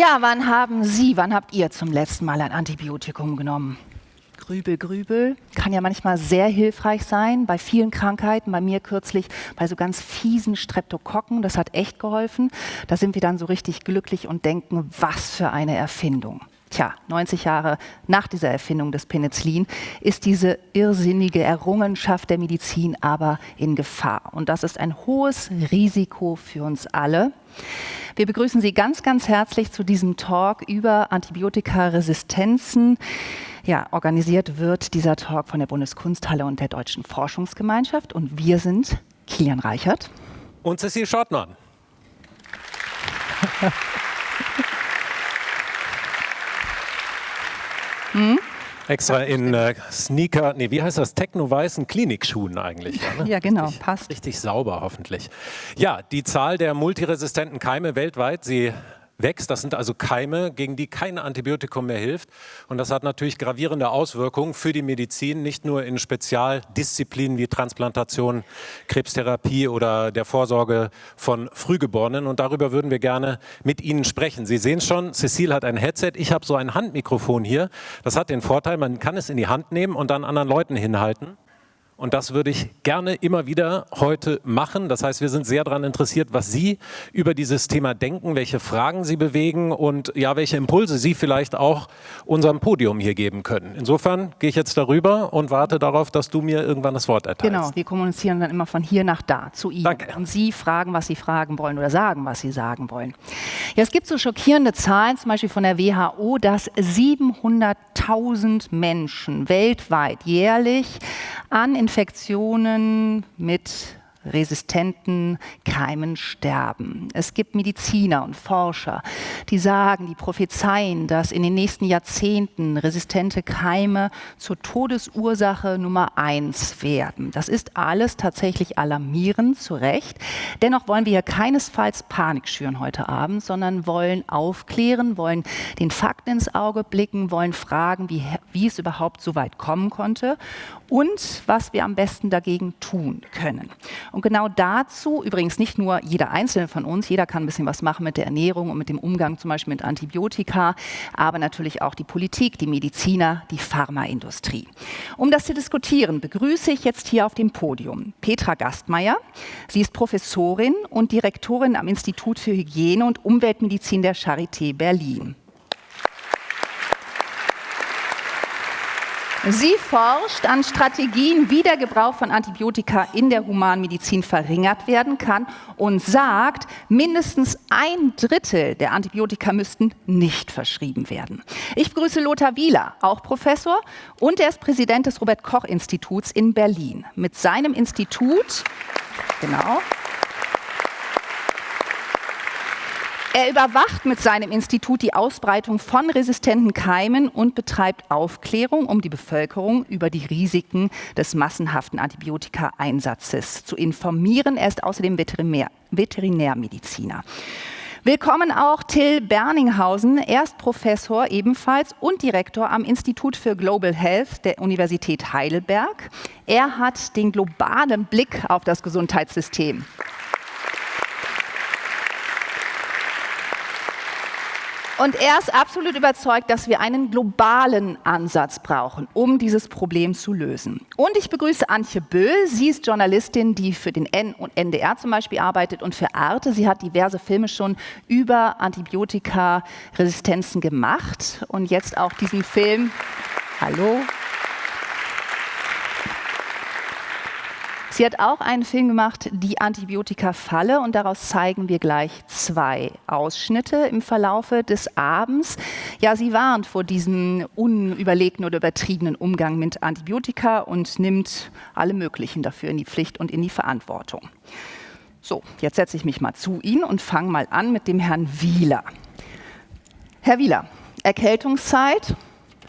Ja, wann haben Sie, wann habt ihr zum letzten Mal ein Antibiotikum genommen? Grübel, Grübel kann ja manchmal sehr hilfreich sein bei vielen Krankheiten. Bei mir kürzlich bei so ganz fiesen Streptokokken. Das hat echt geholfen. Da sind wir dann so richtig glücklich und denken, was für eine Erfindung. Tja, 90 Jahre nach dieser Erfindung des Penicillin ist diese irrsinnige Errungenschaft der Medizin aber in Gefahr. Und das ist ein hohes Risiko für uns alle. Wir begrüßen Sie ganz, ganz herzlich zu diesem Talk über Antibiotikaresistenzen. Ja, organisiert wird dieser Talk von der Bundeskunsthalle und der Deutschen Forschungsgemeinschaft. Und wir sind Kilian Reichert. Und Cecil Schottmann. Hm? Extra in äh, Sneaker, nee, wie heißt das? Techno-weißen Klinikschuhen eigentlich. Ja, ne? ja genau, richtig, passt. Richtig sauber hoffentlich. Ja, die Zahl der multiresistenten Keime weltweit, sie wächst. Das sind also Keime, gegen die kein Antibiotikum mehr hilft. Und das hat natürlich gravierende Auswirkungen für die Medizin, nicht nur in Spezialdisziplinen wie Transplantation, Krebstherapie oder der Vorsorge von Frühgeborenen. Und darüber würden wir gerne mit Ihnen sprechen. Sie sehen schon, Cecile hat ein Headset, ich habe so ein Handmikrofon hier. Das hat den Vorteil, man kann es in die Hand nehmen und dann anderen Leuten hinhalten. Und das würde ich gerne immer wieder heute machen. Das heißt, wir sind sehr daran interessiert, was Sie über dieses Thema denken, welche Fragen Sie bewegen und ja, welche Impulse Sie vielleicht auch unserem Podium hier geben können. Insofern gehe ich jetzt darüber und warte darauf, dass du mir irgendwann das Wort erteilst. Genau, wir kommunizieren dann immer von hier nach da zu Ihnen. Danke. Und Sie fragen, was Sie fragen wollen oder sagen, was Sie sagen wollen. Ja, es gibt so schockierende Zahlen, zum Beispiel von der WHO, dass 700.000 Menschen weltweit jährlich an Infektionen mit resistenten Keimen sterben. Es gibt Mediziner und Forscher, die sagen, die prophezeien, dass in den nächsten Jahrzehnten resistente Keime zur Todesursache Nummer eins werden. Das ist alles tatsächlich alarmierend, zu Recht. Dennoch wollen wir hier keinesfalls Panik schüren heute Abend, sondern wollen aufklären, wollen den Fakten ins Auge blicken, wollen fragen, wie, wie es überhaupt so weit kommen konnte und was wir am besten dagegen tun können. Und genau dazu, übrigens nicht nur jeder Einzelne von uns, jeder kann ein bisschen was machen mit der Ernährung und mit dem Umgang zum Beispiel mit Antibiotika, aber natürlich auch die Politik, die Mediziner, die Pharmaindustrie. Um das zu diskutieren, begrüße ich jetzt hier auf dem Podium Petra Gastmeier. Sie ist Professorin und Direktorin am Institut für Hygiene und Umweltmedizin der Charité Berlin. Sie forscht an Strategien, wie der Gebrauch von Antibiotika in der Humanmedizin verringert werden kann und sagt, mindestens ein Drittel der Antibiotika müssten nicht verschrieben werden. Ich begrüße Lothar Wieler, auch Professor, und er ist Präsident des Robert-Koch-Instituts in Berlin. Mit seinem Institut, genau, Er überwacht mit seinem Institut die Ausbreitung von resistenten Keimen und betreibt Aufklärung, um die Bevölkerung über die Risiken des massenhaften Antibiotika-Einsatzes zu informieren. Er ist außerdem Veterinär, Veterinärmediziner. Willkommen auch Till Berninghausen. Er ist Professor ebenfalls und Direktor am Institut für Global Health der Universität Heidelberg. Er hat den globalen Blick auf das Gesundheitssystem. Und er ist absolut überzeugt, dass wir einen globalen Ansatz brauchen, um dieses Problem zu lösen. Und ich begrüße Antje Böll. Sie ist Journalistin, die für den N und NDR zum Beispiel arbeitet und für Arte. Sie hat diverse Filme schon über Antibiotikaresistenzen gemacht und jetzt auch diesen Film. Hallo. Sie hat auch einen Film gemacht, Die Antibiotika-Falle, und daraus zeigen wir gleich zwei Ausschnitte im Verlaufe des Abends. Ja, sie warnt vor diesem unüberlegten oder übertriebenen Umgang mit Antibiotika und nimmt alle möglichen dafür in die Pflicht und in die Verantwortung. So, jetzt setze ich mich mal zu Ihnen und fange mal an mit dem Herrn Wieler. Herr Wieler, Erkältungszeit,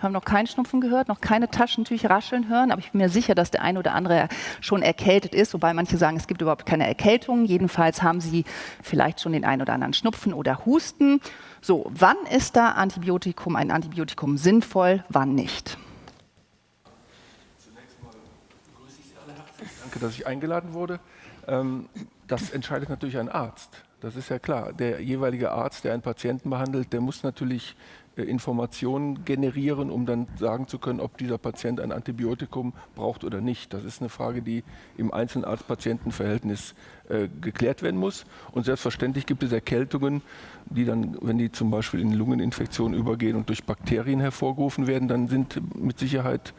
haben noch keinen Schnupfen gehört, noch keine Taschentücher rascheln hören, aber ich bin mir sicher, dass der eine oder andere schon erkältet ist, wobei manche sagen, es gibt überhaupt keine Erkältung. Jedenfalls haben sie vielleicht schon den einen oder anderen Schnupfen oder Husten. So, wann ist da Antibiotikum, ein Antibiotikum sinnvoll, wann nicht? Zunächst mal begrüße ich Sie alle herzlich. Danke, dass ich eingeladen wurde. Ähm, das entscheidet natürlich ein Arzt. Das ist ja klar. Der jeweilige Arzt, der einen Patienten behandelt, der muss natürlich Informationen generieren, um dann sagen zu können, ob dieser Patient ein Antibiotikum braucht oder nicht. Das ist eine Frage, die im Einzelarzt-Patienten-Verhältnis äh, geklärt werden muss. Und selbstverständlich gibt es Erkältungen, die dann, wenn die zum Beispiel in Lungeninfektionen übergehen und durch Bakterien hervorgerufen werden, dann sind mit Sicherheit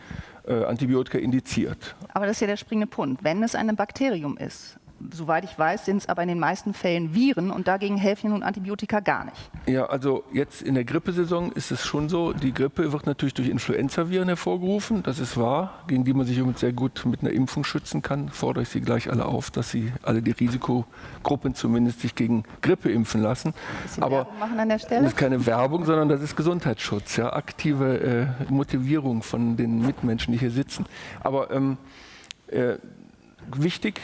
äh, Antibiotika indiziert. Aber das ist ja der springende Punkt. Wenn es ein Bakterium ist, soweit ich weiß, sind es aber in den meisten Fällen Viren und dagegen helfen nun Antibiotika gar nicht. Ja, also jetzt in der Grippesaison ist es schon so, die Grippe wird natürlich durch Influenzaviren hervorgerufen, das ist wahr, gegen die man sich sehr gut mit einer Impfung schützen kann. Fordere ich Sie gleich alle auf, dass Sie alle die Risikogruppen zumindest sich gegen Grippe impfen lassen. Aber machen an der Stelle? das ist keine Werbung, sondern das ist Gesundheitsschutz, ja, aktive äh, Motivierung von den Mitmenschen, die hier sitzen. Aber ähm, äh, wichtig,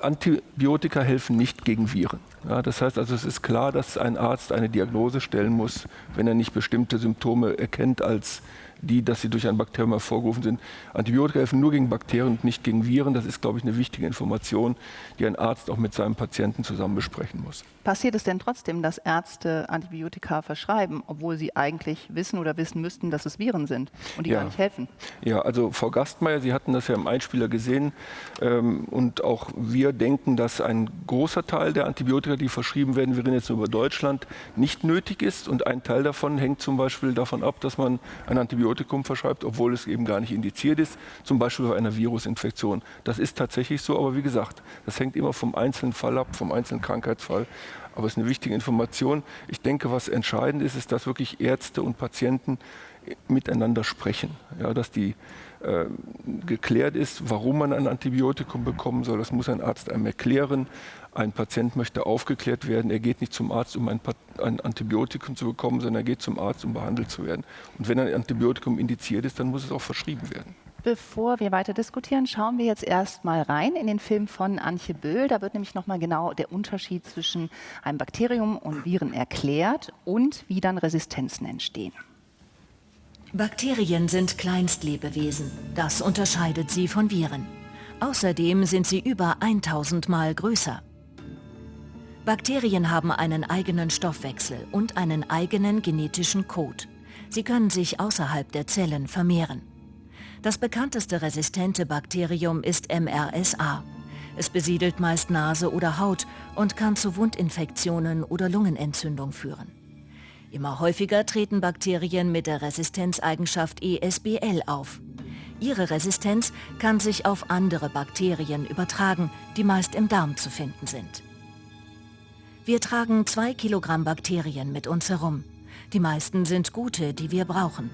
Antibiotika helfen nicht gegen Viren. Ja, das heißt also, es ist klar, dass ein Arzt eine Diagnose stellen muss, wenn er nicht bestimmte Symptome erkennt als die, dass sie durch ein Bakterium hervorgerufen sind. Antibiotika helfen nur gegen Bakterien und nicht gegen Viren. Das ist, glaube ich, eine wichtige Information, die ein Arzt auch mit seinem Patienten zusammen besprechen muss. Passiert es denn trotzdem, dass Ärzte Antibiotika verschreiben, obwohl sie eigentlich wissen oder wissen müssten, dass es Viren sind und die ja. gar nicht helfen? Ja, also Frau Gastmeier, Sie hatten das ja im Einspieler gesehen ähm, und auch wir denken, dass ein großer Teil der Antibiotika, die verschrieben werden, wir reden jetzt nur über Deutschland, nicht nötig ist und ein Teil davon hängt zum Beispiel davon ab, dass man ein Antibiotikum verschreibt, obwohl es eben gar nicht indiziert ist, zum Beispiel bei einer Virusinfektion. Das ist tatsächlich so, aber wie gesagt, das hängt immer vom einzelnen Fall ab, vom einzelnen Krankheitsfall. Aber es ist eine wichtige Information. Ich denke, was entscheidend ist, ist, dass wirklich Ärzte und Patienten miteinander sprechen. Ja, dass die äh, geklärt ist, warum man ein Antibiotikum bekommen soll. Das muss ein Arzt einem erklären. Ein Patient möchte aufgeklärt werden. Er geht nicht zum Arzt, um ein, ein, Antibiotikum zu bekommen, sondern er geht zum Arzt, um behandelt zu werden. Und wenn ein Antibiotikum indiziert ist, dann muss es auch verschrieben werden. Bevor wir weiter diskutieren, schauen wir jetzt erstmal rein in den Film von Antje Böhl. Da wird nämlich nochmal genau der Unterschied zwischen einem Bakterium und Viren erklärt und wie dann Resistenzen entstehen. Bakterien sind Kleinstlebewesen. Das unterscheidet sie von Viren. Außerdem sind sie über 1000 Mal größer. Bakterien haben einen eigenen Stoffwechsel und einen eigenen genetischen Code. Sie können sich außerhalb der Zellen vermehren. Das bekannteste resistente Bakterium ist MRSA. Es besiedelt meist Nase oder Haut und kann zu Wundinfektionen oder Lungenentzündung führen. Immer häufiger treten Bakterien mit der Resistenzeigenschaft ESBL auf. Ihre Resistenz kann sich auf andere Bakterien übertragen, die meist im Darm zu finden sind. Wir tragen zwei Kilogramm Bakterien mit uns herum. Die meisten sind gute, die wir brauchen.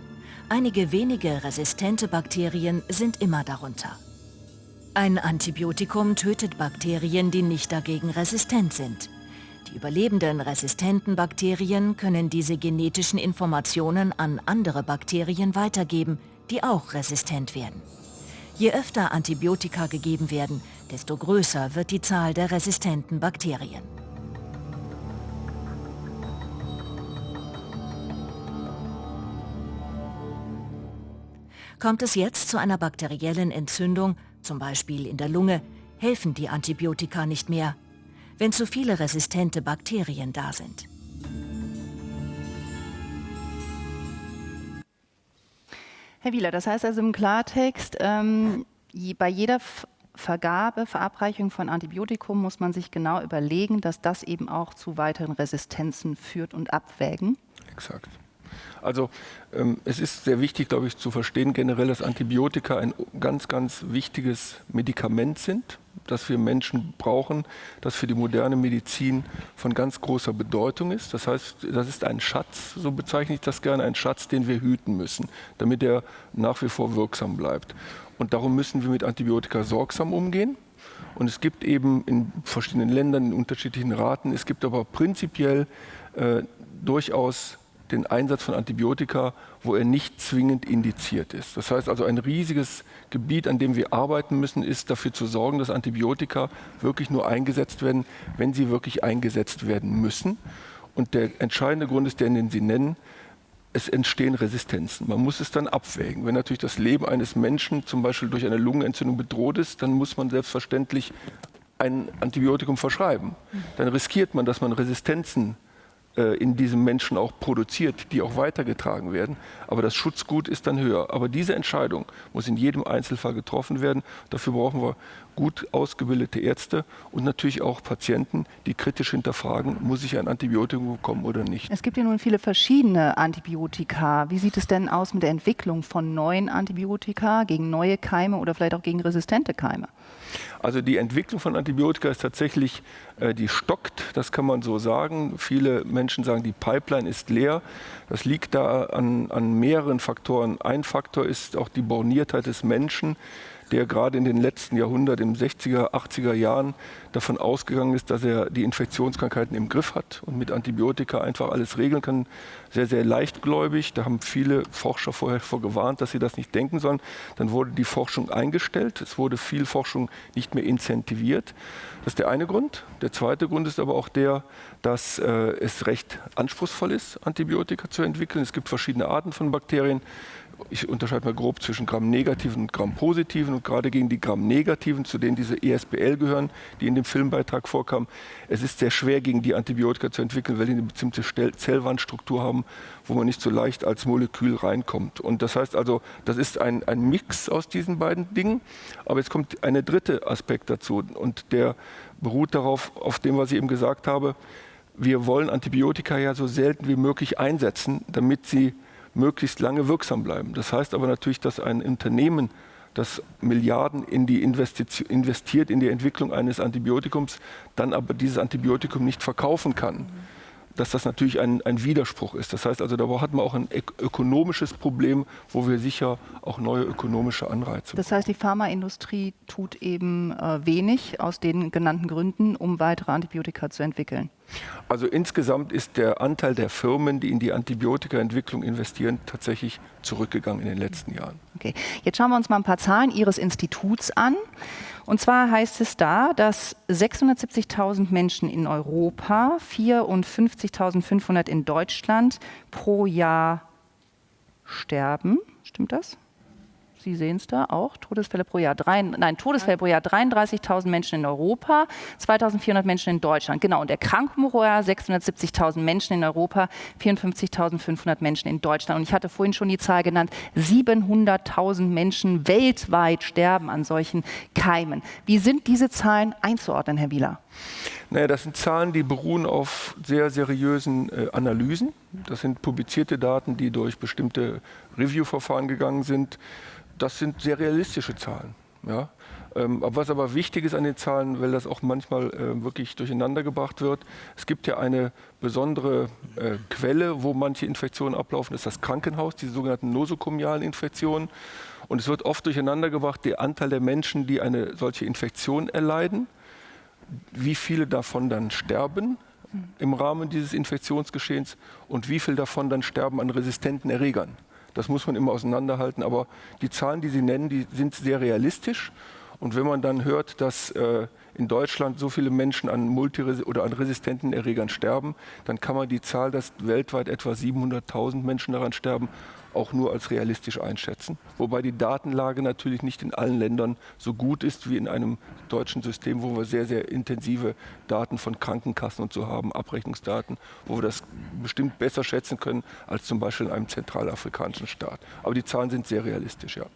Einige wenige resistente Bakterien sind immer darunter. Ein Antibiotikum tötet Bakterien, die nicht dagegen resistent sind. Die überlebenden resistenten Bakterien können diese genetischen Informationen an andere Bakterien weitergeben, die auch resistent werden. Je öfter Antibiotika gegeben werden, desto größer wird die Zahl der resistenten Bakterien. Kommt es jetzt zu einer bakteriellen Entzündung, zum Beispiel in der Lunge, helfen die Antibiotika nicht mehr, wenn zu viele resistente Bakterien da sind. Herr Wieler, das heißt also im Klartext, ähm, bei jeder Vergabe, Verabreichung von Antibiotikum muss man sich genau überlegen, dass das eben auch zu weiteren Resistenzen führt und abwägen. Exakt. Also ähm, es ist sehr wichtig, glaube ich, zu verstehen generell, dass Antibiotika ein ganz, ganz wichtiges Medikament sind, das wir Menschen brauchen, das für die moderne Medizin von ganz großer Bedeutung ist. Das heißt, das ist ein Schatz, so bezeichne ich das gerne, ein Schatz, den wir hüten müssen, damit er nach wie vor wirksam bleibt. Und darum müssen wir mit Antibiotika sorgsam umgehen. Und es gibt eben in verschiedenen Ländern in unterschiedlichen Raten, es gibt aber prinzipiell äh, durchaus den Einsatz von Antibiotika, wo er nicht zwingend indiziert ist. Das heißt also, ein riesiges Gebiet, an dem wir arbeiten müssen, ist dafür zu sorgen, dass Antibiotika wirklich nur eingesetzt werden, wenn sie wirklich eingesetzt werden müssen. Und der entscheidende Grund ist der, den Sie nennen, es entstehen Resistenzen. Man muss es dann abwägen. Wenn natürlich das Leben eines Menschen zum Beispiel durch eine Lungenentzündung bedroht ist, dann muss man selbstverständlich ein Antibiotikum verschreiben. Dann riskiert man, dass man Resistenzen äh, in diesem Menschen auch produziert, die auch weitergetragen werden. Aber das Schutzgut ist dann höher. Aber diese Entscheidung muss in jedem Einzelfall getroffen werden. Dafür brauchen wir gut ausgebildete Ärzte und natürlich auch Patienten, die kritisch hinterfragen, muss ich ein Antibiotikum bekommen oder nicht. Es gibt ja nun viele verschiedene Antibiotika. Wie sieht es denn aus mit der Entwicklung von neuen Antibiotika gegen neue Keime oder vielleicht auch gegen resistente Keime? Also die Entwicklung von Antibiotika ist tatsächlich, äh, die stockt, das kann man so sagen. Viele Menschen sagen, die Pipeline ist leer. Das liegt da an, an mehreren Faktoren. Ein Faktor ist auch die Borniertheit des Menschen der gerade in den letzten Jahrhunderten, in den 60er, 80er Jahren davon ausgegangen ist, dass er die Infektionskrankheiten im Griff hat und mit Antibiotika einfach alles regeln kann. Sehr, sehr leichtgläubig. Da haben viele Forscher vorher vor gewarnt, dass sie das nicht denken sollen. Dann wurde die Forschung eingestellt. Es wurde viel Forschung nicht mehr incentiviert. Das ist der eine Grund. Der zweite Grund ist aber auch der, dass äh, es recht anspruchsvoll ist, Antibiotika zu entwickeln. Es gibt verschiedene Arten von Bakterien ich unterscheide mal grob zwischen Gramm-negativen und Gramm-positiven und gerade gegen die Gramm-negativen, zu denen diese ESBL gehören, die in dem Filmbeitrag vorkamen. Es ist sehr schwer, gegen die Antibiotika zu entwickeln, weil die eine bestimmte Zellwandstruktur haben, wo man nicht so leicht als Molekül reinkommt. Und das heißt also, das ist ein, ein Mix aus diesen beiden Dingen. Aber jetzt kommt ein dritter Aspekt dazu und der beruht darauf, auf dem, was ich eben gesagt habe. Wir wollen Antibiotika ja so selten wie möglich einsetzen, damit sie möglichst lange wirksam bleiben. Das heißt aber natürlich, dass ein Unternehmen, das Milliarden in die investiert in die Entwicklung eines Antibiotikums, dann aber dieses Antibiotikum nicht verkaufen kann dass das natürlich ein, ein, Widerspruch ist. Das heißt also, da hat man auch ein ökonomisches Problem, wo wir sicher auch neue ökonomische Anreize Das heißt, die Pharmaindustrie tut eben äh, wenig aus den genannten Gründen, um weitere Antibiotika zu entwickeln. Also insgesamt ist der Anteil der Firmen, die in die Antibiotikaentwicklung investieren, tatsächlich zurückgegangen in den letzten Jahren. Okay, jetzt schauen wir uns mal ein paar Zahlen Ihres Instituts an. Und zwar heißt es da, dass 670.000 Menschen in Europa, 54.500 in Deutschland pro Jahr sterben. Stimmt das? Sie sehen es da auch, Todesfälle pro Jahr. Drei, nein, Todesfälle pro Jahr 33.000 Menschen in Europa, 2.400 Menschen in Deutschland. Genau, und Erkrankungen pro Jahr 670.000 Menschen in Europa, 54.500 Menschen in Deutschland. Und ich hatte vorhin schon die Zahl genannt, 700.000 Menschen weltweit sterben an solchen Keimen. Wie sind diese Zahlen einzuordnen, Herr Wieler? Naja, das sind Zahlen, die beruhen auf sehr seriösen äh, Analysen. Das sind publizierte Daten, die durch bestimmte Review-Verfahren gegangen sind das sind sehr realistische Zahlen. Ja? Ähm, was aber wichtig ist an den Zahlen, weil das auch manchmal äh, wirklich durcheinander gebracht wird, es gibt ja eine besondere äh, Quelle, wo manche Infektionen ablaufen, ist das Krankenhaus, diese sogenannten nosokomialen Infektionen. Und es wird oft durcheinander gebracht, der Anteil der Menschen, die eine solche Infektion erleiden, wie viele davon dann sterben im Rahmen dieses Infektionsgeschehens und wie viele davon dann sterben an resistenten Erregern. Das muss man immer auseinanderhalten. Aber die Zahlen, die Sie nennen, die sind sehr realistisch. Und wenn man dann hört, dass äh, in Deutschland so viele Menschen an multiresi oder an resistenten Erregern sterben, dann kann man die Zahl, dass weltweit etwa 700.000 Menschen daran sterben, auch nur als realistisch einschätzen. Wobei die Datenlage natürlich nicht in allen Ländern so gut ist wie in einem deutschen System, wo wir sehr, sehr intensive Daten von Krankenkassen und so haben, Abrechnungsdaten, wo wir das bestimmt besser schätzen können als zum Beispiel in einem zentralafrikanischen Staat. Aber die Zahlen sind sehr realistisch, ja.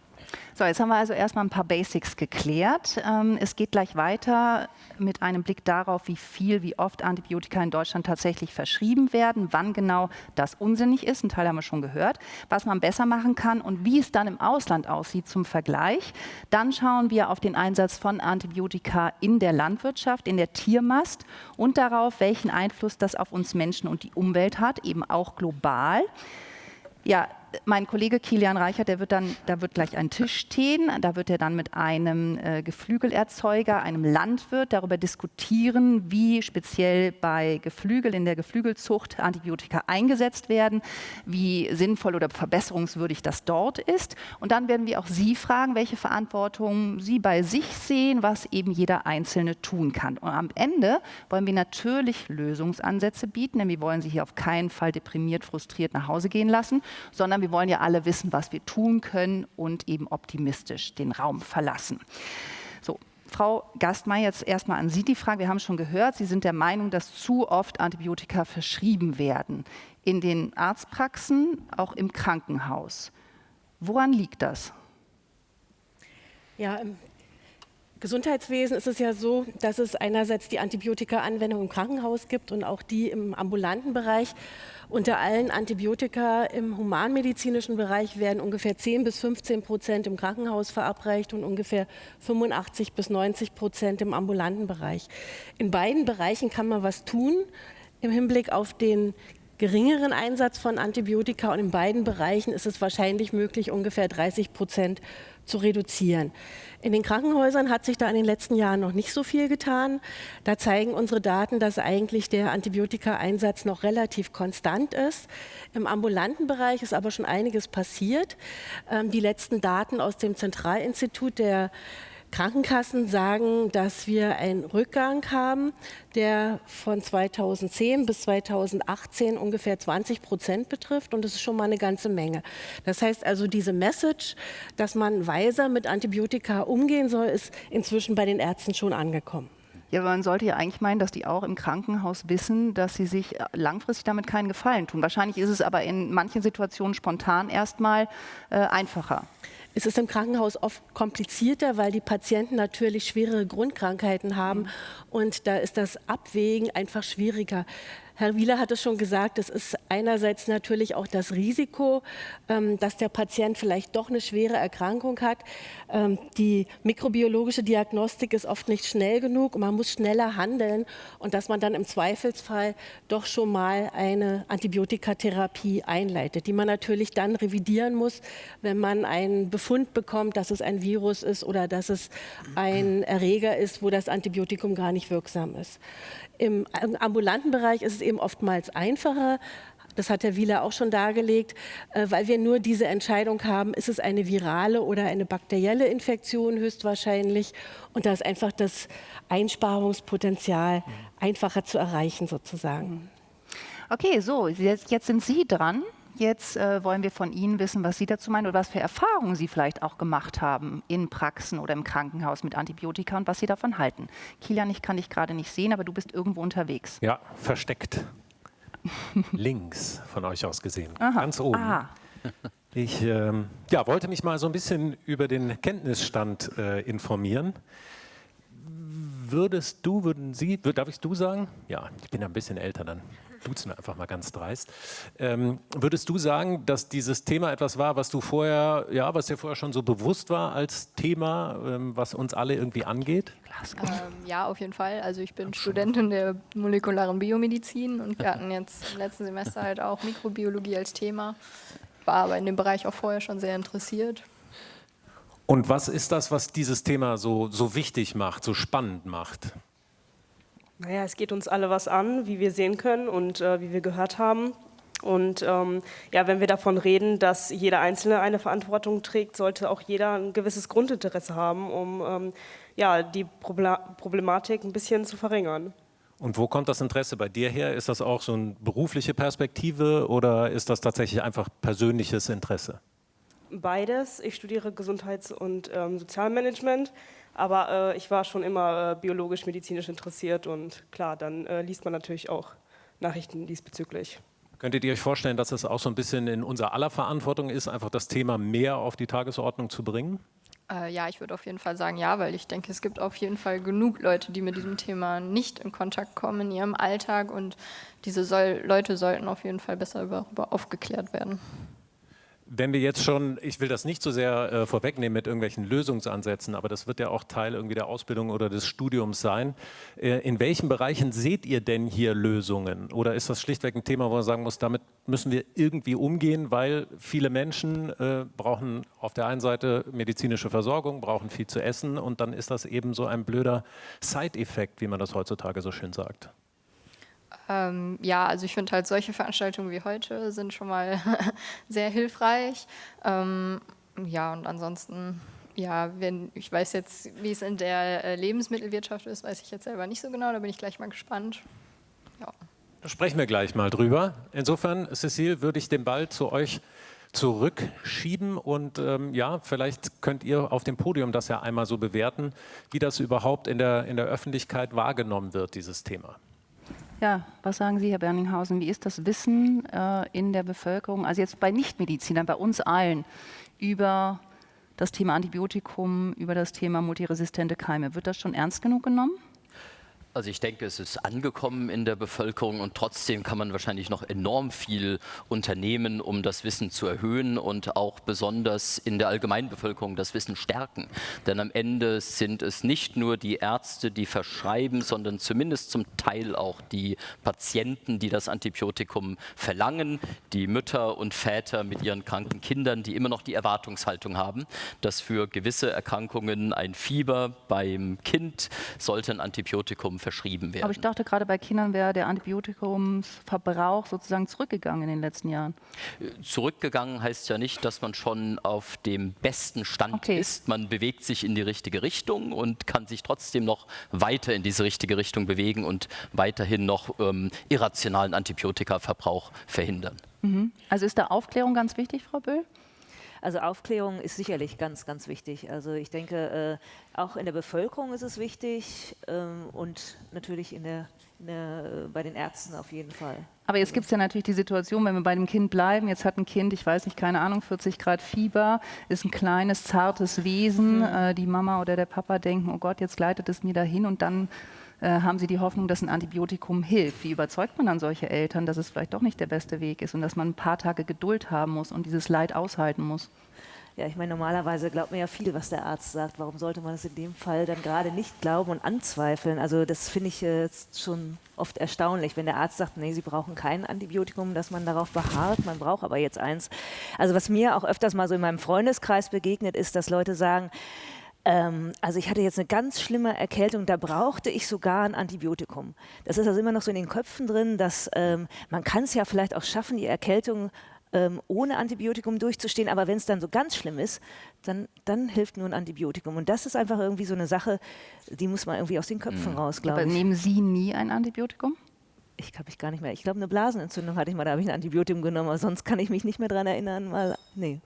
So, jetzt haben wir also erstmal ein paar Basics geklärt. Ähm, es geht gleich weiter mit einem Blick darauf, wie viel, wie oft Antibiotika in Deutschland tatsächlich verschrieben werden, wann genau das unsinnig ist, ein Teil haben wir schon gehört, was man besser machen kann und wie es dann im Ausland aussieht zum Vergleich. Dann schauen wir auf den Einsatz von Antibiotika in der Landwirtschaft, in der Tiermast und darauf, welchen Einfluss das auf uns Menschen und die Umwelt hat, eben auch global. Ja, mein Kollege Kilian Reichert, der wird dann, da wird gleich ein Tisch stehen, da wird er dann mit einem äh, Geflügelerzeuger, einem Landwirt darüber diskutieren, wie speziell bei Geflügel in der Geflügelzucht Antibiotika eingesetzt werden, wie sinnvoll oder verbesserungswürdig das dort ist. Und dann werden wir auch Sie fragen, welche Verantwortung Sie bei sich sehen, was eben jeder Einzelne tun kann. Und am Ende wollen wir natürlich Lösungsansätze bieten, denn wir wollen Sie hier auf keinen Fall deprimiert, frustriert nach Hause gehen lassen, sondern wir wir wollen ja alle wissen, was wir tun können und eben optimistisch den Raum verlassen. So, Frau Gastmeier, jetzt erstmal an Sie die Frage. Wir haben schon gehört, Sie sind der Meinung, dass zu oft Antibiotika verschrieben werden. In den Arztpraxen, auch im Krankenhaus. Woran liegt das? Ja, im Gesundheitswesen ist es ja so, dass es einerseits die Antibiotika-Anwendung im Krankenhaus gibt und auch die im ambulanten Bereich. Unter allen Antibiotika im humanmedizinischen Bereich werden ungefähr 10 bis 15 Prozent im Krankenhaus verabreicht und ungefähr 85 bis 90 Prozent im ambulanten Bereich. In beiden Bereichen kann man was tun im Hinblick auf den geringeren Einsatz von Antibiotika und in beiden Bereichen ist es wahrscheinlich möglich, ungefähr 30 Prozent zu reduzieren. In den Krankenhäusern hat sich da in den letzten Jahren noch nicht so viel getan. Da zeigen unsere Daten, dass eigentlich der Antibiotika-Einsatz noch relativ konstant ist. Im ambulanten Bereich ist aber schon einiges passiert. Ähm, die letzten Daten aus dem Zentralinstitut der Krankenkassen sagen, dass wir einen Rückgang haben, der von 2010 bis 2018 ungefähr 20 Prozent betrifft. Und das ist schon mal eine ganze Menge. Das heißt also, diese Message, dass man weiser mit Antibiotika umgehen soll, ist inzwischen bei den Ärzten schon angekommen. Ja, aber man sollte ja eigentlich meinen, dass die auch im Krankenhaus wissen, dass sie sich langfristig damit keinen Gefallen tun. Wahrscheinlich ist es aber in manchen Situationen spontan erstmal äh, einfacher. Es ist im Krankenhaus oft komplizierter, weil die Patienten natürlich schwere Grundkrankheiten haben mhm. und da ist das Abwägen einfach schwieriger. Herr Wieler hat es schon gesagt, es ist einerseits natürlich auch das Risiko, ähm, dass der Patient vielleicht doch eine schwere Erkrankung hat. Ähm, die mikrobiologische Diagnostik ist oft nicht schnell genug und man muss schneller handeln und dass man dann im Zweifelsfall doch schon mal eine Antibiotikatherapie einleitet, die man natürlich dann revidieren muss, wenn man einen Befund bekommt, dass es ein Virus ist oder dass es ein Erreger ist, wo das Antibiotikum gar nicht wirksam ist. Im ambulanten Bereich ist es eben oftmals einfacher, das hat Herr Wieler auch schon dargelegt, äh, weil wir nur diese Entscheidung haben, ist es eine virale oder eine bakterielle Infektion höchstwahrscheinlich. Und da ist einfach das Einsparungspotenzial einfacher zu erreichen sozusagen. Okay, so, jetzt, jetzt sind Sie dran. Jetzt äh, wollen wir von Ihnen wissen, was Sie dazu meinen oder was für Erfahrungen Sie vielleicht auch gemacht haben in Praxen oder im Krankenhaus mit Antibiotika und was Sie davon halten. Kilian, ich kann dich gerade nicht sehen, aber du bist irgendwo unterwegs. Ja, versteckt. Links von euch aus gesehen, Aha. ganz oben. Ah. Ich ähm, ja, wollte mich mal so ein bisschen über den Kenntnisstand äh, informieren. Würdest du, würden Sie, darf ich du sagen? Ja, ich bin ein bisschen älter dann duzen einfach mal ganz dreist. Ähm, würdest du sagen, dass dieses Thema etwas war, was du vorher, ja, was dir vorher schon so bewusst war als Thema, ähm, was uns alle irgendwie angeht? Ähm, ja, auf jeden Fall. Also ich bin Studentin der molekularen Biomedizin und wir hatten jetzt im letzten Semester halt auch Mikrobiologie als Thema. War aber in dem Bereich auch vorher schon sehr interessiert. Und was ist das, was dieses Thema so, so wichtig macht, so spannend macht? Naja, es geht uns alle was an, wie wir sehen können und äh, wie wir gehört haben. Und ähm, ja, wenn wir davon reden, dass jeder Einzelne eine Verantwortung trägt, sollte auch jeder ein gewisses Grundinteresse haben, um ähm, ja, die Problematik ein bisschen zu verringern. Und wo kommt das Interesse bei dir her? Ist das auch so eine berufliche Perspektive oder ist das tatsächlich einfach persönliches Interesse? Beides. Ich studiere Gesundheits- und ähm, Sozialmanagement. Aber äh, ich war schon immer äh, biologisch-medizinisch interessiert und klar, dann äh, liest man natürlich auch Nachrichten diesbezüglich. Könntet ihr euch vorstellen, dass es auch so ein bisschen in unser aller Verantwortung ist, einfach das Thema mehr auf die Tagesordnung zu bringen? Äh, ja, ich würde auf jeden Fall sagen ja, weil ich denke, es gibt auf jeden Fall genug Leute, die mit diesem Thema nicht in Kontakt kommen in ihrem Alltag und diese soll, Leute sollten auf jeden Fall besser darüber aufgeklärt werden. Wenn wir jetzt schon, ich will das nicht so sehr äh, vorwegnehmen mit irgendwelchen Lösungsansätzen, aber das wird ja auch Teil irgendwie der Ausbildung oder des Studiums sein. Äh, in welchen Bereichen seht ihr denn hier Lösungen? Oder ist das schlichtweg ein Thema, wo man sagen muss, damit müssen wir irgendwie umgehen, weil viele Menschen äh, brauchen auf der einen Seite medizinische Versorgung, brauchen viel zu essen und dann ist das eben so ein blöder Side-Effekt, wie man das heutzutage so schön sagt. Ähm, ja, also ich finde halt solche Veranstaltungen wie heute sind schon mal sehr hilfreich. Ähm, ja, und ansonsten, ja, wenn, ich weiß jetzt, wie es in der äh, Lebensmittelwirtschaft ist, weiß ich jetzt selber nicht so genau, da bin ich gleich mal gespannt. Ja. Sprechen wir gleich mal drüber. Insofern, Cecile, würde ich den Ball zu euch zurückschieben. Und ähm, ja, vielleicht könnt ihr auf dem Podium das ja einmal so bewerten, wie das überhaupt in der, in der Öffentlichkeit wahrgenommen wird, dieses Thema. Ja, was sagen Sie, Herr Berninghausen? Wie ist das Wissen äh, in der Bevölkerung, also jetzt bei Nichtmedizinern, bei uns allen, über das Thema Antibiotikum, über das Thema multiresistente Keime? Wird das schon ernst genug genommen? Also ich denke, es ist angekommen in der Bevölkerung und trotzdem kann man wahrscheinlich noch enorm viel unternehmen, um das Wissen zu erhöhen und auch besonders in der Allgemeinbevölkerung das Wissen stärken. Denn am Ende sind es nicht nur die Ärzte, die verschreiben, sondern zumindest zum Teil auch die Patienten, die das Antibiotikum verlangen, die Mütter und Väter mit ihren kranken Kindern, die immer noch die Erwartungshaltung haben, dass für gewisse Erkrankungen ein Fieber beim Kind sollte ein Antibiotikum verschrieben werden. Aber ich dachte, gerade bei Kindern wäre der Antibiotikumsverbrauch sozusagen zurückgegangen in den letzten Jahren. Zurückgegangen heißt ja nicht, dass man schon auf dem besten Stand okay. ist. Man bewegt sich in die richtige Richtung und kann sich trotzdem noch weiter in diese richtige Richtung bewegen und weiterhin noch ähm, irrationalen Antibiotikaverbrauch verhindern. Mhm. Also ist da Aufklärung ganz wichtig, Frau Böll? Also Aufklärung ist sicherlich ganz, ganz wichtig. Also ich denke, äh, auch in der Bevölkerung ist es wichtig ähm, und natürlich in der, in der, äh, bei den Ärzten auf jeden Fall. Aber jetzt gibt es ja natürlich die Situation, wenn wir bei dem Kind bleiben, jetzt hat ein Kind, ich weiß nicht, keine Ahnung, 40 Grad Fieber, ist ein kleines, zartes Wesen, mhm. äh, die Mama oder der Papa denken, oh Gott, jetzt gleitet es mir dahin und dann haben sie die Hoffnung, dass ein Antibiotikum hilft. Wie überzeugt man dann solche Eltern, dass es vielleicht doch nicht der beste Weg ist und dass man ein paar Tage Geduld haben muss und dieses Leid aushalten muss? Ja, ich meine, normalerweise glaubt man ja viel, was der Arzt sagt. Warum sollte man es in dem Fall dann gerade nicht glauben und anzweifeln? Also das finde ich jetzt schon oft erstaunlich, wenn der Arzt sagt, nee, Sie brauchen kein Antibiotikum, dass man darauf beharrt, man braucht aber jetzt eins. Also was mir auch öfters mal so in meinem Freundeskreis begegnet ist, dass Leute sagen, ähm, also ich hatte jetzt eine ganz schlimme Erkältung, da brauchte ich sogar ein Antibiotikum. Das ist also immer noch so in den Köpfen drin, dass ähm, man kann es ja vielleicht auch schaffen, die Erkältung ähm, ohne Antibiotikum durchzustehen, aber wenn es dann so ganz schlimm ist, dann, dann hilft nur ein Antibiotikum. Und das ist einfach irgendwie so eine Sache, die muss man irgendwie aus den Köpfen mhm. raus, glaube ich. Aber nehmen Sie nie ein Antibiotikum? ich glaube ich gar nicht mehr. Ich glaube, eine Blasenentzündung hatte ich mal, da habe ich ein Antibiotikum genommen, aber sonst kann ich mich nicht mehr daran erinnern, weil, nee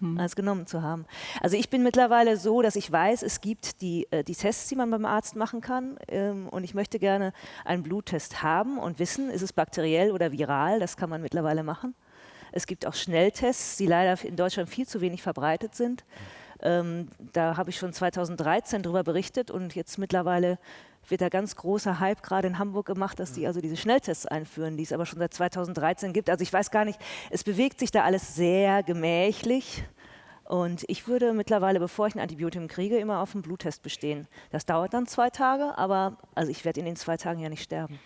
hm. als genommen zu haben. Also ich bin mittlerweile so, dass ich weiß, es gibt die, äh, die Tests, die man beim Arzt machen kann ähm, und ich möchte gerne einen Bluttest haben und wissen, ist es bakteriell oder viral, das kann man mittlerweile machen. Es gibt auch Schnelltests, die leider in Deutschland viel zu wenig verbreitet sind. Ähm, da habe ich schon 2013 darüber berichtet und jetzt mittlerweile wird da ganz großer Hype gerade in Hamburg gemacht, dass die also diese Schnelltests einführen, die es aber schon seit 2013 gibt. Also ich weiß gar nicht, es bewegt sich da alles sehr gemächlich. Und ich würde mittlerweile, bevor ich ein Antibiotikum kriege, immer auf einen Bluttest bestehen. Das dauert dann zwei Tage, aber also ich werde in den zwei Tagen ja nicht sterben.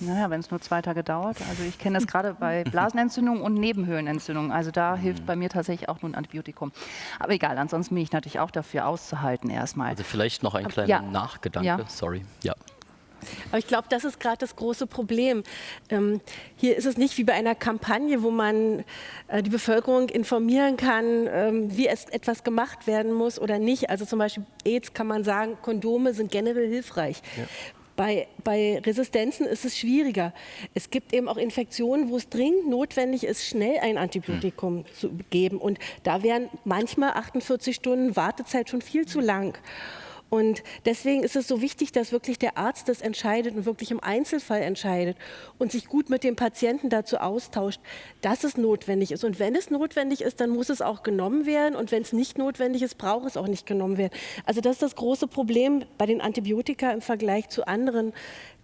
Naja, wenn es nur zwei Tage dauert. Also ich kenne das gerade bei Blasenentzündungen und Nebenhöhlenentzündungen. Also da hilft mhm. bei mir tatsächlich auch nur ein Antibiotikum. Aber egal, ansonsten bin ich natürlich auch dafür auszuhalten erstmal. Also vielleicht noch ein kleiner ja. Nachgedanke, ja. sorry. Ja. Aber ich glaube, das ist gerade das große Problem. Ähm, hier ist es nicht wie bei einer Kampagne, wo man äh, die Bevölkerung informieren kann, ähm, wie es etwas gemacht werden muss oder nicht. Also zum Beispiel AIDS kann man sagen, Kondome sind generell hilfreich. Ja. Bei, bei Resistenzen ist es schwieriger. Es gibt eben auch Infektionen, wo es dringend notwendig ist, schnell ein Antibiotikum mhm. zu geben. Und da wären manchmal 48 Stunden Wartezeit schon viel zu lang. Und deswegen ist es so wichtig, dass wirklich der Arzt das entscheidet und wirklich im Einzelfall entscheidet und sich gut mit dem Patienten dazu austauscht, dass es notwendig ist. Und wenn es notwendig ist, dann muss es auch genommen werden. Und wenn es nicht notwendig ist, braucht es auch nicht genommen werden. Also das ist das große Problem bei den Antibiotika im Vergleich zu anderen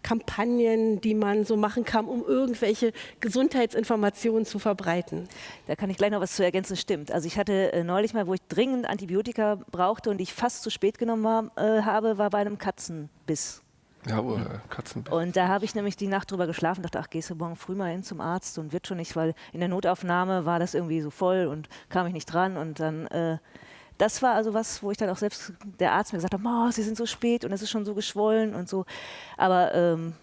Kampagnen, die man so machen kann, um irgendwelche Gesundheitsinformationen zu verbreiten. Da kann ich gleich noch was zu ergänzen, stimmt. Also ich hatte äh, neulich mal, wo ich dringend Antibiotika brauchte und ich fast zu spät genommen war, äh, habe, war bei einem Katzenbiss. Ja, oh, Katzenbiss. Und da habe ich nämlich die Nacht drüber geschlafen, dachte, ach, gehst du morgen früh mal hin zum Arzt und wird schon nicht, weil in der Notaufnahme war das irgendwie so voll und kam ich nicht dran und dann äh, das war also was, wo ich dann auch selbst, der Arzt mir gesagt hat, oh, Sie sind so spät und es ist schon so geschwollen und so. Aber ähm,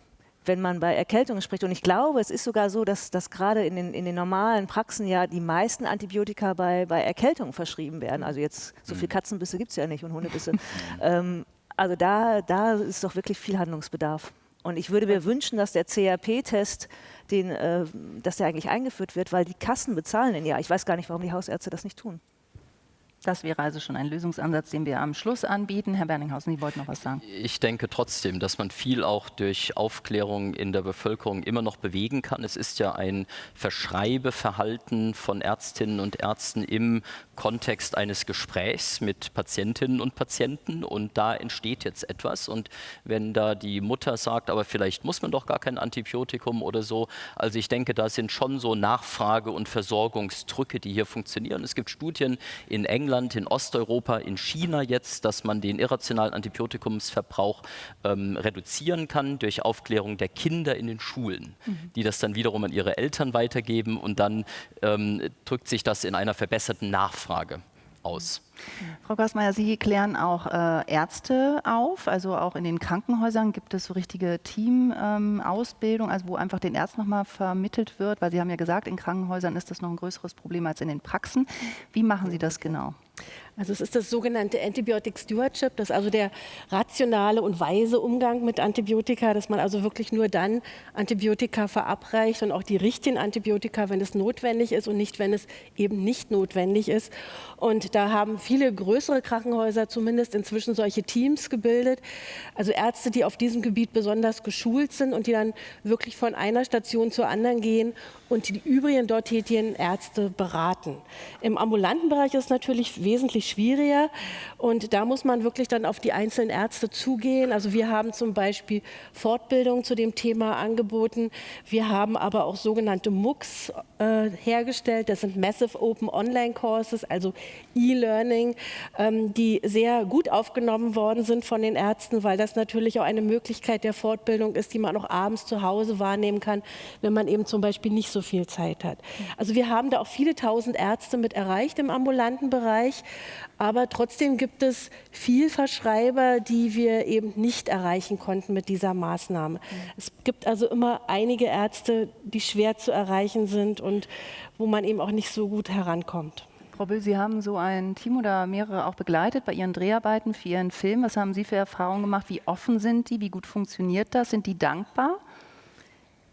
wenn man bei Erkältungen spricht, und ich glaube, es ist sogar so, dass, dass gerade in den, in den normalen Praxen ja die meisten Antibiotika bei, bei Erkältungen verschrieben werden. Also jetzt, so viel mhm. Katzenbisse gibt es ja nicht und Hundebisse. ähm, also da, da ist doch wirklich viel Handlungsbedarf. Und ich würde mir wünschen, dass der CRP-Test, äh, dass der eigentlich eingeführt wird, weil die Kassen bezahlen den ja. Ich weiß gar nicht, warum die Hausärzte das nicht tun. Das wäre also schon ein Lösungsansatz, den wir am Schluss anbieten. Herr Berninghausen, Sie wollten noch was sagen. Ich denke trotzdem, dass man viel auch durch Aufklärung in der Bevölkerung immer noch bewegen kann. Es ist ja ein Verschreibeverhalten von Ärztinnen und Ärzten im Kontext eines Gesprächs mit Patientinnen und Patienten und da entsteht jetzt etwas. Und wenn da die Mutter sagt, aber vielleicht muss man doch gar kein Antibiotikum oder so, also ich denke, da sind schon so Nachfrage- und Versorgungsdrücke, die hier funktionieren. Es gibt Studien in England, England, in Osteuropa, in China jetzt, dass man den irrationalen Antibiotikumsverbrauch ähm, reduzieren kann durch Aufklärung der Kinder in den Schulen, mhm. die das dann wiederum an ihre Eltern weitergeben und dann ähm, drückt sich das in einer verbesserten Nachfrage aus. Frau Gassmeier, Sie klären auch äh, Ärzte auf, also auch in den Krankenhäusern gibt es so richtige Teamausbildung, ähm, also wo einfach den Ärzten nochmal vermittelt wird, weil Sie haben ja gesagt, in Krankenhäusern ist das noch ein größeres Problem als in den Praxen. Wie machen Sie das genau? Also es ist das sogenannte Antibiotic Stewardship, das ist also der rationale und weise Umgang mit Antibiotika, dass man also wirklich nur dann Antibiotika verabreicht und auch die richtigen Antibiotika, wenn es notwendig ist und nicht, wenn es eben nicht notwendig ist. Und da haben viele größere Krankenhäuser zumindest inzwischen solche Teams gebildet, also Ärzte, die auf diesem Gebiet besonders geschult sind und die dann wirklich von einer Station zur anderen gehen und die übrigen dort tätigen Ärzte beraten. Im ambulanten Bereich ist es natürlich wesentlich schwieriger und da muss man wirklich dann auf die einzelnen Ärzte zugehen. Also wir haben zum Beispiel Fortbildung zu dem Thema angeboten. Wir haben aber auch sogenannte MOOCs äh, hergestellt. Das sind Massive Open Online Courses, also E-Learning, ähm, die sehr gut aufgenommen worden sind von den Ärzten, weil das natürlich auch eine Möglichkeit der Fortbildung ist, die man auch abends zu Hause wahrnehmen kann, wenn man eben zum Beispiel nicht so viel Zeit hat. Also wir haben da auch viele tausend Ärzte mit erreicht im ambulanten Bereich, aber trotzdem gibt es viel Verschreiber, die wir eben nicht erreichen konnten mit dieser Maßnahme. Es gibt also immer einige Ärzte, die schwer zu erreichen sind und wo man eben auch nicht so gut herankommt. Frau Büll, Sie haben so ein Team oder mehrere auch begleitet bei Ihren Dreharbeiten für Ihren Film. Was haben Sie für Erfahrungen gemacht? Wie offen sind die? Wie gut funktioniert das? Sind die dankbar?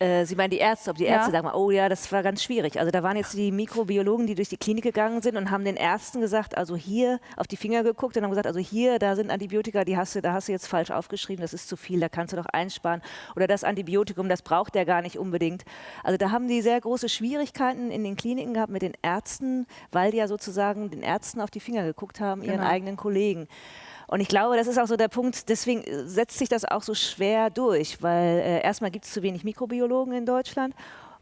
Äh, Sie meinen die Ärzte, ob die Ärzte ja. sagen, oh ja, das war ganz schwierig. Also da waren jetzt die Mikrobiologen, die durch die Klinik gegangen sind und haben den Ärzten gesagt, also hier auf die Finger geguckt und haben gesagt, also hier, da sind Antibiotika, die hast du, da hast du jetzt falsch aufgeschrieben, das ist zu viel, da kannst du doch einsparen. Oder das Antibiotikum, das braucht der gar nicht unbedingt. Also da haben die sehr große Schwierigkeiten in den Kliniken gehabt mit den Ärzten, weil die ja sozusagen den Ärzten auf die Finger geguckt haben, ihren genau. eigenen Kollegen. Und ich glaube, das ist auch so der Punkt, deswegen äh, setzt sich das auch so schwer durch, weil äh, erstmal gibt es zu wenig Mikrobiologen in Deutschland.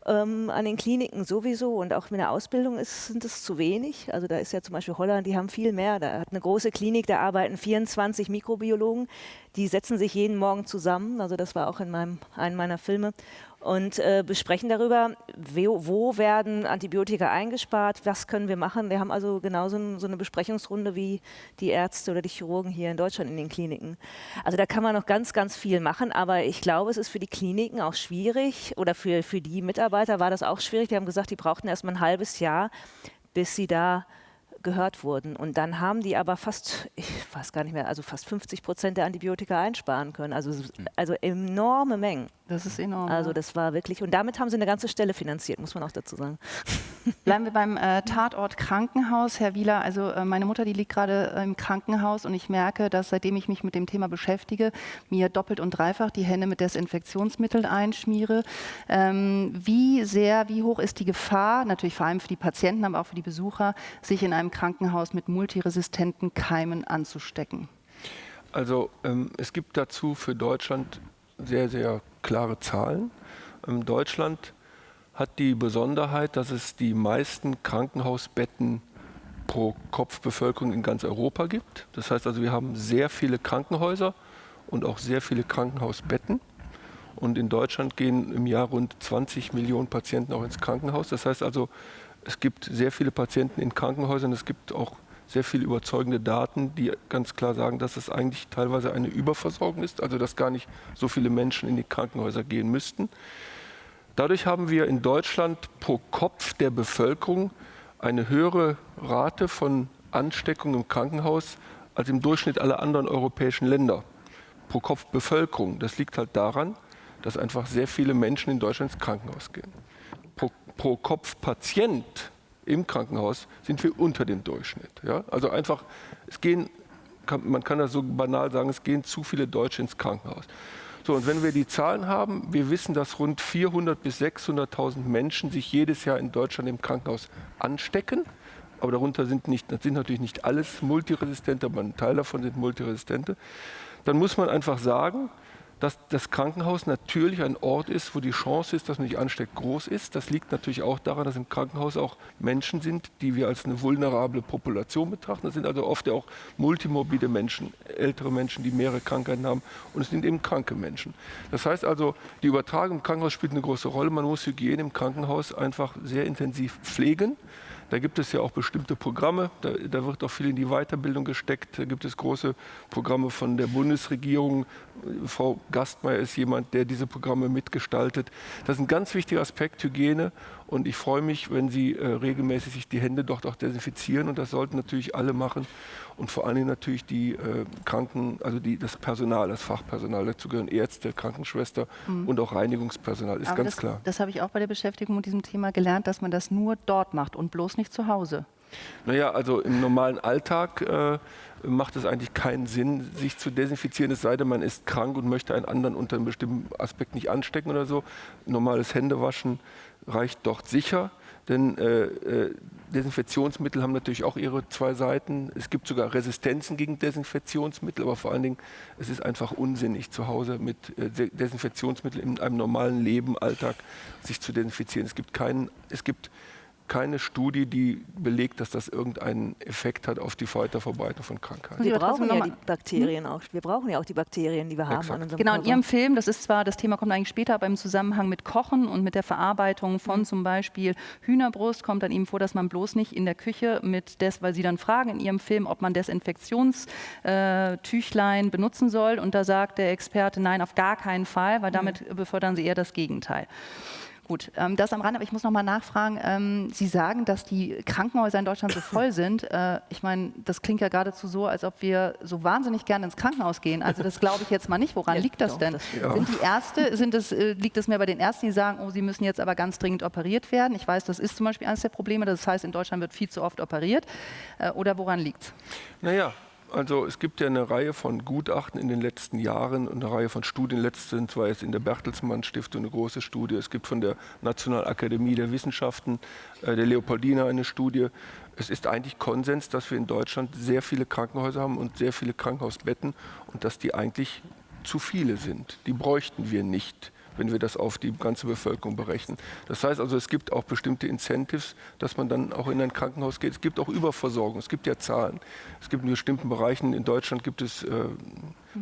Ähm, an den Kliniken sowieso und auch mit der Ausbildung ist, sind es zu wenig. Also da ist ja zum Beispiel Holland, die haben viel mehr. Da hat eine große Klinik, da arbeiten 24 Mikrobiologen. Die setzen sich jeden Morgen zusammen. Also das war auch in meinem, einem meiner Filme und äh, besprechen darüber, wo, wo, werden Antibiotika eingespart, was können wir machen. Wir haben also genauso so eine Besprechungsrunde wie die Ärzte oder die Chirurgen hier in Deutschland in den Kliniken. Also da kann man noch ganz, ganz viel machen, aber ich glaube, es ist für die Kliniken auch schwierig oder für, für die Mitarbeiter war das auch schwierig. Die haben gesagt, die brauchten erst mal ein halbes Jahr, bis sie da gehört wurden. Und dann haben die aber fast, ich weiß gar nicht mehr, also fast 50 Prozent der Antibiotika einsparen können. Also, also enorme Mengen. Das ist enorm. Also das war wirklich, und damit haben sie eine ganze Stelle finanziert, muss man auch dazu sagen. Bleiben wir beim äh, Tatort Krankenhaus. Herr Wieler, also äh, meine Mutter, die liegt gerade äh, im Krankenhaus und ich merke, dass seitdem ich mich mit dem Thema beschäftige, mir doppelt und dreifach die Hände mit Desinfektionsmitteln einschmiere. Ähm, wie sehr, wie hoch ist die Gefahr, natürlich vor allem für die Patienten, aber auch für die Besucher, sich in einem Krankenhaus mit multiresistenten Keimen anzustecken? Also ähm, es gibt dazu für Deutschland sehr, sehr klare Zahlen. Ähm, Deutschland hat die Besonderheit, dass es die meisten Krankenhausbetten pro Kopfbevölkerung in ganz Europa gibt. Das heißt also, wir haben sehr viele Krankenhäuser und auch sehr viele Krankenhausbetten. Und in Deutschland gehen im Jahr rund 20 Millionen Patienten auch ins Krankenhaus. Das heißt also, es gibt sehr viele Patienten in Krankenhäusern. Es gibt auch sehr viele überzeugende Daten, die ganz klar sagen, dass es eigentlich teilweise eine Überversorgung ist, also dass gar nicht so viele Menschen in die Krankenhäuser gehen müssten. Dadurch haben wir in Deutschland pro Kopf der Bevölkerung eine höhere Rate von Ansteckung im Krankenhaus als im Durchschnitt aller anderen europäischen Länder pro Kopf Bevölkerung. Das liegt halt daran, dass einfach sehr viele Menschen in Deutschland ins Krankenhaus gehen. Pro, Kopf Patient im Krankenhaus sind wir unter dem Durchschnitt. Ja? Also einfach, es gehen, kann, man kann das so banal sagen, es gehen zu viele Deutsche ins Krankenhaus. So, und wenn wir die Zahlen haben, wir wissen, dass rund 400.000 bis 600.000 Menschen sich jedes Jahr in Deutschland im Krankenhaus anstecken. Aber darunter sind, nicht, sind natürlich nicht alles Multiresistente, aber ein Teil davon sind Multiresistente. Dann muss man einfach sagen, dass das Krankenhaus natürlich ein Ort ist, wo die Chance ist, dass man sich ansteckt, groß ist. Das liegt natürlich auch daran, dass im Krankenhaus auch Menschen sind, die wir als eine vulnerable Population betrachten. Das sind also oft auch multimorbide Menschen, ältere Menschen, die mehrere Krankheiten haben und es sind eben kranke Menschen. Das heißt also, die Übertragung im Krankenhaus spielt eine große Rolle. Man muss Hygiene im Krankenhaus einfach sehr intensiv pflegen. Da gibt es ja auch bestimmte Programme, da, da, wird auch viel in die Weiterbildung gesteckt. Da gibt es große Programme von der Bundesregierung. Frau Gastmeier ist jemand, der diese Programme mitgestaltet. Das ist ein ganz wichtiger Aspekt, Hygiene. Und ich freue mich, wenn Sie äh, regelmäßig sich die Hände dort auch desinfizieren. Und das sollten natürlich alle machen. Und vor allen Dingen natürlich die äh, Kranken, also die, das Personal, das Fachpersonal. Dazu gehören Ärzte, Krankenschwester mhm. und auch Reinigungspersonal, ist Aber ganz das, klar. Das habe ich auch bei der Beschäftigung mit diesem Thema gelernt, dass man das nur dort macht und bloß nicht zu Hause. Naja, also im normalen Alltag äh, macht es eigentlich keinen Sinn, sich zu desinfizieren, es sei denn, man ist krank und möchte einen anderen unter einem bestimmten Aspekt nicht anstecken oder so. Normales Händewaschen reicht dort sicher. Denn äh, äh, Desinfektionsmittel haben natürlich auch ihre zwei Seiten. Es gibt sogar Resistenzen gegen Desinfektionsmittel, aber vor allen Dingen, es ist einfach unsinnig, zu Hause mit äh, Desinfektionsmitteln in einem normalen Leben, Alltag sich zu desinfizieren. Es gibt keinen, es gibt keine Studie, die belegt, dass das irgendeinen Effekt hat auf die Weiterverbreitung von Krankheiten. Wir brauchen ja die Bakterien auch. Wir brauchen ja auch die Bakterien, die wir Exakt. haben. genau, in Ihrem Film, das ist zwar, das Thema kommt eigentlich später, aber im Zusammenhang mit Kochen und mit der Verarbeitung von mhm. zum Beispiel Hühnerbrust kommt dann eben vor, dass man bloß nicht in der Küche mit des, weil Sie dann fragen in Ihrem Film, ob man Desinfektionstüchlein äh, benutzen soll. Und da sagt der Experte, nein, auf gar keinen Fall, weil mhm. damit mhm. befördern Sie eher das Gegenteil. Gut, ähm, das am Rand, aber ich muss noch mal nachfragen. Ähm, Sie sagen, dass die Krankenhäuser in Deutschland so voll sind. Äh, ich meine, das klingt ja geradezu so, als ob wir so wahnsinnig gerne ins Krankenhaus gehen. Also das glaube ich jetzt mal nicht. Woran ja, liegt das doch, denn? Das, ja. Sind die Ärzte, sind es, äh, liegt es mehr bei den Ärzten, die sagen, oh, sie müssen jetzt aber ganz dringend operiert werden? Ich weiß, das ist zum Beispiel eines der Probleme. Das heißt, in Deutschland wird viel zu oft operiert. Äh, oder woran liegt es? Naja, also es gibt ja eine Reihe von Gutachten in den letzten Jahren und eine Reihe von Studien. Letztens war jetzt in der Bertelsmann Stiftung eine große Studie. Es gibt von der Nationalakademie der Wissenschaften, äh, der Leopoldina eine Studie. Es ist eigentlich Konsens, dass wir in Deutschland sehr viele Krankenhäuser haben und sehr viele Krankenhausbetten und dass die eigentlich zu viele sind. Die bräuchten wir nicht wenn wir das auf die ganze Bevölkerung berechnen. Das heißt also, es gibt auch bestimmte Incentives, dass man dann auch in ein Krankenhaus geht. Es gibt auch Überversorgung, es gibt ja Zahlen. Es gibt in bestimmten Bereichen, in Deutschland gibt es äh,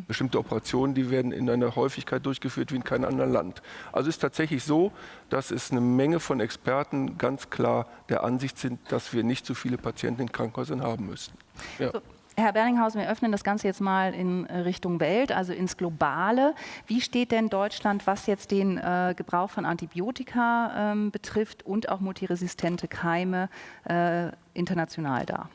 bestimmte Operationen, die werden in einer Häufigkeit durchgeführt wie in keinem anderen Land. Also ist tatsächlich so, dass es eine Menge von Experten ganz klar der Ansicht sind, dass wir nicht so viele Patienten in Krankenhäusern haben müssen. Ja. Herr Berlinghausen, wir öffnen das Ganze jetzt mal in äh, Richtung Welt, also ins Globale. Wie steht denn Deutschland, was jetzt den äh, Gebrauch von Antibiotika ähm, betrifft und auch multiresistente Keime äh, international da?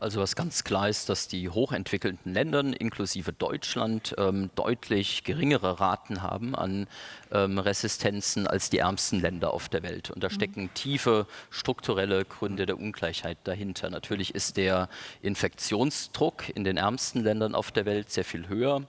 Also was ganz klar ist, dass die hochentwickelten Länder, inklusive Deutschland, ähm, deutlich geringere Raten haben an ähm, Resistenzen als die ärmsten Länder auf der Welt. Und da mhm. stecken tiefe strukturelle Gründe der Ungleichheit dahinter. Natürlich ist der Infektionsdruck in den ärmsten Ländern auf der Welt sehr viel höher.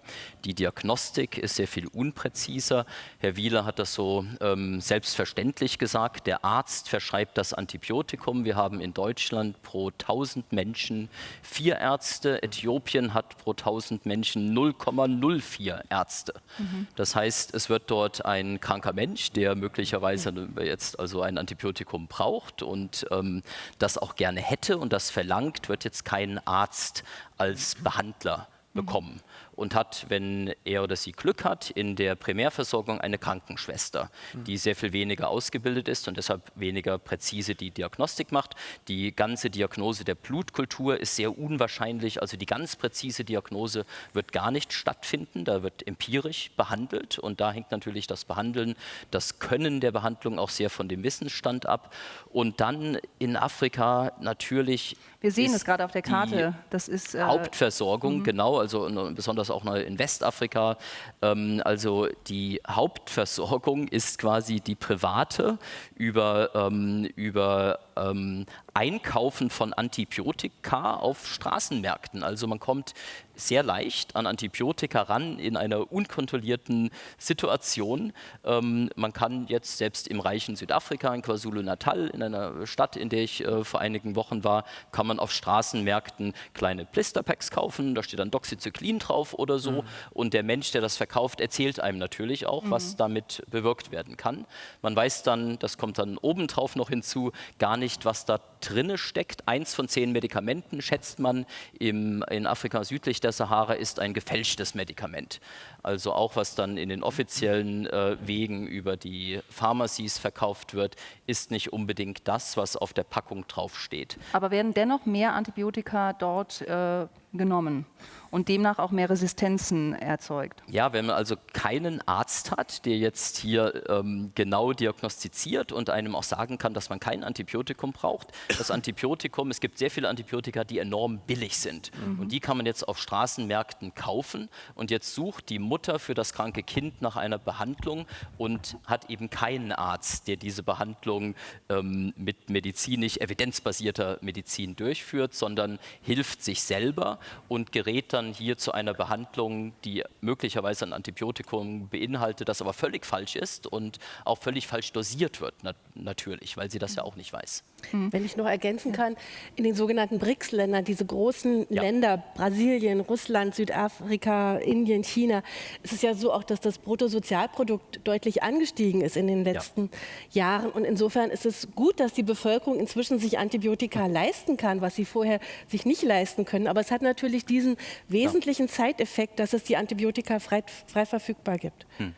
Die Diagnostik ist sehr viel unpräziser. Herr Wieler hat das so ähm, selbstverständlich gesagt. Der Arzt verschreibt das Antibiotikum. Wir haben in Deutschland pro 1000 Menschen vier Ärzte. Äthiopien hat pro 1000 Menschen 0,04 Ärzte. Mhm. Das heißt, es wird dort ein kranker Mensch, der möglicherweise mhm. jetzt also ein Antibiotikum braucht und ähm, das auch gerne hätte und das verlangt, wird jetzt kein Arzt als Behandler mhm. bekommen und hat, wenn er oder sie Glück hat, in der Primärversorgung eine Krankenschwester, mhm. die sehr viel weniger ausgebildet ist und deshalb weniger präzise die Diagnostik macht. Die ganze Diagnose der Blutkultur ist sehr unwahrscheinlich, also die ganz präzise Diagnose wird gar nicht stattfinden, da wird empirisch behandelt und da hängt natürlich das Behandeln, das Können der Behandlung auch sehr von dem Wissensstand ab. Und dann in Afrika natürlich Wir sehen es gerade auf der Karte. Das ist äh, Hauptversorgung, mhm. genau, also besonders auch in Westafrika. Ähm, also die Hauptversorgung ist quasi die private über, ähm, über ähm, Einkaufen von Antibiotika auf Straßenmärkten. Also man kommt sehr leicht an Antibiotika ran in einer unkontrollierten Situation. Ähm, man kann jetzt selbst im reichen Südafrika, in KwaZulu-Natal, in einer Stadt, in der ich äh, vor einigen Wochen war, kann man auf Straßenmärkten kleine Blisterpacks kaufen. Da steht dann Doxycyclin drauf oder so. Mhm. Und der Mensch, der das verkauft, erzählt einem natürlich auch, mhm. was damit bewirkt werden kann. Man weiß dann, das kommt dann obendrauf noch hinzu, gar nicht, was da drinne steckt. Eins von zehn Medikamenten, schätzt man, im, in Afrika südlich der Sahara ist ein gefälschtes Medikament. Also auch was dann in den offiziellen äh, Wegen über die Pharmacies verkauft wird, ist nicht unbedingt das, was auf der Packung draufsteht. Aber werden dennoch mehr Antibiotika dort äh, genommen? Und demnach auch mehr Resistenzen erzeugt. Ja, wenn man also keinen Arzt hat, der jetzt hier ähm, genau diagnostiziert und einem auch sagen kann, dass man kein Antibiotikum braucht. Das Antibiotikum, es gibt sehr viele Antibiotika, die enorm billig sind mhm. und die kann man jetzt auf Straßenmärkten kaufen und jetzt sucht die Mutter für das kranke Kind nach einer Behandlung und hat eben keinen Arzt, der diese Behandlung ähm, mit medizinisch evidenzbasierter Medizin durchführt, sondern hilft sich selber und gerät dann dann hier zu einer Behandlung, die möglicherweise ein Antibiotikum beinhaltet, das aber völlig falsch ist und auch völlig falsch dosiert wird, nat natürlich, weil sie das ja auch nicht weiß. Hm. Wenn ich noch ergänzen kann, in den sogenannten BRICS-Ländern, diese großen ja. Länder, Brasilien, Russland, Südafrika, Indien, China, ist es ja so auch, dass das Bruttosozialprodukt deutlich angestiegen ist in den letzten ja. Jahren. Und insofern ist es gut, dass die Bevölkerung inzwischen sich Antibiotika leisten kann, was sie vorher sich nicht leisten können. Aber es hat natürlich diesen wesentlichen ja. Zeiteffekt, dass es die Antibiotika frei, frei verfügbar gibt. Hm.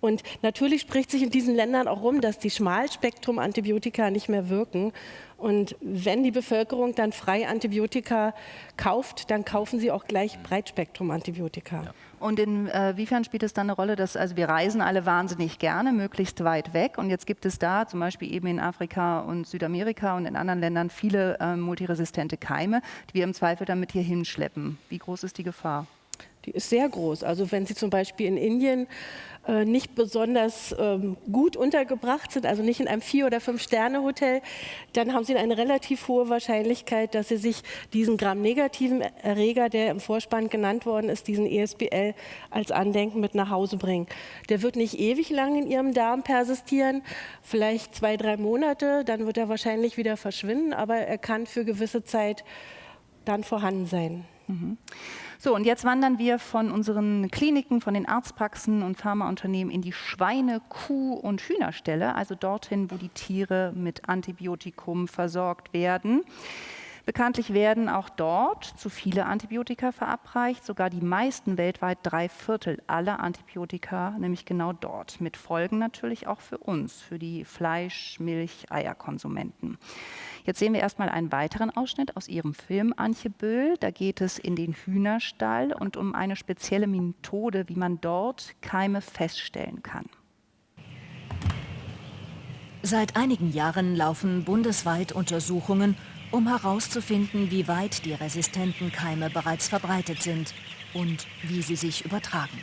Und natürlich spricht sich in diesen Ländern auch rum, dass die Schmalspektrum-Antibiotika nicht mehr wirken. Und wenn die Bevölkerung dann frei Antibiotika kauft, dann kaufen sie auch gleich Breitspektrum-Antibiotika. Ja. Und inwiefern äh, spielt es dann eine Rolle, dass also wir reisen alle wahnsinnig gerne, möglichst weit weg. Und jetzt gibt es da zum Beispiel eben in Afrika und Südamerika und in anderen Ländern viele äh, multiresistente Keime, die wir im Zweifel damit hier hinschleppen. Wie groß ist die Gefahr? Die ist sehr groß. Also wenn Sie zum Beispiel in Indien äh, nicht besonders ähm, gut untergebracht sind, also nicht in einem Vier- oder Fünf-Sterne-Hotel, dann haben Sie eine relativ hohe Wahrscheinlichkeit, dass Sie sich diesen gramnegativen Erreger, der im Vorspann genannt worden ist, diesen ESBL als Andenken mit nach Hause bringen. Der wird nicht ewig lang in Ihrem Darm persistieren, vielleicht zwei, drei Monate, dann wird er wahrscheinlich wieder verschwinden, aber er kann für gewisse Zeit dann vorhanden sein. Mhm. So, und jetzt wandern wir von unseren Kliniken, von den Arztpraxen und Pharmaunternehmen in die Schweine-, Kuh- und Hühnerställe, also dorthin, wo die Tiere mit Antibiotikum versorgt werden. Bekanntlich werden auch dort zu viele Antibiotika verabreicht, sogar die meisten weltweit, drei Viertel aller Antibiotika, nämlich genau dort, mit Folgen natürlich auch für uns, für die Fleisch-, Milch-, Eierkonsumenten. Jetzt sehen wir erstmal einen weiteren Ausschnitt aus ihrem Film Antje Böhl. Da geht es in den Hühnerstall und um eine spezielle Methode, wie man dort Keime feststellen kann. Seit einigen Jahren laufen bundesweit Untersuchungen, um herauszufinden, wie weit die resistenten Keime bereits verbreitet sind und wie sie sich übertragen.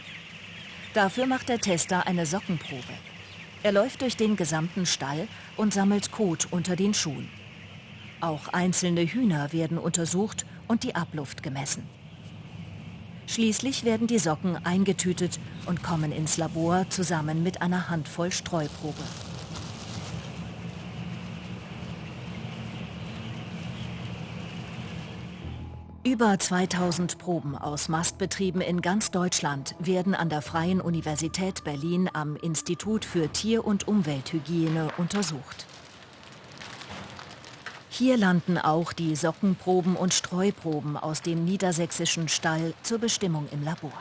Dafür macht der Tester eine Sockenprobe. Er läuft durch den gesamten Stall und sammelt Kot unter den Schuhen. Auch einzelne Hühner werden untersucht und die Abluft gemessen. Schließlich werden die Socken eingetütet und kommen ins Labor zusammen mit einer Handvoll Streuprobe. Über 2000 Proben aus Mastbetrieben in ganz Deutschland werden an der Freien Universität Berlin am Institut für Tier- und Umwelthygiene untersucht. Hier landen auch die Sockenproben und Streuproben aus dem niedersächsischen Stall zur Bestimmung im Labor.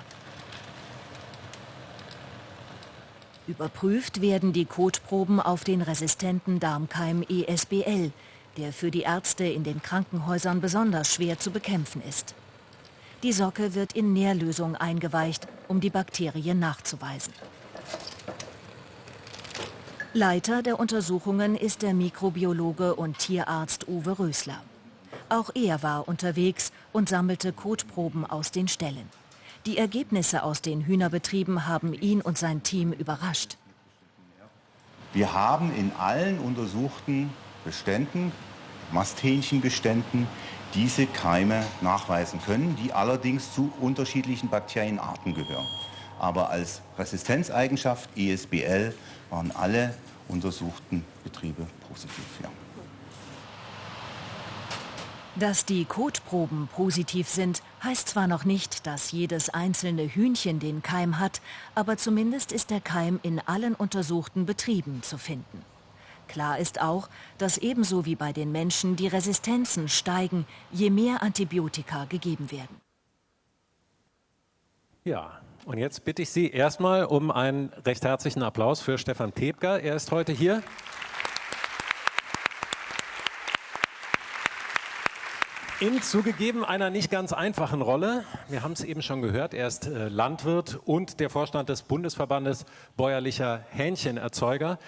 Überprüft werden die Kotproben auf den resistenten Darmkeim ESBL, der für die Ärzte in den Krankenhäusern besonders schwer zu bekämpfen ist. Die Socke wird in Nährlösung eingeweicht, um die Bakterien nachzuweisen. Leiter der Untersuchungen ist der Mikrobiologe und Tierarzt Uwe Rösler. Auch er war unterwegs und sammelte Kotproben aus den Ställen. Die Ergebnisse aus den Hühnerbetrieben haben ihn und sein Team überrascht. Wir haben in allen untersuchten Beständen, Masthähnchenbeständen, diese Keime nachweisen können, die allerdings zu unterschiedlichen Bakterienarten gehören. Aber als Resistenzeigenschaft ESBL waren alle untersuchten Betriebe positiv. Ja. Dass die Kotproben positiv sind, heißt zwar noch nicht, dass jedes einzelne Hühnchen den Keim hat, aber zumindest ist der Keim in allen untersuchten Betrieben zu finden. Klar ist auch, dass ebenso wie bei den Menschen die Resistenzen steigen, je mehr Antibiotika gegeben werden. Ja, und jetzt bitte ich Sie erstmal um einen recht herzlichen Applaus für Stefan Tebker. Er ist heute hier. In zugegeben einer nicht ganz einfachen Rolle. Wir haben es eben schon gehört, er ist äh, Landwirt und der Vorstand des Bundesverbandes bäuerlicher Hähnchenerzeuger.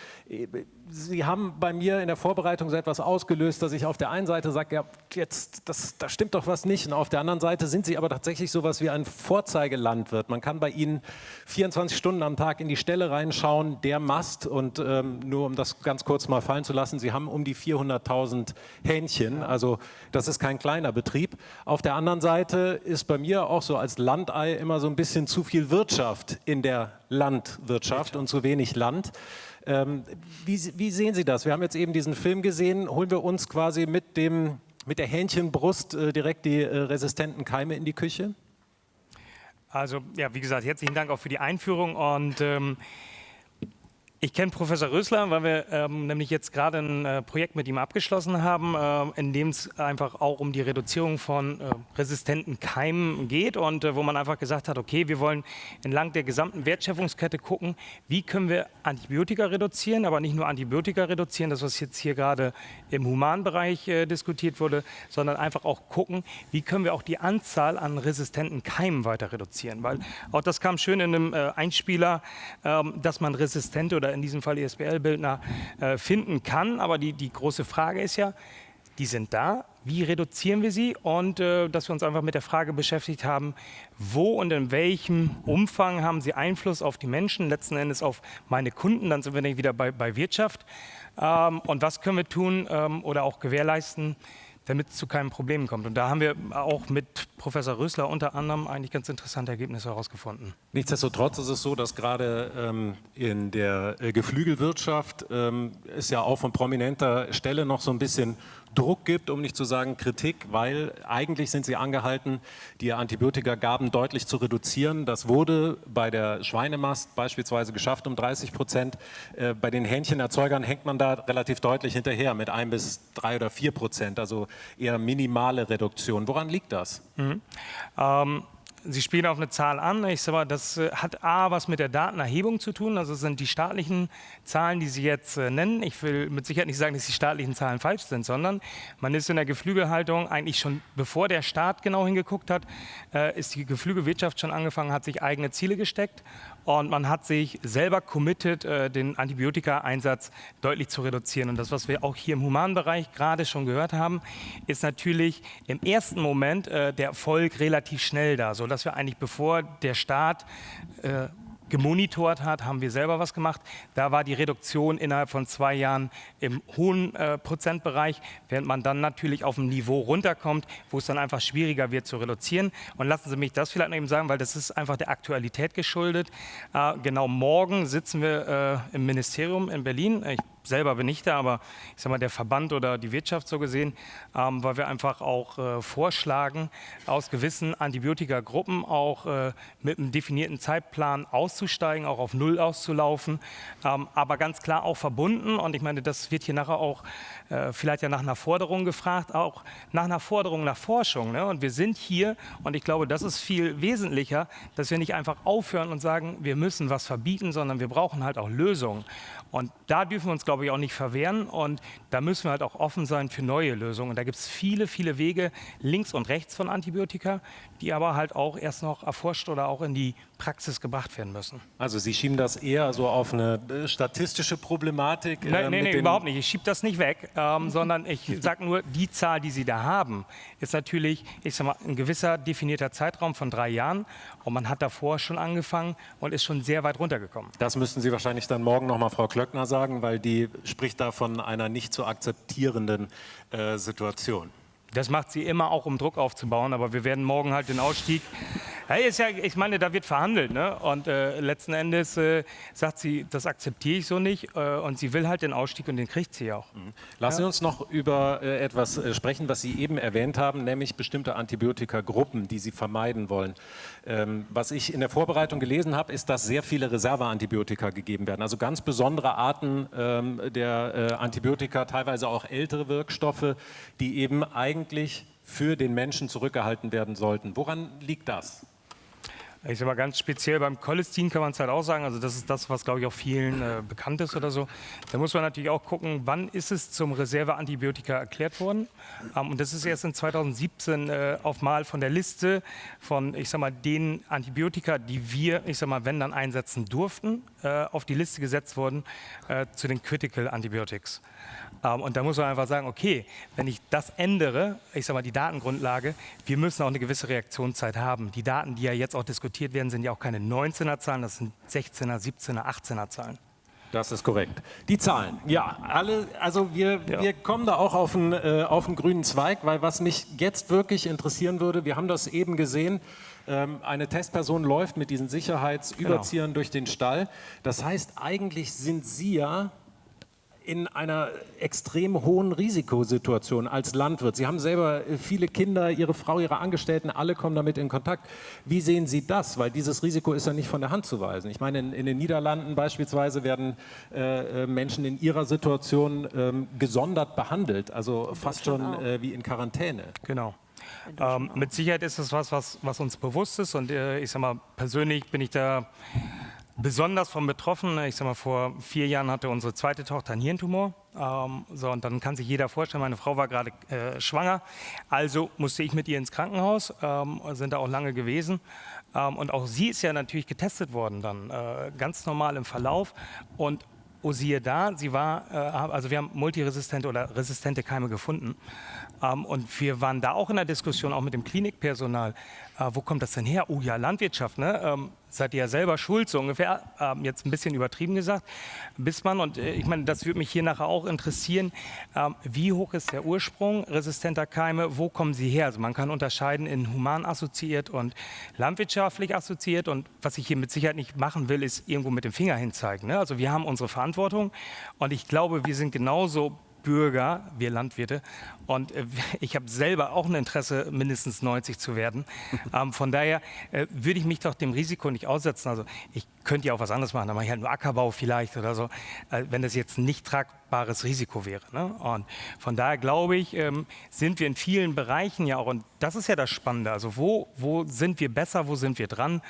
Sie haben bei mir in der Vorbereitung so etwas ausgelöst, dass ich auf der einen Seite sage, ja, jetzt, das, da stimmt doch was nicht. Und auf der anderen Seite sind Sie aber tatsächlich so etwas wie ein Vorzeigelandwirt. Man kann bei Ihnen 24 Stunden am Tag in die Stelle reinschauen, der Mast. Und ähm, nur um das ganz kurz mal fallen zu lassen, Sie haben um die 400.000 Hähnchen. Also das ist kein kleiner Betrieb. Auf der anderen Seite ist bei mir auch so als Landei immer so ein bisschen zu viel Wirtschaft in der Landwirtschaft und zu wenig Land. Ähm, wie, wie, sehen Sie das? Wir haben jetzt eben diesen Film gesehen. Holen wir uns quasi mit, dem, mit der Hähnchenbrust äh, direkt die äh, resistenten Keime in die Küche? Also ja, wie gesagt, herzlichen Dank auch für die Einführung und ähm, ich kenne Professor Rösler, weil wir ähm, nämlich jetzt gerade ein äh, Projekt mit ihm abgeschlossen haben, äh, in dem es einfach auch um die Reduzierung von äh, resistenten Keimen geht und äh, wo man einfach gesagt hat, okay, wir wollen entlang der gesamten Wertschöpfungskette gucken, wie können wir Antibiotika reduzieren, aber nicht nur Antibiotika reduzieren, das was jetzt hier gerade im Humanbereich äh, diskutiert wurde, sondern einfach auch gucken, wie können wir auch die Anzahl an resistenten Keimen weiter reduzieren, weil auch das kam schön in einem äh, Einspieler, ähm, dass man resistente oder in diesem Fall ISBL-Bildner, äh, finden kann. Aber die, die große Frage ist ja, die sind da, wie reduzieren wir sie? Und äh, dass wir uns einfach mit der Frage beschäftigt haben, wo und in welchem Umfang haben sie Einfluss auf die Menschen, letzten Endes auf meine Kunden, dann sind wir nicht wieder bei, bei Wirtschaft. Ähm, und was können wir tun ähm, oder auch gewährleisten, damit es zu keinen Problemen kommt. Und da haben wir auch mit Professor Rösler unter anderem eigentlich ganz interessante Ergebnisse herausgefunden. Nichtsdestotrotz ist es so, dass gerade ähm, in der äh, Geflügelwirtschaft ähm, es ja auch von prominenter Stelle noch so ein bisschen Druck gibt, um nicht zu sagen Kritik, weil eigentlich sind sie angehalten, die Antibiotikagaben deutlich zu reduzieren. Das wurde bei der Schweinemast beispielsweise geschafft um 30 Prozent. Äh, bei den Hähnchenerzeugern hängt man da relativ deutlich hinterher mit ein bis drei oder vier Prozent, also eher minimale Reduktion. Woran liegt das? Mhm. Ähm Sie spielen auf eine Zahl an. Ich sage mal, das äh, hat A, was mit der Datenerhebung zu tun. Also sind die staatlichen Zahlen, die Sie jetzt äh, nennen. Ich will mit Sicherheit nicht sagen, dass die staatlichen Zahlen falsch sind, sondern man ist in der Geflügelhaltung eigentlich schon, bevor der Staat genau hingeguckt hat, äh, ist die Geflügelwirtschaft schon angefangen, hat sich eigene Ziele gesteckt und man hat sich selber committed, den Antibiotika-Einsatz deutlich zu reduzieren. Und das, was wir auch hier im Humanbereich gerade schon gehört haben, ist natürlich im ersten Moment der Erfolg relativ schnell da, so dass wir eigentlich bevor der Staat äh, gemonitort hat, haben wir selber was gemacht. Da war die Reduktion innerhalb von zwei Jahren im hohen äh, Prozentbereich, während man dann natürlich auf ein Niveau runterkommt, wo es dann einfach schwieriger wird zu reduzieren. Und lassen Sie mich das vielleicht noch eben sagen, weil das ist einfach der Aktualität geschuldet. Äh, genau morgen sitzen wir äh, im Ministerium in Berlin. Ich selber bin ich da, aber ich sage mal der Verband oder die Wirtschaft so gesehen, ähm, weil wir einfach auch äh, vorschlagen, aus gewissen Antibiotikagruppen auch äh, mit einem definierten Zeitplan auszusteigen, auch auf Null auszulaufen, ähm, aber ganz klar auch verbunden. Und ich meine, das wird hier nachher auch äh, vielleicht ja nach einer Forderung gefragt, auch nach einer Forderung nach Forschung. Ne? Und wir sind hier und ich glaube, das ist viel wesentlicher, dass wir nicht einfach aufhören und sagen, wir müssen was verbieten, sondern wir brauchen halt auch Lösungen. Und da dürfen wir uns, glaube ich, auch nicht verwehren. Und da müssen wir halt auch offen sein für neue Lösungen. Und da gibt es viele, viele Wege links und rechts von Antibiotika, die aber halt auch erst noch erforscht oder auch in die Praxis gebracht werden müssen. Also Sie schieben das eher so auf eine äh, statistische Problematik? Äh, nein, nein, nee, überhaupt nicht. Ich schiebe das nicht weg, ähm, sondern ich sage nur, die Zahl, die Sie da haben, ist natürlich, ich sag mal, ein gewisser definierter Zeitraum von drei Jahren. Und man hat davor schon angefangen und ist schon sehr weit runtergekommen. Das müssten Sie wahrscheinlich dann morgen noch mal Frau Klöckner sagen, weil die spricht da von einer nicht zu akzeptierenden äh, Situation. Das macht sie immer auch, um Druck aufzubauen, aber wir werden morgen halt den Ausstieg Hey, ist ja, ich meine, da wird verhandelt. Ne? Und äh, letzten Endes äh, sagt sie, das akzeptiere ich so nicht. Äh, und sie will halt den Ausstieg und den kriegt sie auch. Mhm. Lassen Sie uns noch über äh, etwas äh, sprechen, was Sie eben erwähnt haben, nämlich bestimmte Antibiotikagruppen, die Sie vermeiden wollen. Ähm, was ich in der Vorbereitung gelesen habe, ist, dass sehr viele Reserveantibiotika gegeben werden. Also ganz besondere Arten ähm, der äh, Antibiotika, teilweise auch ältere Wirkstoffe, die eben eigentlich für den Menschen zurückgehalten werden sollten. Woran liegt das? Ich sage mal ganz speziell beim Cholestin kann man es halt auch sagen, also das ist das, was glaube ich auch vielen äh, bekannt ist oder so. Da muss man natürlich auch gucken, wann ist es zum Reserveantibiotika erklärt worden. Ähm, und das ist erst in 2017 äh, auf mal von der Liste von, ich sag mal, den Antibiotika, die wir, ich sag mal, wenn dann einsetzen durften, äh, auf die Liste gesetzt worden äh, zu den Critical Antibiotics. Ähm, und da muss man einfach sagen, okay, wenn ich das ändere, ich sage mal die Datengrundlage, wir müssen auch eine gewisse Reaktionszeit haben. Die Daten, die ja jetzt auch diskutiert werden, sind ja auch keine 19er Zahlen, das sind 16er, 17er, 18er Zahlen. Das ist korrekt. Die Zahlen, ja, alle, also wir, ja. wir kommen da auch auf einen, äh, auf einen grünen Zweig, weil was mich jetzt wirklich interessieren würde, wir haben das eben gesehen, ähm, eine Testperson läuft mit diesen Sicherheitsüberziehern genau. durch den Stall. Das heißt, eigentlich sind Sie ja in einer extrem hohen Risikosituation als Landwirt. Sie haben selber äh, viele Kinder, Ihre Frau, Ihre Angestellten, alle kommen damit in Kontakt. Wie sehen Sie das? Weil dieses Risiko ist ja nicht von der Hand zu weisen. Ich meine, in, in den Niederlanden beispielsweise werden äh, äh Menschen in ihrer Situation ähm, gesondert behandelt, also fast schon äh, wie in Quarantäne. Genau. Ähm, mit Sicherheit ist es was, was, was uns bewusst ist und äh, ich sage mal, persönlich bin ich da besonders von betroffen. Ich sag mal, vor vier Jahren hatte unsere zweite Tochter einen Hirntumor. Ähm, so, und dann kann sich jeder vorstellen, meine Frau war gerade äh, schwanger. Also musste ich mit ihr ins Krankenhaus, ähm, sind da auch lange gewesen. Ähm, und auch sie ist ja natürlich getestet worden dann, äh, ganz normal im Verlauf. Und oh siehe da, sie war, äh, also wir haben multiresistente oder resistente Keime gefunden. Ähm, und wir waren da auch in der Diskussion, auch mit dem Klinikpersonal. Äh, wo kommt das denn her? Oh ja, Landwirtschaft, ne? Ähm, seid ihr ja selber schuld, so ungefähr, ähm, jetzt ein bisschen übertrieben gesagt, bis man, und äh, ich meine, das würde mich hier nachher auch interessieren, ähm, wie hoch ist der Ursprung resistenter Keime, wo kommen sie her? Also man kann unterscheiden in human assoziiert und landwirtschaftlich assoziiert und was ich hier mit Sicherheit nicht machen will, ist irgendwo mit dem Finger hinzeigen. Ne? Also wir haben unsere Verantwortung und ich glaube, wir sind genauso Bürger, wir Landwirte. Und äh, ich habe selber auch ein Interesse, mindestens 90 zu werden. Ähm, von daher äh, würde ich mich doch dem Risiko nicht aussetzen. Also ich könnte ja auch was anderes machen, dann mache ich halt nur Ackerbau vielleicht oder so, äh, wenn das jetzt nicht tragbares Risiko wäre. Ne? Und von daher glaube ich, ähm, sind wir in vielen Bereichen ja auch, und das ist ja das Spannende, also wo, wo sind wir besser, wo sind wir dran?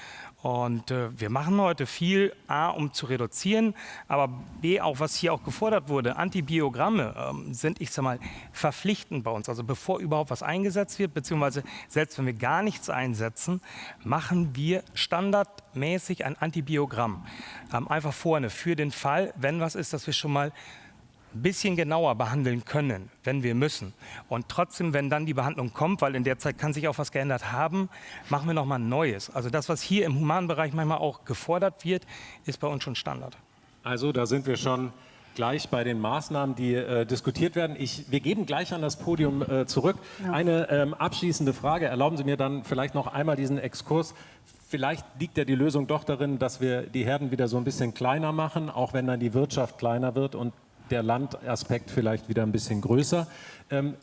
Und äh, wir machen heute viel, A, um zu reduzieren, aber B, auch was hier auch gefordert wurde, Antibiogramme ähm, sind, ich sag mal, verpflichtend bei uns. Also bevor überhaupt was eingesetzt wird, beziehungsweise selbst wenn wir gar nichts einsetzen, machen wir standardmäßig ein Antibiogramm. Ähm, einfach vorne für den Fall, wenn was ist, dass wir schon mal ein bisschen genauer behandeln können, wenn wir müssen. Und trotzdem, wenn dann die Behandlung kommt, weil in der Zeit kann sich auch was geändert haben, machen wir nochmal ein neues. Also das, was hier im humanen Bereich manchmal auch gefordert wird, ist bei uns schon Standard. Also da sind wir schon gleich bei den Maßnahmen, die äh, diskutiert werden. Ich, wir geben gleich an das Podium äh, zurück. Ja. Eine ähm, abschließende Frage. Erlauben Sie mir dann vielleicht noch einmal diesen Exkurs. Vielleicht liegt ja die Lösung doch darin, dass wir die Herden wieder so ein bisschen kleiner machen, auch wenn dann die Wirtschaft kleiner wird und der Landaspekt vielleicht wieder ein bisschen größer. Ähm,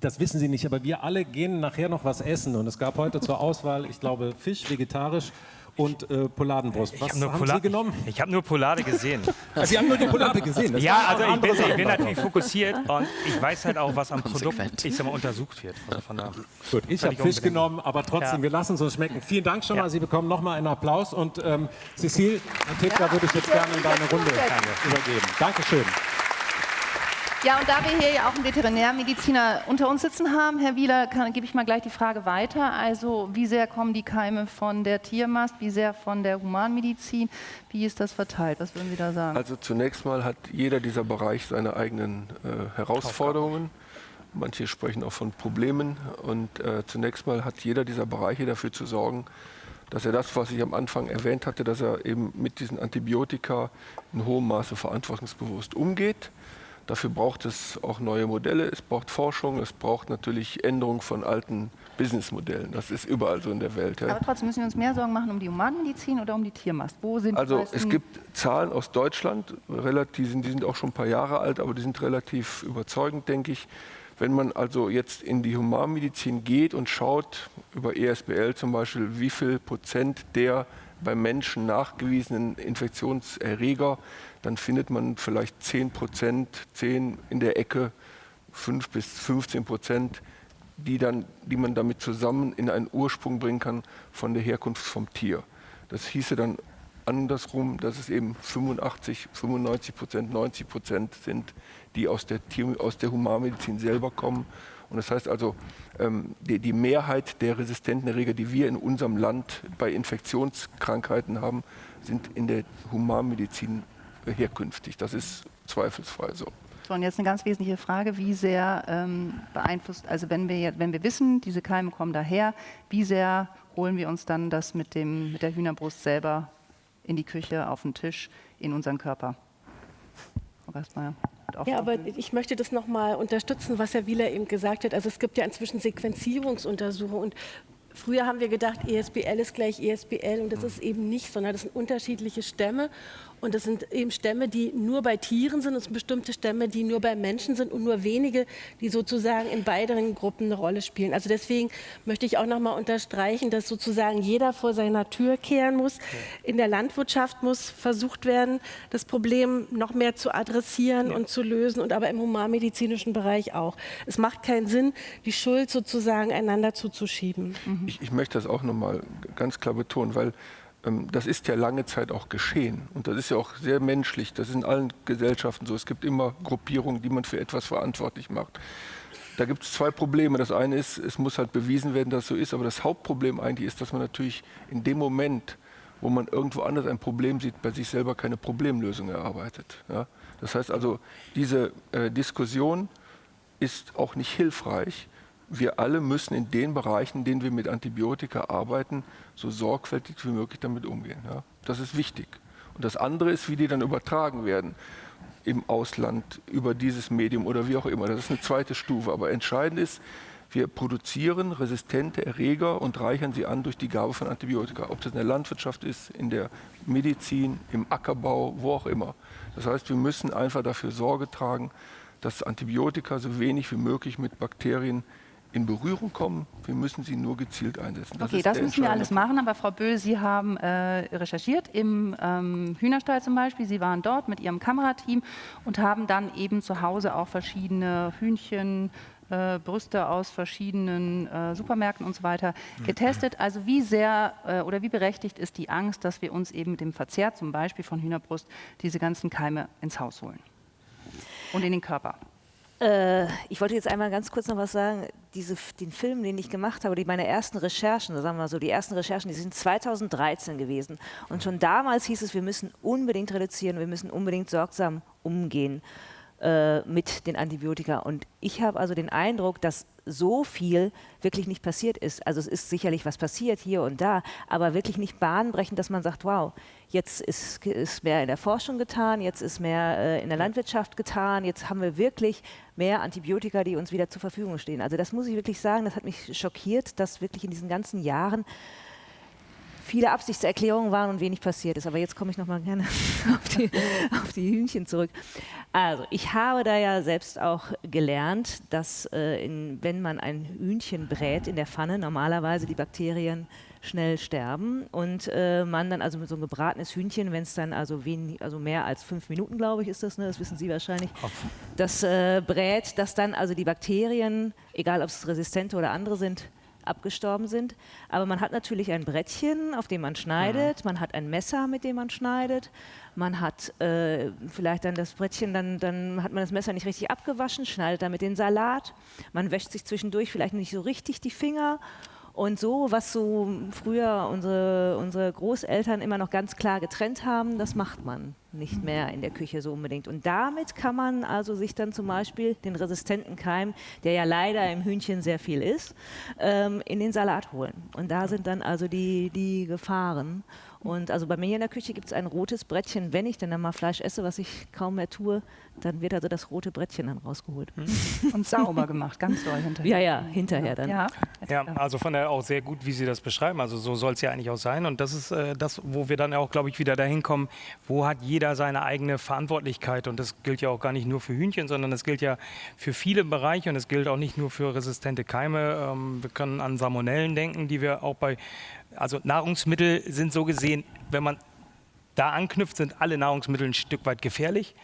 das wissen Sie nicht, aber wir alle gehen nachher noch was essen. Und es gab heute zur Auswahl, ich glaube, Fisch, vegetarisch und äh, Poladenbrust. Was hab haben Pola Sie genommen? Ich habe nur Polade gesehen. Sie haben nur die Polade gesehen? Das ja, also ich bin, ich bin, natürlich fokussiert und ich weiß halt auch, was am Produkt ich sag mal, untersucht wird. Also von Gut, ich habe Fisch genommen, aber trotzdem, ja. wir lassen es uns schmecken. Vielen Dank schon ja. mal. Sie bekommen nochmal einen Applaus. Und ähm, Cecile, einen Tipp, ja. da würde ich jetzt gerne in deine Runde übergeben. Dankeschön. Ja, und da wir hier ja auch einen Veterinärmediziner unter uns sitzen haben, Herr Wieler, gebe ich mal gleich die Frage weiter. Also wie sehr kommen die Keime von der Tiermast, wie sehr von der Humanmedizin? Wie ist das verteilt? Was würden Sie da sagen? Also zunächst mal hat jeder dieser Bereich seine eigenen äh, Herausforderungen. Manche sprechen auch von Problemen. Und äh, zunächst mal hat jeder dieser Bereiche dafür zu sorgen, dass er das, was ich am Anfang erwähnt hatte, dass er eben mit diesen Antibiotika in hohem Maße verantwortungsbewusst umgeht. Dafür braucht es auch neue Modelle, es braucht Forschung, es braucht natürlich Änderung von alten Businessmodellen. Das ist überall so in der Welt. Ja. Aber trotzdem müssen wir uns mehr Sorgen machen um die Humanmedizin oder um die Tiermast. Wo sind also es gibt Zahlen aus Deutschland, relativ, die sind auch schon ein paar Jahre alt, aber die sind relativ überzeugend, denke ich. Wenn man also jetzt in die Humanmedizin geht und schaut, über ESBL zum Beispiel, wie viel Prozent der beim Menschen nachgewiesenen Infektionserreger dann findet man vielleicht 10 Prozent, 10 in der Ecke, 5 bis 15 Prozent, die, dann, die man damit zusammen in einen Ursprung bringen kann von der Herkunft vom Tier. Das hieße dann andersrum, dass es eben 85, 95 Prozent, 90 Prozent sind, die aus der, Tier, aus der Humanmedizin selber kommen. Und das heißt also, ähm, die, die Mehrheit der resistenten Erreger, die wir in unserem Land bei Infektionskrankheiten haben, sind in der Humanmedizin herkünftig. Das ist zweifelsfrei so. Und jetzt eine ganz wesentliche Frage, wie sehr ähm, beeinflusst, also wenn wir, wenn wir wissen, diese Keime kommen daher, wie sehr holen wir uns dann das mit, dem, mit der Hühnerbrust selber in die Küche, auf den Tisch, in unseren Körper? Ja, aber ich möchte das nochmal unterstützen, was Herr Wieler eben gesagt hat. Also es gibt ja inzwischen Sequenzierungsuntersuchungen und Früher haben wir gedacht, ESBL ist gleich ESBL und das ist eben nicht, sondern das sind unterschiedliche Stämme und das sind eben Stämme, die nur bei Tieren sind. Es sind bestimmte Stämme, die nur bei Menschen sind und nur wenige, die sozusagen in beiden Gruppen eine Rolle spielen. Also deswegen möchte ich auch noch mal unterstreichen, dass sozusagen jeder vor seiner Tür kehren muss. In der Landwirtschaft muss versucht werden, das Problem noch mehr zu adressieren ja. und zu lösen und aber im humanmedizinischen Bereich auch. Es macht keinen Sinn, die Schuld sozusagen einander zuzuschieben. Mhm. Ich, ich möchte das auch noch mal ganz klar betonen, weil das ist ja lange Zeit auch geschehen. Und das ist ja auch sehr menschlich. Das ist in allen Gesellschaften so. Es gibt immer Gruppierungen, die man für etwas verantwortlich macht. Da gibt es zwei Probleme. Das eine ist, es muss halt bewiesen werden, dass es so ist. Aber das Hauptproblem eigentlich ist, dass man natürlich in dem Moment, wo man irgendwo anders ein Problem sieht, bei sich selber keine Problemlösung erarbeitet. Ja? Das heißt also, diese äh, Diskussion ist auch nicht hilfreich, wir alle müssen in den Bereichen, in denen wir mit Antibiotika arbeiten, so sorgfältig wie möglich damit umgehen. Ja? Das ist wichtig. Und das andere ist, wie die dann übertragen werden im Ausland über dieses Medium oder wie auch immer. Das ist eine zweite Stufe. Aber entscheidend ist, wir produzieren resistente Erreger und reichern sie an durch die Gabe von Antibiotika. Ob das in der Landwirtschaft ist, in der Medizin, im Ackerbau, wo auch immer. Das heißt, wir müssen einfach dafür Sorge tragen, dass Antibiotika so wenig wie möglich mit Bakterien in Berührung kommen. Wir müssen sie nur gezielt einsetzen. Das okay, das müssen wir alles machen. Aber Frau Böhl, Sie haben äh, recherchiert im ähm, Hühnerstall zum Beispiel. Sie waren dort mit Ihrem Kamerateam und haben dann eben zu Hause auch verschiedene Hühnchen, äh, Brüste aus verschiedenen äh, Supermärkten und so weiter getestet. Also wie sehr äh, oder wie berechtigt ist die Angst, dass wir uns eben mit dem Verzehr zum Beispiel von Hühnerbrust diese ganzen Keime ins Haus holen und in den Körper? Äh, ich wollte jetzt einmal ganz kurz noch was sagen. Diese, den Film, den ich gemacht habe, die, meine ersten Recherchen, sagen wir mal so, die ersten Recherchen, die sind 2013 gewesen. Und schon damals hieß es, wir müssen unbedingt reduzieren, wir müssen unbedingt sorgsam umgehen äh, mit den Antibiotika. Und ich habe also den Eindruck, dass so viel wirklich nicht passiert ist. Also es ist sicherlich was passiert hier und da, aber wirklich nicht bahnbrechend, dass man sagt, wow, jetzt ist, ist mehr in der Forschung getan, jetzt ist mehr äh, in der Landwirtschaft getan, jetzt haben wir wirklich mehr Antibiotika, die uns wieder zur Verfügung stehen. Also das muss ich wirklich sagen, das hat mich schockiert, dass wirklich in diesen ganzen Jahren viele Absichtserklärungen waren und wenig passiert ist. Aber jetzt komme ich noch mal gerne auf die, auf die, Hühnchen zurück. Also ich habe da ja selbst auch gelernt, dass äh, in, wenn man ein Hühnchen brät in der Pfanne, normalerweise die Bakterien schnell sterben und äh, man dann also mit so einem gebratenes Hühnchen, wenn es dann also wenig, also mehr als fünf Minuten, glaube ich, ist das, ne? das wissen Sie wahrscheinlich, das äh, brät, dass dann also die Bakterien, egal ob es resistente oder andere sind, abgestorben sind. Aber man hat natürlich ein Brettchen, auf dem man schneidet, man hat ein Messer, mit dem man schneidet, man hat äh, vielleicht dann das Brettchen, dann, dann hat man das Messer nicht richtig abgewaschen, schneidet damit den Salat, man wäscht sich zwischendurch vielleicht nicht so richtig die Finger und so, was so früher unsere, unsere Großeltern immer noch ganz klar getrennt haben, das macht man nicht mehr in der Küche so unbedingt. Und damit kann man also sich dann zum Beispiel den resistenten Keim, der ja leider im Hühnchen sehr viel ist, ähm, in den Salat holen. Und da sind dann also die, die Gefahren. Und also bei mir in der Küche gibt es ein rotes Brettchen. Wenn ich dann, dann mal Fleisch esse, was ich kaum mehr tue, dann wird also das rote Brettchen dann rausgeholt. Hm. Und sauber gemacht, ganz doll hinterher. Ja, ja, hinterher dann. Ja, ja also von daher auch sehr gut, wie Sie das beschreiben. Also so soll es ja eigentlich auch sein. Und das ist äh, das, wo wir dann auch, glaube ich, wieder dahin kommen, wo hat jeder seine eigene Verantwortlichkeit. Und das gilt ja auch gar nicht nur für Hühnchen, sondern das gilt ja für viele Bereiche und es gilt auch nicht nur für resistente Keime. Ähm, wir können an Salmonellen denken, die wir auch bei also Nahrungsmittel sind so gesehen, wenn man da anknüpft, sind alle Nahrungsmittel ein Stück weit gefährlich.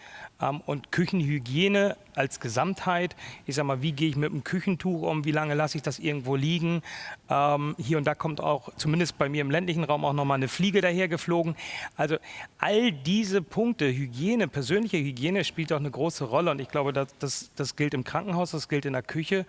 Ähm, und Küchenhygiene als Gesamtheit, ich sage mal, wie gehe ich mit dem Küchentuch um, wie lange lasse ich das irgendwo liegen. Ähm, hier und da kommt auch, zumindest bei mir im ländlichen Raum, auch nochmal eine Fliege dahergeflogen. Also all diese Punkte, Hygiene, persönliche Hygiene spielt auch eine große Rolle. Und ich glaube, das, das, das gilt im Krankenhaus, das gilt in der Küche.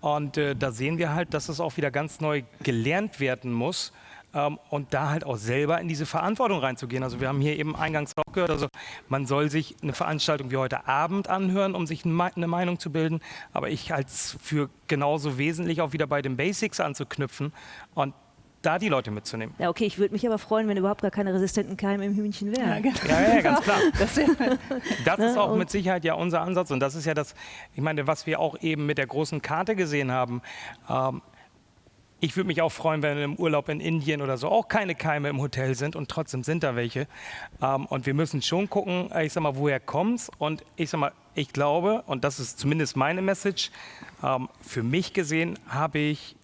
Und äh, da sehen wir halt, dass es auch wieder ganz neu gelernt werden muss ähm, und da halt auch selber in diese Verantwortung reinzugehen. Also wir haben hier eben eingangs auch gehört, also man soll sich eine Veranstaltung wie heute Abend anhören, um sich eine Meinung zu bilden, aber ich halte es für genauso wesentlich, auch wieder bei den Basics anzuknüpfen und da die Leute mitzunehmen. Ja, okay, ich würde mich aber freuen, wenn überhaupt gar keine resistenten Keime im Hühnchen wären. Ja, genau. ja, ja, ganz klar. Das, das ist auch mit Sicherheit ja unser Ansatz und das ist ja das, ich meine, was wir auch eben mit der großen Karte gesehen haben. Ähm, ich würde mich auch freuen, wenn im Urlaub in Indien oder so auch keine Keime im Hotel sind und trotzdem sind da welche. Ähm, und wir müssen schon gucken, ich sag mal, woher kommt's? Und ich sag mal, ich glaube, und das ist zumindest meine Message, ähm, für mich gesehen habe ich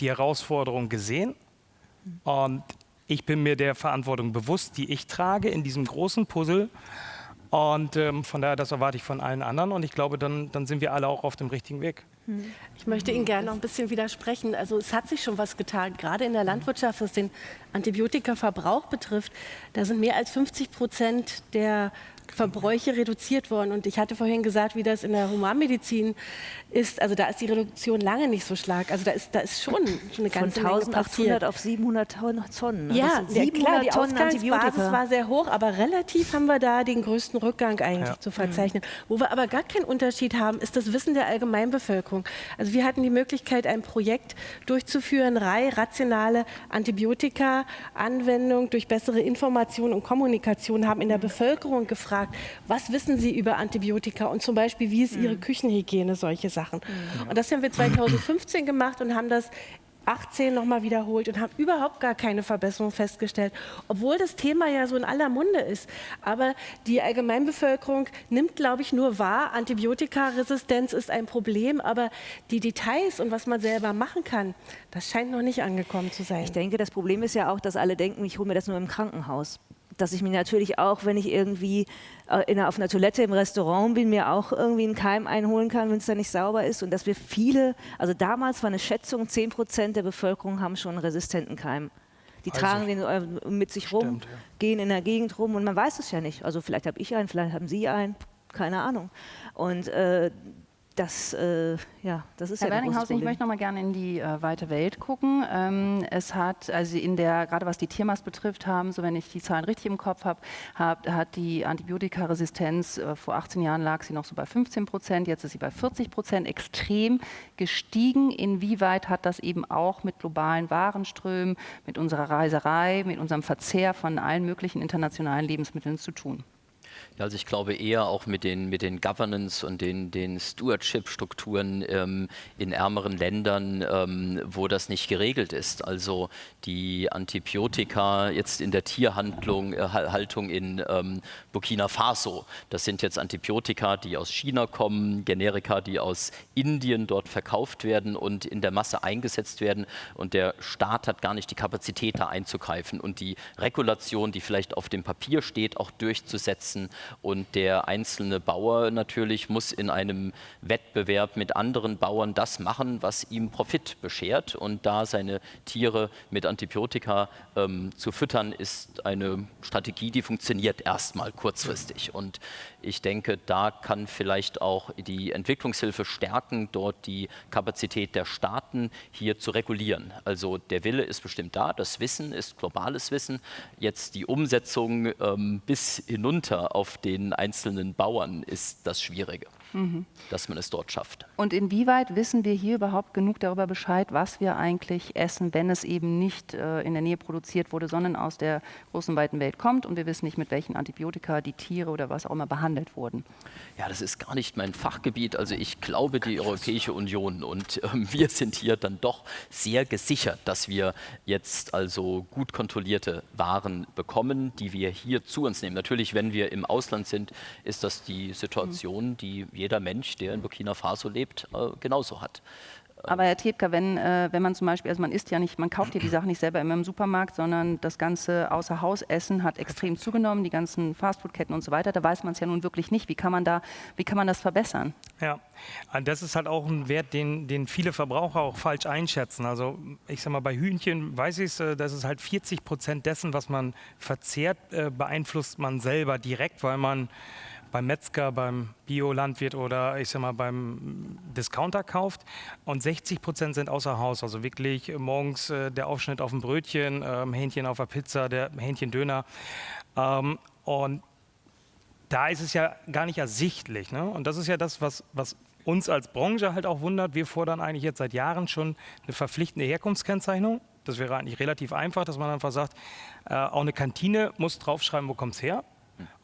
die Herausforderung gesehen und ich bin mir der Verantwortung bewusst, die ich trage in diesem großen Puzzle. Und ähm, von daher, das erwarte ich von allen anderen. Und ich glaube, dann, dann sind wir alle auch auf dem richtigen Weg. Hm. Ich möchte Ihnen gerne noch ein bisschen widersprechen. Also es hat sich schon was getan, gerade in der Landwirtschaft, was den Antibiotikaverbrauch betrifft. Da sind mehr als 50 Prozent der Verbräuche reduziert worden. Und ich hatte vorhin gesagt, wie das in der Humanmedizin ist. Also da ist die Reduktion lange nicht so stark. Also da ist, da ist schon, schon eine ganze Von 1800 auf 700 Tonnen. Ne? Ja, ja klar, die Tonnen Ausgangsbasis war sehr hoch, aber relativ haben wir da den größten Rückgang eigentlich ja. zu verzeichnen. Wo wir aber gar keinen Unterschied haben, ist das Wissen der Allgemeinbevölkerung. Also wir hatten die Möglichkeit, ein Projekt durchzuführen, Reihe rationale Antibiotika-Anwendung durch bessere Information und Kommunikation, haben in der Bevölkerung gefragt, gefragt, was wissen Sie über Antibiotika und zum Beispiel, wie ist Ihre mhm. Küchenhygiene, solche Sachen. Mhm. Und das haben wir 2015 gemacht und haben das 18 nochmal wiederholt und haben überhaupt gar keine Verbesserung festgestellt, obwohl das Thema ja so in aller Munde ist. Aber die Allgemeinbevölkerung nimmt, glaube ich, nur wahr, Antibiotikaresistenz ist ein Problem, aber die Details und was man selber machen kann, das scheint noch nicht angekommen zu sein. Ich denke, das Problem ist ja auch, dass alle denken, ich hole mir das nur im Krankenhaus dass ich mir natürlich auch, wenn ich irgendwie äh, in, auf einer Toilette im Restaurant bin, mir auch irgendwie einen Keim einholen kann, wenn es da nicht sauber ist. Und dass wir viele, also damals war eine Schätzung, 10 Prozent der Bevölkerung haben schon einen resistenten Keim. Die also tragen den äh, mit sich stimmt, rum, ja. gehen in der Gegend rum und man weiß es ja nicht. Also vielleicht habe ich einen, vielleicht haben Sie einen, keine Ahnung. Und äh, das, äh, ja, das ist Herr ja Werninghausen, ich möchte noch mal gerne in die äh, weite Welt gucken. Ähm, es hat, also in der, gerade was die Tiermast betrifft, haben, so wenn ich die Zahlen richtig im Kopf habe, hab, hat die Antibiotikaresistenz äh, vor 18 Jahren lag sie noch so bei 15 Prozent, jetzt ist sie bei 40 Prozent, extrem gestiegen. Inwieweit hat das eben auch mit globalen Warenströmen, mit unserer Reiserei, mit unserem Verzehr von allen möglichen internationalen Lebensmitteln zu tun? Also ich glaube eher auch mit den, mit den Governance und den, den Stewardship-Strukturen ähm, in ärmeren Ländern, ähm, wo das nicht geregelt ist. Also die Antibiotika jetzt in der Tierhaltung äh, in ähm, Burkina Faso, das sind jetzt Antibiotika, die aus China kommen, Generika, die aus Indien dort verkauft werden und in der Masse eingesetzt werden. Und der Staat hat gar nicht die Kapazität, da einzugreifen und die Regulation, die vielleicht auf dem Papier steht, auch durchzusetzen. Und der einzelne Bauer natürlich muss in einem Wettbewerb mit anderen Bauern das machen, was ihm Profit beschert. Und da seine Tiere mit Antibiotika ähm, zu füttern, ist eine Strategie, die funktioniert erstmal kurzfristig. Und ich denke, da kann vielleicht auch die Entwicklungshilfe stärken, dort die Kapazität der Staaten hier zu regulieren. Also der Wille ist bestimmt da, das Wissen ist globales Wissen. Jetzt die Umsetzung ähm, bis hinunter auf den einzelnen Bauern ist das Schwierige mhm. dass man es dort schafft. Und inwieweit wissen wir hier überhaupt genug darüber Bescheid, was wir eigentlich essen, wenn es eben nicht äh, in der Nähe produziert wurde, sondern aus der großen, weiten Welt kommt und wir wissen nicht, mit welchen Antibiotika die Tiere oder was auch immer behandelt wurden? Ja, das ist gar nicht mein Fachgebiet. Also ich glaube, die Europäische Union und äh, wir sind hier dann doch sehr gesichert, dass wir jetzt also gut kontrollierte Waren bekommen, die wir hier zu uns nehmen. Natürlich, wenn wir im Ausland sind, ist das die Situation, die jeder Mensch, der in Burkina Faso lebt, äh, genauso hat. Aber Herr Tebka, wenn, äh, wenn man zum Beispiel, also man isst ja nicht, man kauft ja die Sachen nicht selber immer im Supermarkt, sondern das ganze Außerhausessen hat extrem zugenommen, die ganzen Fastfoodketten und so weiter, da weiß man es ja nun wirklich nicht. Wie kann man da, wie kann man das verbessern? Ja, das ist halt auch ein Wert, den, den viele Verbraucher auch falsch einschätzen. Also ich sag mal, bei Hühnchen weiß ich es, äh, das ist halt 40 Prozent dessen, was man verzehrt, äh, beeinflusst man selber direkt, weil man beim Metzger, beim Biolandwirt oder ich sag mal beim Discounter kauft. Und 60 Prozent sind außer Haus, also wirklich morgens äh, der Aufschnitt auf dem Brötchen, ähm, Hähnchen auf der Pizza, der Hähnchendöner. Ähm, und da ist es ja gar nicht ersichtlich. Ne? Und das ist ja das, was, was uns als Branche halt auch wundert. Wir fordern eigentlich jetzt seit Jahren schon eine verpflichtende Herkunftskennzeichnung. Das wäre eigentlich relativ einfach, dass man einfach sagt, äh, auch eine Kantine muss draufschreiben, wo kommt es her.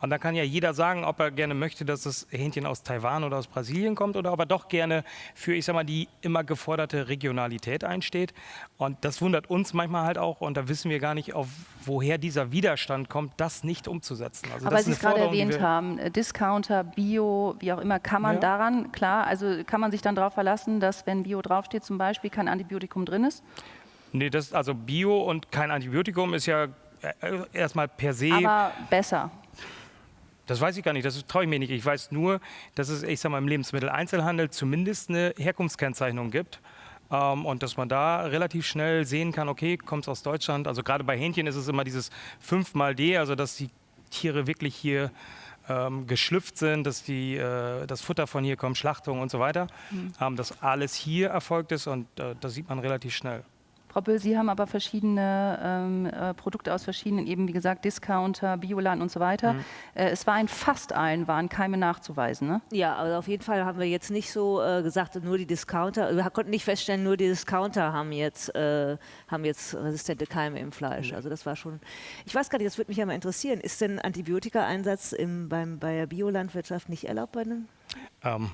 Und dann kann ja jeder sagen, ob er gerne möchte, dass das Hähnchen aus Taiwan oder aus Brasilien kommt oder ob er doch gerne für, ich sag mal, die immer geforderte Regionalität einsteht. Und das wundert uns manchmal halt auch und da wissen wir gar nicht, auf woher dieser Widerstand kommt, das nicht umzusetzen. Also Aber Sie es gerade erwähnt haben, äh, Discounter, Bio, wie auch immer, kann man ja. daran, klar, also kann man sich dann darauf verlassen, dass wenn Bio draufsteht zum Beispiel, kein Antibiotikum drin ist? Nee, das, also Bio und kein Antibiotikum ist ja erstmal per se. Aber besser. Das weiß ich gar nicht, das traue ich mir nicht. Ich weiß nur, dass es, ich sag mal, im Lebensmitteleinzelhandel zumindest eine Herkunftskennzeichnung gibt. Ähm, und dass man da relativ schnell sehen kann, okay, kommt es aus Deutschland. Also gerade bei Hähnchen ist es immer dieses 5 mal D, also dass die Tiere wirklich hier ähm, geschlüpft sind, dass die, äh, das Futter von hier kommt, Schlachtung und so weiter. Mhm. Ähm, dass alles hier erfolgt ist und äh, das sieht man relativ schnell. Frau Böll, Sie haben aber verschiedene ähm, äh, Produkte aus verschiedenen, eben wie gesagt, Discounter, Bioland und so weiter. Mhm. Äh, es war in fast allen waren Keime nachzuweisen, ne? Ja, also auf jeden Fall haben wir jetzt nicht so äh, gesagt, nur die Discounter, wir konnten nicht feststellen, nur die Discounter haben jetzt, äh, haben jetzt resistente Keime im Fleisch. Mhm. Also das war schon, ich weiß gar nicht, das würde mich ja mal interessieren, ist denn Antibiotika-Einsatz beim, bei der Biolandwirtschaft nicht erlaubt bei einem? Ähm,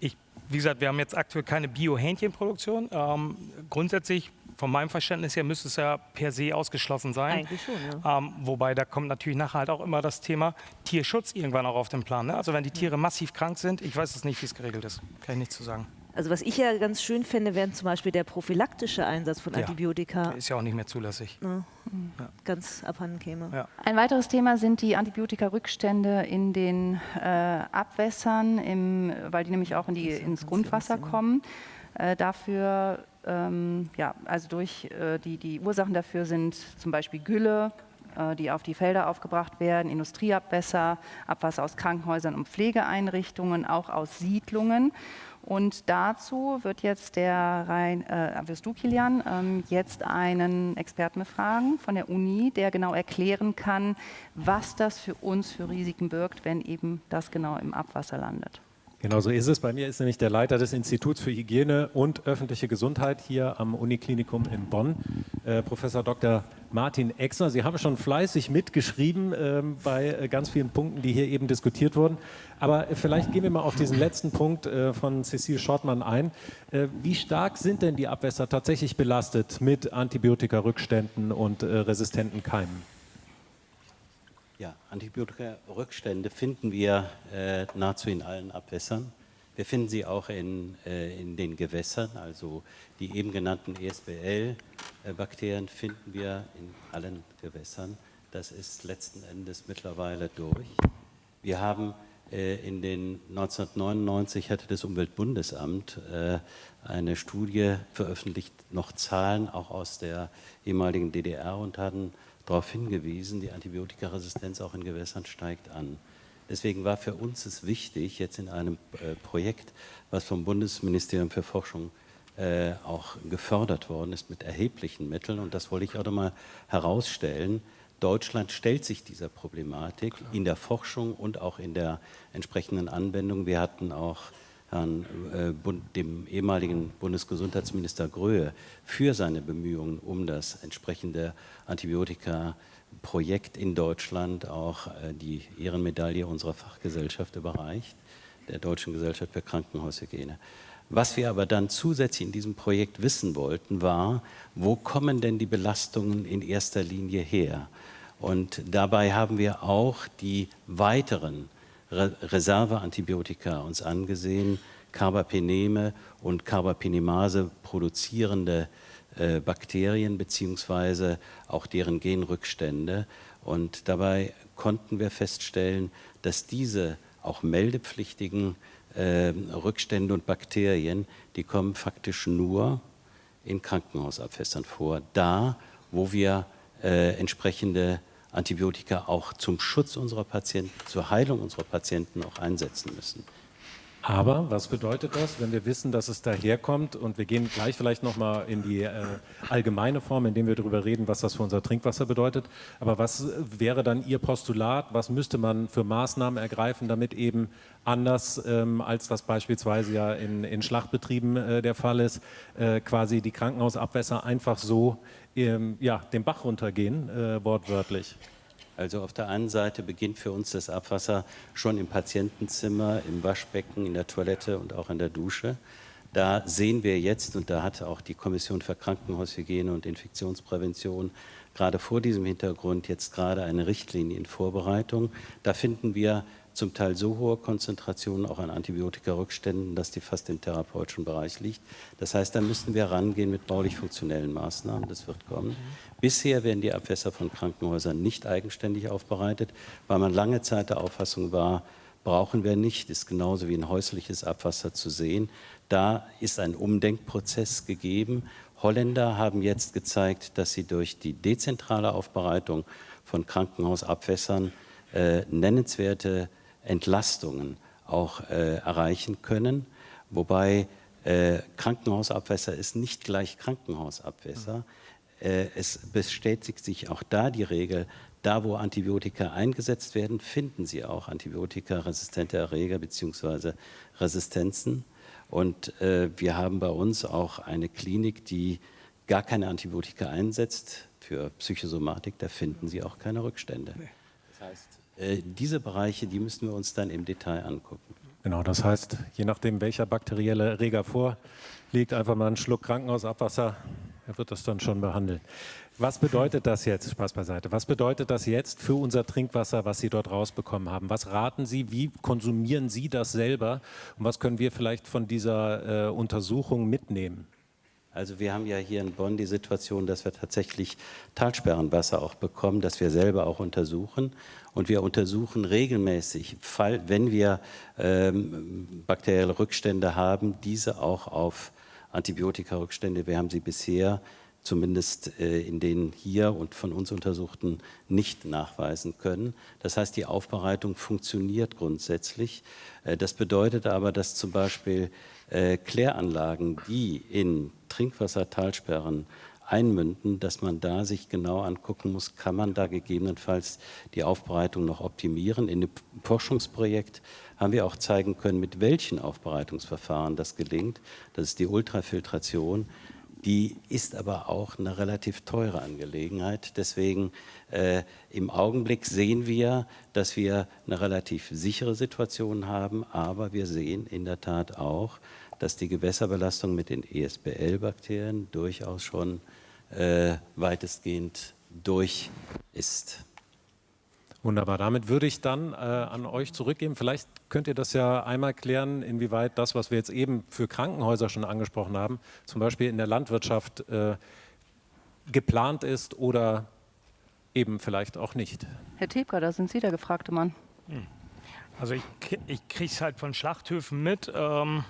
ich, wie gesagt, wir haben jetzt aktuell keine Bio-Hähnchenproduktion. Ähm, grundsätzlich von meinem Verständnis her müsste es ja per se ausgeschlossen sein. Eigentlich schon, ja. Ähm, wobei da kommt natürlich nachher halt auch immer das Thema Tierschutz irgendwann auch auf den Plan. Ne? Also wenn die Tiere massiv krank sind, ich weiß es nicht, wie es geregelt ist. Kann ich nichts zu sagen. Also was ich ja ganz schön finde, wäre zum Beispiel der prophylaktische Einsatz von ja, Antibiotika. Der ist ja auch nicht mehr zulässig. Ja, ja. Ganz abhanden käme. Ja. Ein weiteres Thema sind die Antibiotika-Rückstände in den äh, Abwässern, im, weil die nämlich auch in die, ins Grundwasser kommen. Äh, dafür ähm, ja, also durch äh, die, die Ursachen dafür sind zum Beispiel Gülle, äh, die auf die Felder aufgebracht werden, Industrieabwässer, Abwasser aus Krankenhäusern und Pflegeeinrichtungen, auch aus Siedlungen. Und dazu wird jetzt der Rhein, äh, wirst du, Kilian, ähm, jetzt einen Experten befragen von der Uni, der genau erklären kann, was das für uns für Risiken birgt, wenn eben das genau im Abwasser landet. Genau so ist es. Bei mir ist nämlich der Leiter des Instituts für Hygiene und öffentliche Gesundheit hier am Uniklinikum in Bonn, äh, Professor Dr. Martin Exner. Sie haben schon fleißig mitgeschrieben äh, bei äh, ganz vielen Punkten, die hier eben diskutiert wurden. Aber äh, vielleicht gehen wir mal auf diesen letzten Punkt äh, von Cecile Schortmann ein. Äh, wie stark sind denn die Abwässer tatsächlich belastet mit Antibiotika-Rückständen und resistenten Keimen? Ja, Antibiotika-Rückstände finden wir äh, nahezu in allen Abwässern. Wir finden sie auch in, äh, in den Gewässern, also die eben genannten ESBL-Bakterien finden wir in allen Gewässern. Das ist letzten Endes mittlerweile durch. Wir haben äh, in den 1999 hatte das Umweltbundesamt äh, eine Studie veröffentlicht, noch Zahlen auch aus der ehemaligen DDR und hatten darauf hingewiesen, die Antibiotikaresistenz auch in Gewässern steigt an. Deswegen war für uns es wichtig, jetzt in einem äh, Projekt, was vom Bundesministerium für Forschung äh, auch gefördert worden ist mit erheblichen Mitteln, und das wollte ich auch nochmal herausstellen, Deutschland stellt sich dieser Problematik Klar. in der Forschung und auch in der entsprechenden Anwendung. Wir hatten auch Herrn, äh, dem ehemaligen Bundesgesundheitsminister Gröhe für seine Bemühungen um das entsprechende Antibiotika-Projekt in Deutschland auch äh, die Ehrenmedaille unserer Fachgesellschaft überreicht, der Deutschen Gesellschaft für Krankenhaushygiene. Was wir aber dann zusätzlich in diesem Projekt wissen wollten, war, wo kommen denn die Belastungen in erster Linie her? Und dabei haben wir auch die weiteren Re Reserveantibiotika uns angesehen, Carbapeneme und Carbapenemase produzierende äh, Bakterien beziehungsweise auch deren Genrückstände. Und dabei konnten wir feststellen, dass diese auch meldepflichtigen äh, Rückstände und Bakterien, die kommen faktisch nur in Krankenhausabfässern vor, da wo wir äh, entsprechende Antibiotika auch zum Schutz unserer Patienten, zur Heilung unserer Patienten auch einsetzen müssen. Aber was bedeutet das, wenn wir wissen, dass es daherkommt und wir gehen gleich vielleicht nochmal in die äh, allgemeine Form, indem wir darüber reden, was das für unser Trinkwasser bedeutet. Aber was wäre dann Ihr Postulat? Was müsste man für Maßnahmen ergreifen, damit eben anders, ähm, als das beispielsweise ja in, in Schlachtbetrieben äh, der Fall ist, äh, quasi die Krankenhausabwässer einfach so ähm, ja, den Bach runtergehen, äh, wortwörtlich? Also auf der einen Seite beginnt für uns das Abwasser schon im Patientenzimmer, im Waschbecken, in der Toilette und auch in der Dusche. Da sehen wir jetzt, und da hat auch die Kommission für Krankenhaushygiene und Infektionsprävention gerade vor diesem Hintergrund jetzt gerade eine Richtlinie in Vorbereitung. Da finden wir zum Teil so hohe Konzentrationen auch an Antibiotika-Rückständen, dass die fast im therapeutischen Bereich liegt. Das heißt, da müssen wir rangehen mit baulich-funktionellen Maßnahmen. Das wird kommen. Bisher werden die Abwässer von Krankenhäusern nicht eigenständig aufbereitet, weil man lange Zeit der Auffassung war, brauchen wir nicht, ist genauso wie ein häusliches Abwasser zu sehen. Da ist ein Umdenkprozess gegeben. Holländer haben jetzt gezeigt, dass sie durch die dezentrale Aufbereitung von Krankenhausabwässern äh, nennenswerte Entlastungen auch äh, erreichen können, wobei äh, Krankenhausabwässer ist nicht gleich Krankenhausabwässer. Äh, es bestätigt sich auch da die Regel, da wo Antibiotika eingesetzt werden, finden Sie auch antibiotikaresistente Erreger bzw. Resistenzen. Und äh, wir haben bei uns auch eine Klinik, die gar keine Antibiotika einsetzt für Psychosomatik, da finden Sie auch keine Rückstände. Das heißt, diese Bereiche, die müssen wir uns dann im Detail angucken. Genau, das heißt, je nachdem, welcher bakterielle Erreger vorliegt, einfach mal einen Schluck Krankenhausabwasser, er wird das dann schon behandeln. Was bedeutet das jetzt, Spaß beiseite, was bedeutet das jetzt für unser Trinkwasser, was Sie dort rausbekommen haben? Was raten Sie, wie konsumieren Sie das selber und was können wir vielleicht von dieser äh, Untersuchung mitnehmen? Also wir haben ja hier in Bonn die Situation, dass wir tatsächlich Talsperrenwasser auch bekommen, das wir selber auch untersuchen. Und wir untersuchen regelmäßig, wenn wir ähm, bakterielle Rückstände haben, diese auch auf Antibiotika-Rückstände. Wir haben sie bisher zumindest äh, in den hier und von uns untersuchten nicht nachweisen können. Das heißt, die Aufbereitung funktioniert grundsätzlich. Äh, das bedeutet aber, dass zum Beispiel äh, Kläranlagen, die in Trinkwassertalsperren einmünden, dass man da sich genau angucken muss, kann man da gegebenenfalls die Aufbereitung noch optimieren. In dem Forschungsprojekt haben wir auch zeigen können, mit welchen Aufbereitungsverfahren das gelingt. Das ist die Ultrafiltration. Die ist aber auch eine relativ teure Angelegenheit. Deswegen äh, im Augenblick sehen wir, dass wir eine relativ sichere Situation haben, aber wir sehen in der Tat auch, dass die Gewässerbelastung mit den ESBL-Bakterien durchaus schon äh, weitestgehend durch ist. Wunderbar. Damit würde ich dann äh, an euch zurückgeben. Vielleicht könnt ihr das ja einmal klären, inwieweit das, was wir jetzt eben für Krankenhäuser schon angesprochen haben, zum Beispiel in der Landwirtschaft äh, geplant ist oder eben vielleicht auch nicht. Herr Tebka, da sind Sie der gefragte Mann. Hm. Also ich, ich kriege es halt von Schlachthöfen mit, ähm,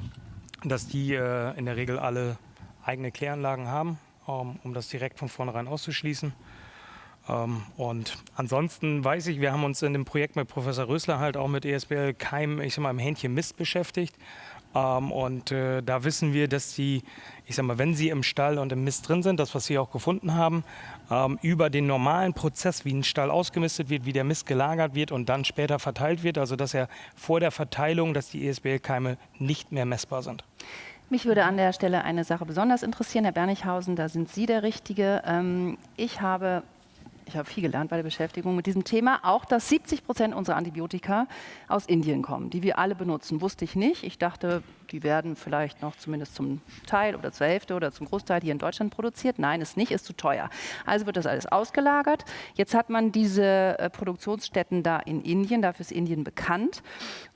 dass die äh, in der Regel alle eigene Kläranlagen haben, ähm, um das direkt von vornherein auszuschließen. Ähm, und ansonsten weiß ich, wir haben uns in dem Projekt mit Professor Rösler halt auch mit ESBL Keim, ich sag mal, im Hähnchen Mist beschäftigt. Ähm, und äh, da wissen wir, dass die, ich sag mal, wenn sie im Stall und im Mist drin sind, das, was sie auch gefunden haben, ähm, über den normalen Prozess, wie ein Stall ausgemistet wird, wie der Mist gelagert wird und dann später verteilt wird, also dass er vor der Verteilung, dass die ESBL-Keime nicht mehr messbar sind. Mich würde an der Stelle eine Sache besonders interessieren, Herr Bernichhausen, da sind Sie der Richtige. Ähm, ich habe ich habe viel gelernt bei der Beschäftigung mit diesem Thema, auch dass 70 Prozent unserer Antibiotika aus Indien kommen, die wir alle benutzen. Wusste ich nicht. Ich dachte, die werden vielleicht noch zumindest zum Teil oder zur Hälfte oder zum Großteil hier in Deutschland produziert. Nein, ist nicht, ist zu teuer. Also wird das alles ausgelagert. Jetzt hat man diese äh, Produktionsstätten da in Indien, dafür ist Indien bekannt.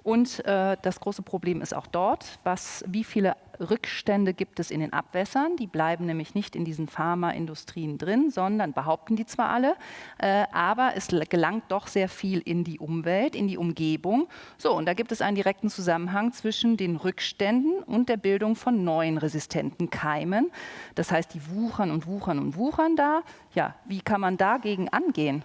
Und äh, das große Problem ist auch dort, was, wie viele Rückstände gibt es in den Abwässern. Die bleiben nämlich nicht in diesen Pharmaindustrien drin, sondern behaupten die zwar alle, äh, aber es gelangt doch sehr viel in die Umwelt, in die Umgebung. So, und da gibt es einen direkten Zusammenhang zwischen den Rückständen und der Bildung von neuen resistenten Keimen. Das heißt, die wuchern und wuchern und wuchern da. Ja, wie kann man dagegen angehen?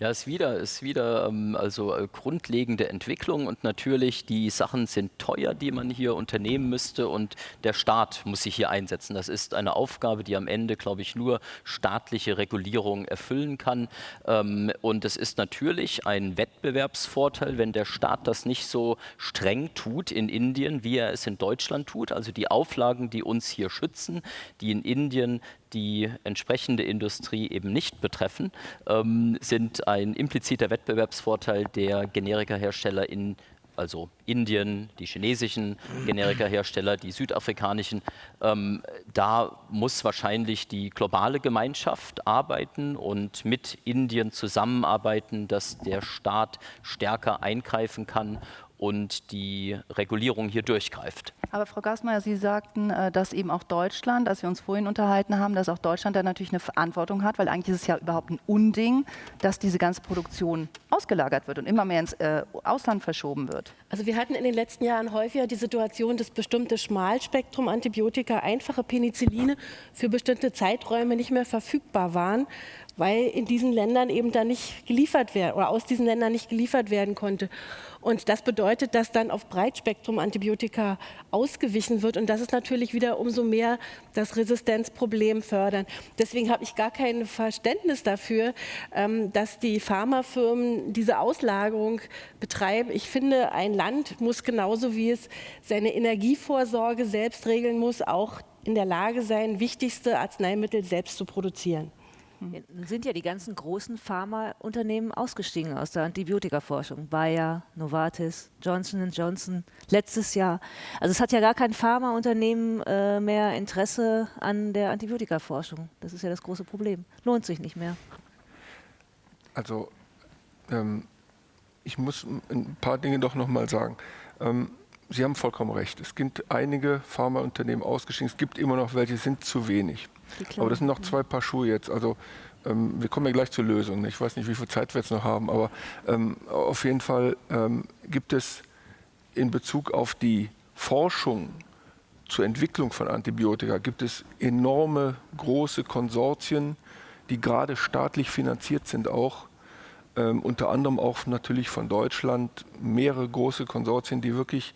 Ja, ist wieder, ist wieder ähm, also äh, grundlegende Entwicklung und natürlich die Sachen sind teuer, die man hier unternehmen müsste und der Staat muss sich hier einsetzen. Das ist eine Aufgabe, die am Ende, glaube ich, nur staatliche Regulierung erfüllen kann. Ähm, und es ist natürlich ein Wettbewerbsvorteil, wenn der Staat das nicht so streng tut in Indien, wie er es in Deutschland tut. Also die Auflagen, die uns hier schützen, die in Indien die entsprechende Industrie eben nicht betreffen, ähm, sind ein impliziter Wettbewerbsvorteil der Generikahersteller in also Indien, die chinesischen Generikahersteller, die südafrikanischen. Ähm, da muss wahrscheinlich die globale Gemeinschaft arbeiten und mit Indien zusammenarbeiten, dass der Staat stärker eingreifen kann und die Regulierung hier durchgreift. Aber Frau Gassmeier, Sie sagten, äh, dass eben auch Deutschland, als wir uns vorhin unterhalten haben, dass auch Deutschland da natürlich eine Verantwortung hat, weil eigentlich ist es ja überhaupt ein Unding, dass diese ganze Produktion ausgelagert wird und immer mehr ins äh, Ausland verschoben wird. Also wir hatten in den letzten Jahren häufiger die Situation, dass bestimmte Schmalspektrum-Antibiotika, einfache Penicilline für bestimmte Zeiträume nicht mehr verfügbar waren, weil in diesen Ländern eben da nicht geliefert werden oder aus diesen Ländern nicht geliefert werden konnte. Und das bedeutet, dass dann auf Breitspektrum-Antibiotika ausgewichen wird. Und das ist natürlich wieder umso mehr das Resistenzproblem fördern. Deswegen habe ich gar kein Verständnis dafür, ähm, dass die Pharmafirmen diese Auslagerung betreiben. Ich finde, ein Land muss genauso wie es seine Energievorsorge selbst regeln muss, auch in der Lage sein, wichtigste Arzneimittel selbst zu produzieren. Nun sind ja die ganzen großen Pharmaunternehmen ausgestiegen aus der Antibiotikaforschung. Bayer, Novartis, Johnson Johnson, letztes Jahr. Also es hat ja gar kein Pharmaunternehmen äh, mehr Interesse an der Antibiotikaforschung. Das ist ja das große Problem. Lohnt sich nicht mehr. Also ähm, ich muss ein paar Dinge doch noch mal sagen. Ähm, Sie haben vollkommen recht. Es gibt einige Pharmaunternehmen ausgestiegen. Es gibt immer noch welche, sind zu wenig. Aber das sind noch zwei Paar Schuhe jetzt. Also ähm, wir kommen ja gleich zur Lösung. Ich weiß nicht, wie viel Zeit wir jetzt noch haben, aber ähm, auf jeden Fall ähm, gibt es in Bezug auf die Forschung zur Entwicklung von Antibiotika gibt es enorme große Konsortien, die gerade staatlich finanziert sind auch. Ähm, unter anderem auch natürlich von Deutschland mehrere große Konsortien, die wirklich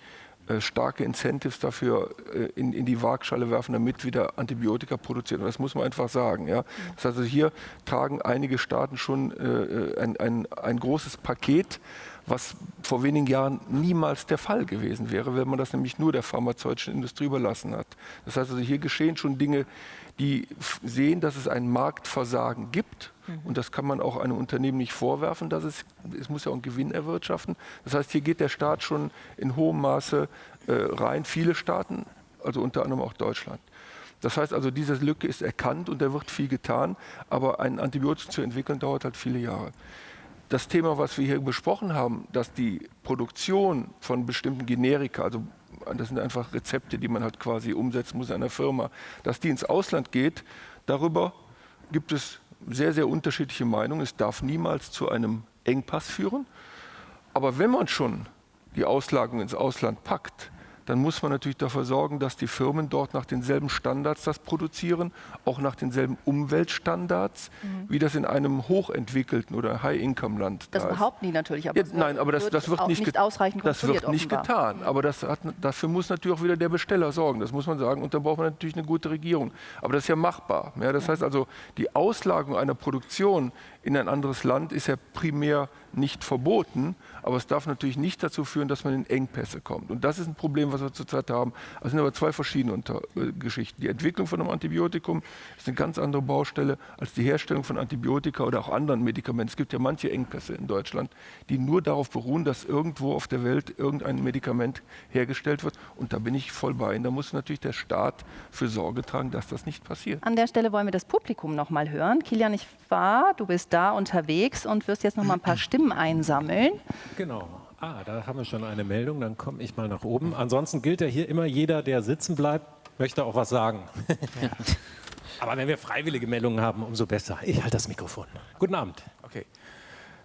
starke Incentives dafür äh, in, in, die Waagschale werfen, damit wieder Antibiotika produziert. Und das muss man einfach sagen. Ja. Das heißt, also hier tragen einige Staaten schon äh, ein, ein, ein großes Paket, was vor wenigen Jahren niemals der Fall gewesen wäre, wenn man das nämlich nur der pharmazeutischen Industrie überlassen hat. Das heißt also, hier geschehen schon Dinge, die sehen, dass es ein Marktversagen gibt. Und das kann man auch einem Unternehmen nicht vorwerfen, dass es, es muss ja auch einen Gewinn erwirtschaften. Das heißt, hier geht der Staat schon in hohem Maße äh, rein. Viele Staaten, also unter anderem auch Deutschland. Das heißt also, diese Lücke ist erkannt und da wird viel getan, aber ein Antibiotikum zu entwickeln dauert halt viele Jahre. Das Thema, was wir hier besprochen haben, dass die Produktion von bestimmten Generika, also das sind einfach Rezepte, die man halt quasi umsetzen muss in einer Firma, dass die ins Ausland geht, darüber gibt es sehr, sehr unterschiedliche Meinungen. Es darf niemals zu einem Engpass führen. Aber wenn man schon die Auslagerung ins Ausland packt, dann muss man natürlich dafür sorgen, dass die Firmen dort nach denselben Standards das produzieren, auch nach denselben Umweltstandards, mhm. wie das in einem hochentwickelten oder High-Income-Land Das da behaupten die natürlich, aber ja, nein, aber das, das wird, nicht, nicht ausreichend Das wird nicht getan. Aber das hat, dafür muss natürlich auch wieder der Besteller sorgen, das muss man sagen. Und da braucht man natürlich eine gute Regierung. Aber das ist ja machbar. Ja, das heißt also, die Auslagerung einer Produktion in ein anderes Land ist ja primär nicht verboten, aber es darf natürlich nicht dazu führen, dass man in Engpässe kommt. Und das ist ein Problem, was wir zurzeit haben. Das sind aber zwei verschiedene Unter äh, Geschichten. Die Entwicklung von einem Antibiotikum ist eine ganz andere Baustelle als die Herstellung von Antibiotika oder auch anderen Medikamenten. Es gibt ja manche Engpässe in Deutschland, die nur darauf beruhen, dass irgendwo auf der Welt irgendein Medikament hergestellt wird. Und da bin ich voll bei Ihnen. Da muss natürlich der Staat für Sorge tragen, dass das nicht passiert. An der Stelle wollen wir das Publikum noch mal hören. Kilian, ich war, du bist da unterwegs und wirst jetzt noch mal ein paar Stimmen einsammeln. Genau. Ah, da haben wir schon eine Meldung, dann komme ich mal nach oben. Ansonsten gilt ja hier immer, jeder, der sitzen bleibt, möchte auch was sagen. Ja. Aber wenn wir freiwillige Meldungen haben, umso besser. Ich halte das Mikrofon. Guten Abend. Okay.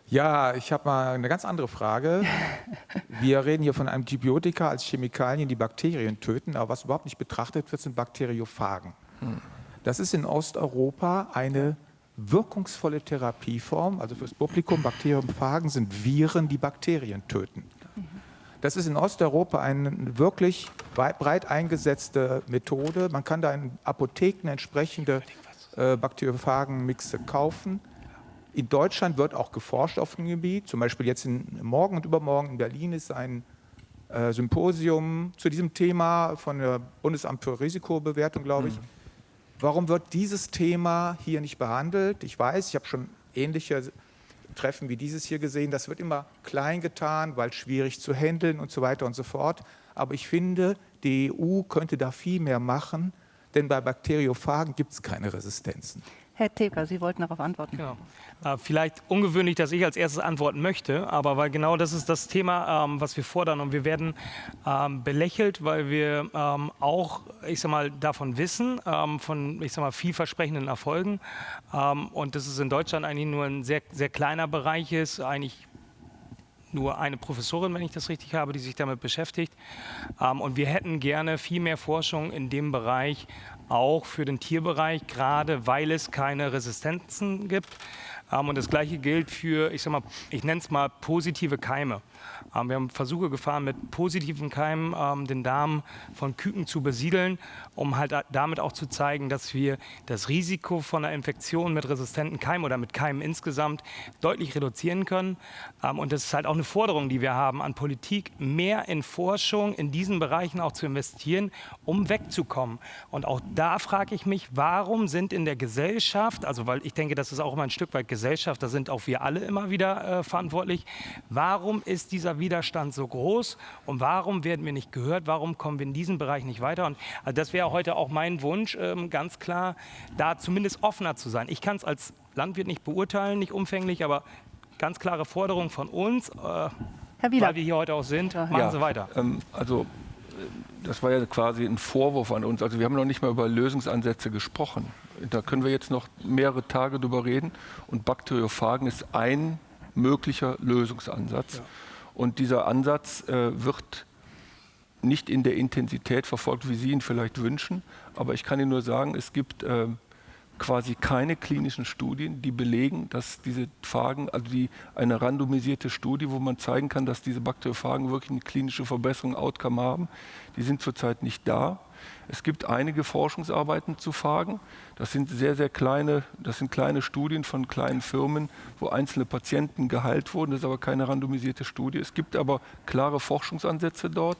Ja, ich habe mal eine ganz andere Frage. Wir reden hier von Antibiotika als Chemikalien, die Bakterien töten, aber was überhaupt nicht betrachtet wird, sind Bakteriophagen. Hm. Das ist in Osteuropa eine wirkungsvolle Therapieform, also fürs Publikum, Bakteriophagen sind Viren, die Bakterien töten. Das ist in Osteuropa eine wirklich breit eingesetzte Methode. Man kann da in Apotheken entsprechende äh, Bakteriophagen-Mixe kaufen. In Deutschland wird auch geforscht auf dem Gebiet. Zum Beispiel jetzt in, morgen und übermorgen in Berlin ist ein äh, Symposium zu diesem Thema von der Bundesamt für Risikobewertung, glaube ich. Mhm. Warum wird dieses Thema hier nicht behandelt? Ich weiß, ich habe schon ähnliche Treffen wie dieses hier gesehen. Das wird immer klein getan, weil schwierig zu handeln und so weiter und so fort. Aber ich finde, die EU könnte da viel mehr machen, denn bei Bakteriophagen gibt es keine Resistenzen. Herr Teker, Sie wollten darauf antworten. Genau. Äh, vielleicht ungewöhnlich, dass ich als erstes antworten möchte, aber weil genau das ist das Thema, ähm, was wir fordern. Und wir werden ähm, belächelt, weil wir ähm, auch, ich sag mal, davon wissen, ähm, von, ich sag mal, vielversprechenden Erfolgen. Ähm, und dass es in Deutschland eigentlich nur ein sehr, sehr kleiner Bereich ist, eigentlich nur eine Professorin, wenn ich das richtig habe, die sich damit beschäftigt. Ähm, und wir hätten gerne viel mehr Forschung in dem Bereich, auch für den Tierbereich, gerade weil es keine Resistenzen gibt. Ähm, und das Gleiche gilt für, ich sag mal, ich nenne es mal positive Keime. Ähm, wir haben Versuche gefahren, mit positiven Keimen ähm, den Darm von Küken zu besiedeln, um halt damit auch zu zeigen, dass wir das Risiko von einer Infektion mit resistenten Keimen oder mit Keimen insgesamt deutlich reduzieren können. Ähm, und das ist halt auch eine Forderung, die wir haben an Politik, mehr in Forschung in diesen Bereichen auch zu investieren, um wegzukommen. Und auch da frage ich mich, warum sind in der Gesellschaft, also weil ich denke, das ist auch immer ein Stück weit Gesellschaft, da sind auch wir alle immer wieder äh, verantwortlich, warum ist dieser Widerstand so groß und warum werden wir nicht gehört, warum kommen wir in diesem Bereich nicht weiter? Und also das wäre heute auch mein Wunsch, ähm, ganz klar, da zumindest offener zu sein. Ich kann es als Landwirt nicht beurteilen, nicht umfänglich, aber ganz klare Forderung von uns, äh, weil wir hier heute auch sind, machen ja, Sie weiter. Ähm, also äh, das war ja quasi ein Vorwurf an uns. Also wir haben noch nicht mal über Lösungsansätze gesprochen. Da können wir jetzt noch mehrere Tage drüber reden. Und Bakteriophagen ist ein möglicher Lösungsansatz. Ja. Und dieser Ansatz äh, wird nicht in der Intensität verfolgt, wie Sie ihn vielleicht wünschen. Aber ich kann Ihnen nur sagen, es gibt äh, quasi keine klinischen Studien, die belegen, dass diese Phagen, also die, eine randomisierte Studie, wo man zeigen kann, dass diese Bakteriophagen wirklich eine klinische Verbesserung, Outcome haben, die sind zurzeit nicht da. Es gibt einige Forschungsarbeiten zu Phagen. Das sind sehr, sehr kleine, das sind kleine Studien von kleinen Firmen, wo einzelne Patienten geheilt wurden. Das ist aber keine randomisierte Studie. Es gibt aber klare Forschungsansätze dort.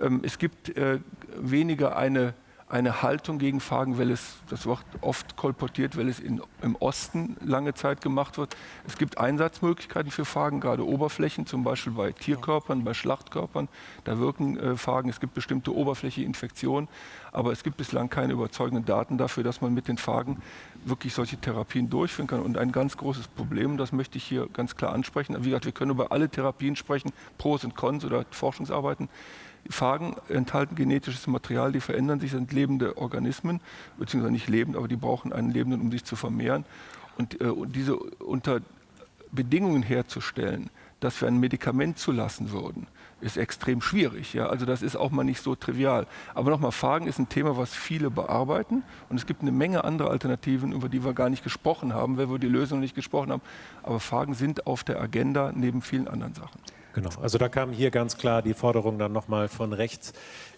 Ähm, es gibt äh, weniger eine eine Haltung gegen Fragen, weil es, das wird oft kolportiert, weil es in, im Osten lange Zeit gemacht wird. Es gibt Einsatzmöglichkeiten für Fragen, gerade Oberflächen, zum Beispiel bei Tierkörpern, bei Schlachtkörpern. Da wirken äh, Fragen, es gibt bestimmte Oberflächeninfektionen, aber es gibt bislang keine überzeugenden Daten dafür, dass man mit den Fragen wirklich solche Therapien durchführen kann. Und ein ganz großes Problem, das möchte ich hier ganz klar ansprechen. Wie gesagt, wir können über alle Therapien sprechen, Pros und Cons oder Forschungsarbeiten. Phagen enthalten genetisches Material, die verändern sich, sind lebende Organismen, beziehungsweise nicht lebend, aber die brauchen einen Lebenden, um sich zu vermehren. Und, äh, und diese unter Bedingungen herzustellen, dass wir ein Medikament zulassen würden, ist extrem schwierig. Ja? Also das ist auch mal nicht so trivial. Aber nochmal, Phagen ist ein Thema, was viele bearbeiten. Und es gibt eine Menge andere Alternativen, über die wir gar nicht gesprochen haben, weil wir die Lösung nicht gesprochen haben. Aber Phagen sind auf der Agenda neben vielen anderen Sachen. Genau, also da kam hier ganz klar die Forderung dann nochmal von rechts,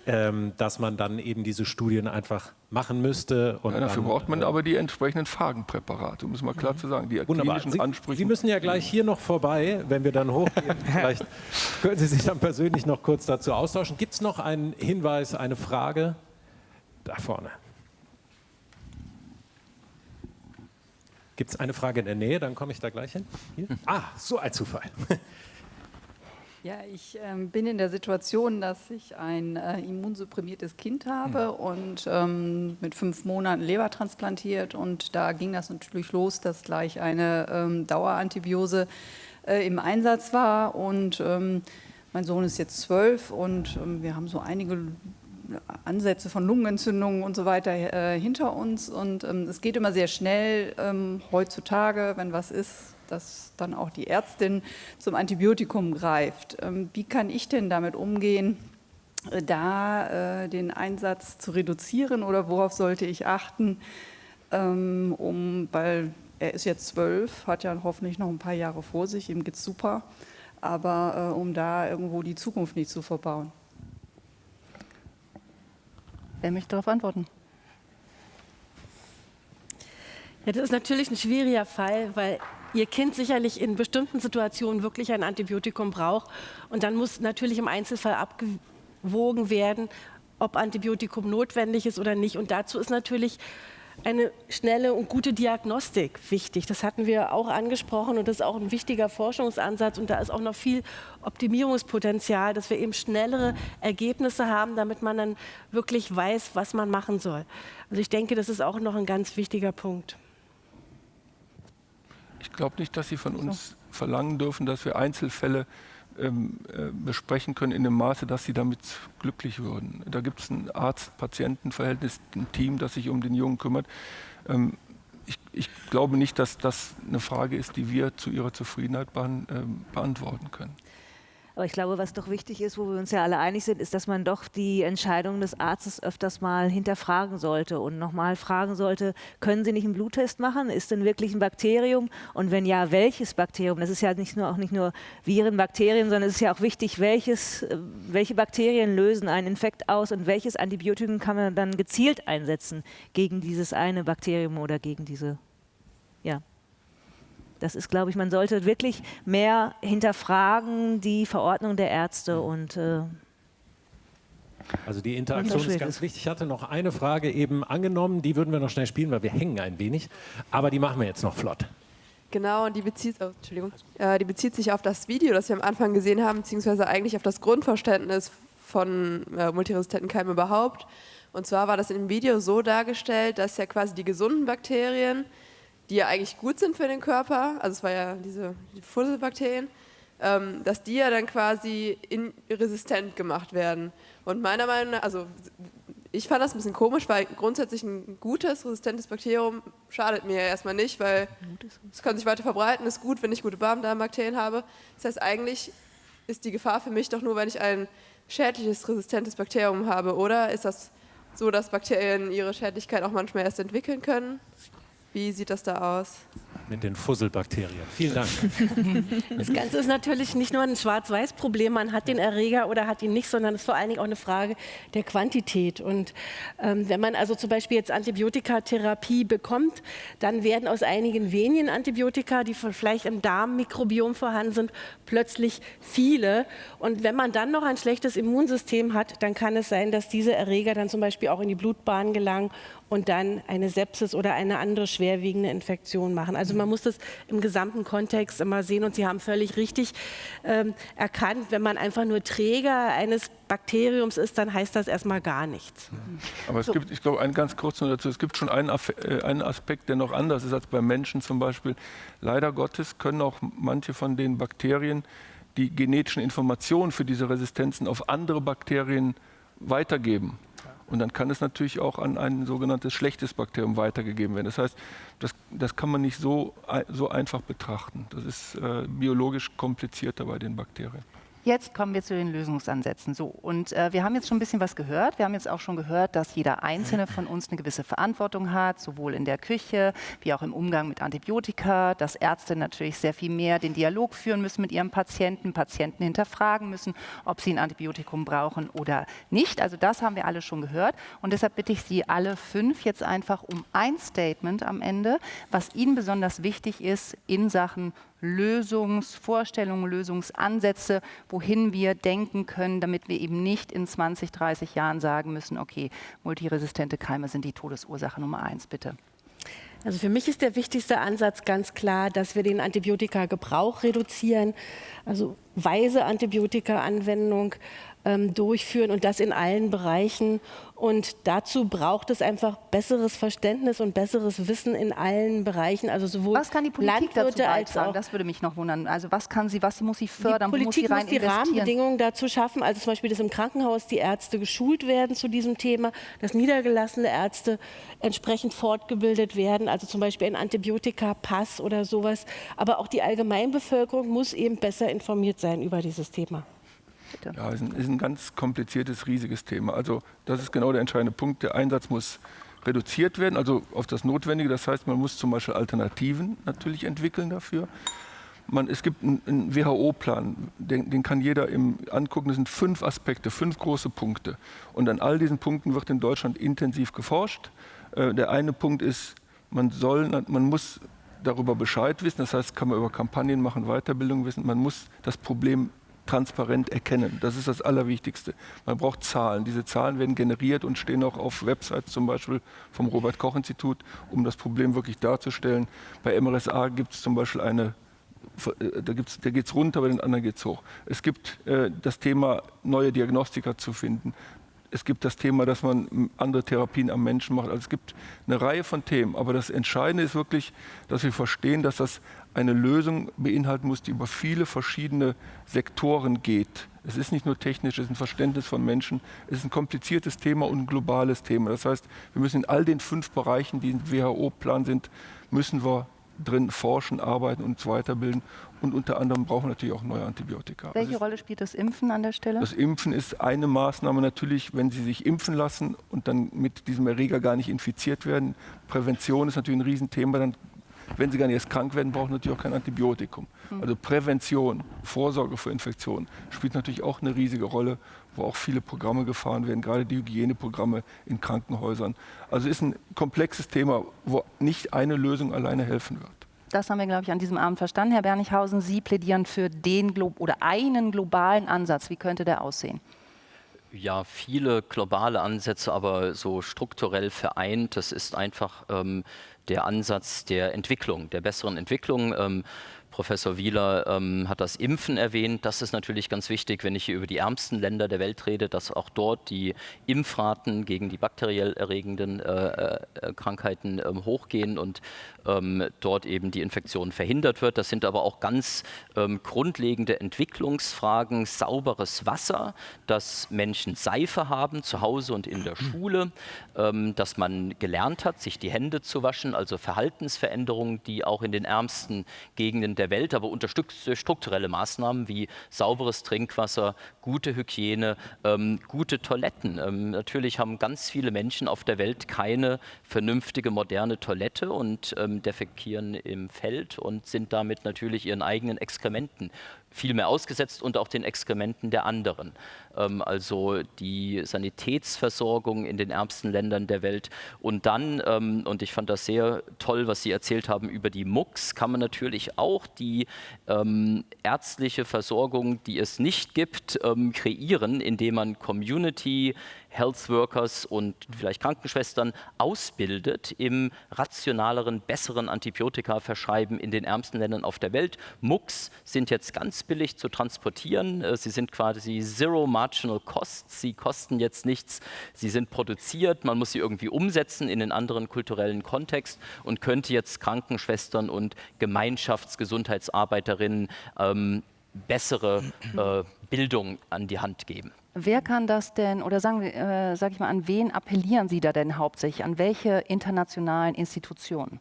ähm, dass man dann eben diese Studien einfach machen müsste. Ja, dafür dann, braucht man äh, aber die entsprechenden Phagenpräparate, um es mal klar mhm. zu sagen. Die Wunderbar. Sie, Ansprüche. Sie müssen ja gleich hier noch vorbei, wenn wir dann hochgehen. Vielleicht können Sie sich dann persönlich noch kurz dazu austauschen. Gibt es noch einen Hinweis, eine Frage? Da vorne. Gibt es eine Frage in der Nähe? Dann komme ich da gleich hin. Hier? Ah, so ein Zufall. Ja, ich ähm, bin in der Situation, dass ich ein äh, immunsupprimiertes Kind habe ja. und ähm, mit fünf Monaten Leber transplantiert. Und da ging das natürlich los, dass gleich eine ähm, Dauerantibiose äh, im Einsatz war. Und ähm, mein Sohn ist jetzt zwölf und ähm, wir haben so einige Ansätze von Lungenentzündungen und so weiter äh, hinter uns. Und ähm, es geht immer sehr schnell heutzutage, wenn was ist, dass dann auch die Ärztin zum Antibiotikum greift. Ähm, wie kann ich denn damit umgehen, äh, da äh, den Einsatz zu reduzieren oder worauf sollte ich achten, ähm, um, weil er ist jetzt zwölf, hat ja hoffentlich noch ein paar Jahre vor sich, ihm geht es super, aber äh, um da irgendwo die Zukunft nicht zu verbauen. Wer möchte darauf antworten? Ja, das ist natürlich ein schwieriger Fall, weil Ihr Kind sicherlich in bestimmten Situationen wirklich ein Antibiotikum braucht. Und dann muss natürlich im Einzelfall abgewogen werden, ob Antibiotikum notwendig ist oder nicht. Und dazu ist natürlich eine schnelle und gute Diagnostik wichtig. Das hatten wir auch angesprochen und das ist auch ein wichtiger Forschungsansatz und da ist auch noch viel Optimierungspotenzial, dass wir eben schnellere Ergebnisse haben, damit man dann wirklich weiß, was man machen soll. Also ich denke, das ist auch noch ein ganz wichtiger Punkt. Ich glaube nicht, dass Sie von uns verlangen dürfen, dass wir Einzelfälle ähm, äh, besprechen können in dem Maße, dass sie damit glücklich würden. Da gibt es ein Arzt-Patienten-Verhältnis, ein Team, das sich um den Jungen kümmert. Ähm, ich, ich, glaube nicht, dass das eine Frage ist, die wir zu ihrer Zufriedenheit beant äh, beantworten können. Aber ich glaube, was doch wichtig ist, wo wir uns ja alle einig sind, ist, dass man doch die Entscheidung des Arztes öfters mal hinterfragen sollte und nochmal fragen sollte, können Sie nicht einen Bluttest machen? Ist denn wirklich ein Bakterium? Und wenn ja, welches Bakterium? Das ist ja nicht nur, auch nicht nur Viren, Bakterien, sondern es ist ja auch wichtig, welches, äh, welche Bakterien lösen einen Infekt aus und welches Antibiotikum kann man dann gezielt einsetzen gegen dieses eine Bakterium oder gegen diese das ist, glaube ich, man sollte wirklich mehr hinterfragen die Verordnung der Ärzte und äh, also die Interaktion ist ganz wichtig. Ich hatte noch eine Frage eben angenommen, die würden wir noch schnell spielen, weil wir hängen ein wenig, aber die machen wir jetzt noch flott. Genau, und die bezieht, oh, Entschuldigung, äh, die bezieht sich auf das Video, das wir am Anfang gesehen haben, beziehungsweise eigentlich auf das Grundverständnis von äh, multiresistenten Keimen überhaupt. Und zwar war das in dem Video so dargestellt, dass ja quasi die gesunden Bakterien die ja eigentlich gut sind für den Körper, also es war ja diese die Fusselbakterien, ähm, dass die ja dann quasi resistent gemacht werden. Und meiner Meinung nach, also ich fand das ein bisschen komisch, weil grundsätzlich ein gutes, resistentes Bakterium schadet mir ja erstmal nicht, weil es kann sich weiter verbreiten, ist gut, wenn ich gute Darmbakterien habe. Das heißt, eigentlich ist die Gefahr für mich doch nur, wenn ich ein schädliches, resistentes Bakterium habe, oder? Ist das so, dass Bakterien ihre Schädlichkeit auch manchmal erst entwickeln können? Wie sieht das da aus? Mit den Fusselbakterien. Vielen Dank. Das Ganze ist natürlich nicht nur ein Schwarz-Weiß-Problem, man hat den Erreger oder hat ihn nicht, sondern es ist vor allen Dingen auch eine Frage der Quantität. Und ähm, wenn man also zum Beispiel jetzt Antibiotikatherapie bekommt, dann werden aus einigen wenigen Antibiotika, die vielleicht im Darmmikrobiom vorhanden sind, plötzlich viele. Und wenn man dann noch ein schlechtes Immunsystem hat, dann kann es sein, dass diese Erreger dann zum Beispiel auch in die Blutbahn gelangen und dann eine Sepsis oder eine andere schwerwiegende Infektion machen. Also man muss das im gesamten Kontext immer sehen und Sie haben völlig richtig ähm, erkannt, wenn man einfach nur Träger eines Bakteriums ist, dann heißt das erstmal gar nichts. Aber es so. gibt, ich glaube, einen ganz kurz noch dazu, es gibt schon einen, äh, einen Aspekt, der noch anders ist als bei Menschen zum Beispiel. Leider Gottes können auch manche von den Bakterien die genetischen Informationen für diese Resistenzen auf andere Bakterien weitergeben. Und dann kann es natürlich auch an ein sogenanntes schlechtes Bakterium weitergegeben werden. Das heißt, das, das kann man nicht so, so einfach betrachten. Das ist äh, biologisch komplizierter bei den Bakterien. Jetzt kommen wir zu den Lösungsansätzen. So, und äh, wir haben jetzt schon ein bisschen was gehört. Wir haben jetzt auch schon gehört, dass jeder Einzelne von uns eine gewisse Verantwortung hat, sowohl in der Küche wie auch im Umgang mit Antibiotika, dass Ärzte natürlich sehr viel mehr den Dialog führen müssen mit ihrem Patienten, Patienten hinterfragen müssen, ob sie ein Antibiotikum brauchen oder nicht. Also das haben wir alle schon gehört. Und deshalb bitte ich Sie alle fünf jetzt einfach um ein Statement am Ende, was Ihnen besonders wichtig ist in Sachen Lösungsvorstellungen, Lösungsansätze, wohin wir denken können, damit wir eben nicht in 20, 30 Jahren sagen müssen, okay, multiresistente Keime sind die Todesursache Nummer eins, bitte. Also für mich ist der wichtigste Ansatz ganz klar, dass wir den Antibiotika-Gebrauch reduzieren, also weise Antibiotika-Anwendung ähm, durchführen und das in allen Bereichen. Und dazu braucht es einfach besseres Verständnis und besseres Wissen in allen Bereichen. Also sowohl was kann die Politik Landwirte? Als das würde mich noch wundern. Also was kann sie, was muss sie fördern? Die Politik muss, muss die Rahmenbedingungen dazu schaffen. Also zum Beispiel, dass im Krankenhaus die Ärzte geschult werden zu diesem Thema, dass niedergelassene Ärzte entsprechend fortgebildet werden. Also zum Beispiel ein Antibiotika-Pass oder sowas. Aber auch die Allgemeinbevölkerung muss eben besser informiert sein über dieses Thema. Bitte. Ja, ist ist ein ganz kompliziertes, riesiges Thema. Also das ist genau der entscheidende Punkt. Der Einsatz muss reduziert werden, also auf das Notwendige. Das heißt, man muss zum Beispiel Alternativen natürlich entwickeln dafür. Man, es gibt einen, einen WHO-Plan, den, den, kann jeder im, angucken. Das sind fünf Aspekte, fünf große Punkte. Und an all diesen Punkten wird in Deutschland intensiv geforscht. Äh, der eine Punkt ist, man, soll, man muss darüber Bescheid wissen. Das heißt, kann man über Kampagnen machen, Weiterbildung wissen. Man muss das Problem transparent erkennen. Das ist das Allerwichtigste. Man braucht Zahlen. Diese Zahlen werden generiert und stehen auch auf Websites zum Beispiel vom Robert-Koch-Institut, um das Problem wirklich darzustellen. Bei MRSA gibt es zum Beispiel eine äh, da, da geht es runter, bei den anderen geht es hoch. Es gibt äh, das Thema, neue Diagnostika zu finden es gibt das Thema, dass man andere Therapien am Menschen macht. Also es gibt eine Reihe von Themen. Aber das Entscheidende ist wirklich, dass wir verstehen, dass das eine Lösung beinhalten muss, die über viele verschiedene Sektoren geht. Es ist nicht nur technisch, es ist ein Verständnis von Menschen. Es ist ein kompliziertes Thema und ein globales Thema. Das heißt, wir müssen in all den fünf Bereichen, die im WHO-Plan sind, müssen wir drin forschen, arbeiten und uns weiterbilden. Und unter anderem brauchen wir natürlich auch neue Antibiotika. Welche Rolle spielt das Impfen an der Stelle? Das Impfen ist eine Maßnahme natürlich, wenn Sie sich impfen lassen und dann mit diesem Erreger gar nicht infiziert werden. Prävention ist natürlich ein Riesenthema. Dann, wenn Sie gar nicht erst krank werden, brauchen Sie natürlich auch kein Antibiotikum. Hm. Also Prävention, Vorsorge vor Infektionen spielt natürlich auch eine riesige Rolle wo auch viele Programme gefahren werden, gerade die Hygieneprogramme in Krankenhäusern. Also ist ein komplexes Thema, wo nicht eine Lösung alleine helfen wird. Das haben wir, glaube ich, an diesem Abend verstanden. Herr Bernichhausen, Sie plädieren für den Glo oder einen globalen Ansatz. Wie könnte der aussehen? Ja, viele globale Ansätze, aber so strukturell vereint. Das ist einfach ähm, der Ansatz der Entwicklung, der besseren Entwicklung. Ähm, Professor Wieler ähm, hat das Impfen erwähnt. Das ist natürlich ganz wichtig, wenn ich hier über die ärmsten Länder der Welt rede, dass auch dort die Impfraten gegen die bakteriell erregenden äh, äh, Krankheiten äh, hochgehen und ähm, dort eben die Infektion verhindert wird. Das sind aber auch ganz ähm, grundlegende Entwicklungsfragen. Sauberes Wasser, dass Menschen Seife haben zu Hause und in der Schule, ähm, dass man gelernt hat, sich die Hände zu waschen, also Verhaltensveränderungen, die auch in den ärmsten Gegenden der Welt, aber unter strukturelle Maßnahmen wie sauberes Trinkwasser, gute Hygiene, ähm, gute Toiletten. Ähm, natürlich haben ganz viele Menschen auf der Welt keine vernünftige moderne Toilette und ähm, defekieren im Feld und sind damit natürlich ihren eigenen Exkrementen viel mehr ausgesetzt und auch den Exkrementen der anderen. Ähm, also die Sanitätsversorgung in den ärmsten Ländern der Welt. Und dann, ähm, und ich fand das sehr toll, was Sie erzählt haben über die MUX, kann man natürlich auch die ähm, ärztliche Versorgung, die es nicht gibt, ähm, kreieren, indem man Community Health Workers und vielleicht Krankenschwestern ausbildet im rationaleren, besseren Antibiotika verschreiben in den ärmsten Ländern auf der Welt. MUX sind jetzt ganz billig zu transportieren. Äh, sie sind quasi Zero Marginal Costs. Sie kosten jetzt nichts. Sie sind produziert. Man muss sie irgendwie umsetzen in den anderen kulturellen Kontext und könnte jetzt Krankenschwestern und Gemeinschaftsgesundheitsarbeiterinnen ähm, bessere äh, Bildung an die Hand geben. Wer kann das denn, oder sagen, äh, sag ich mal, an wen appellieren Sie da denn hauptsächlich? An welche internationalen Institutionen?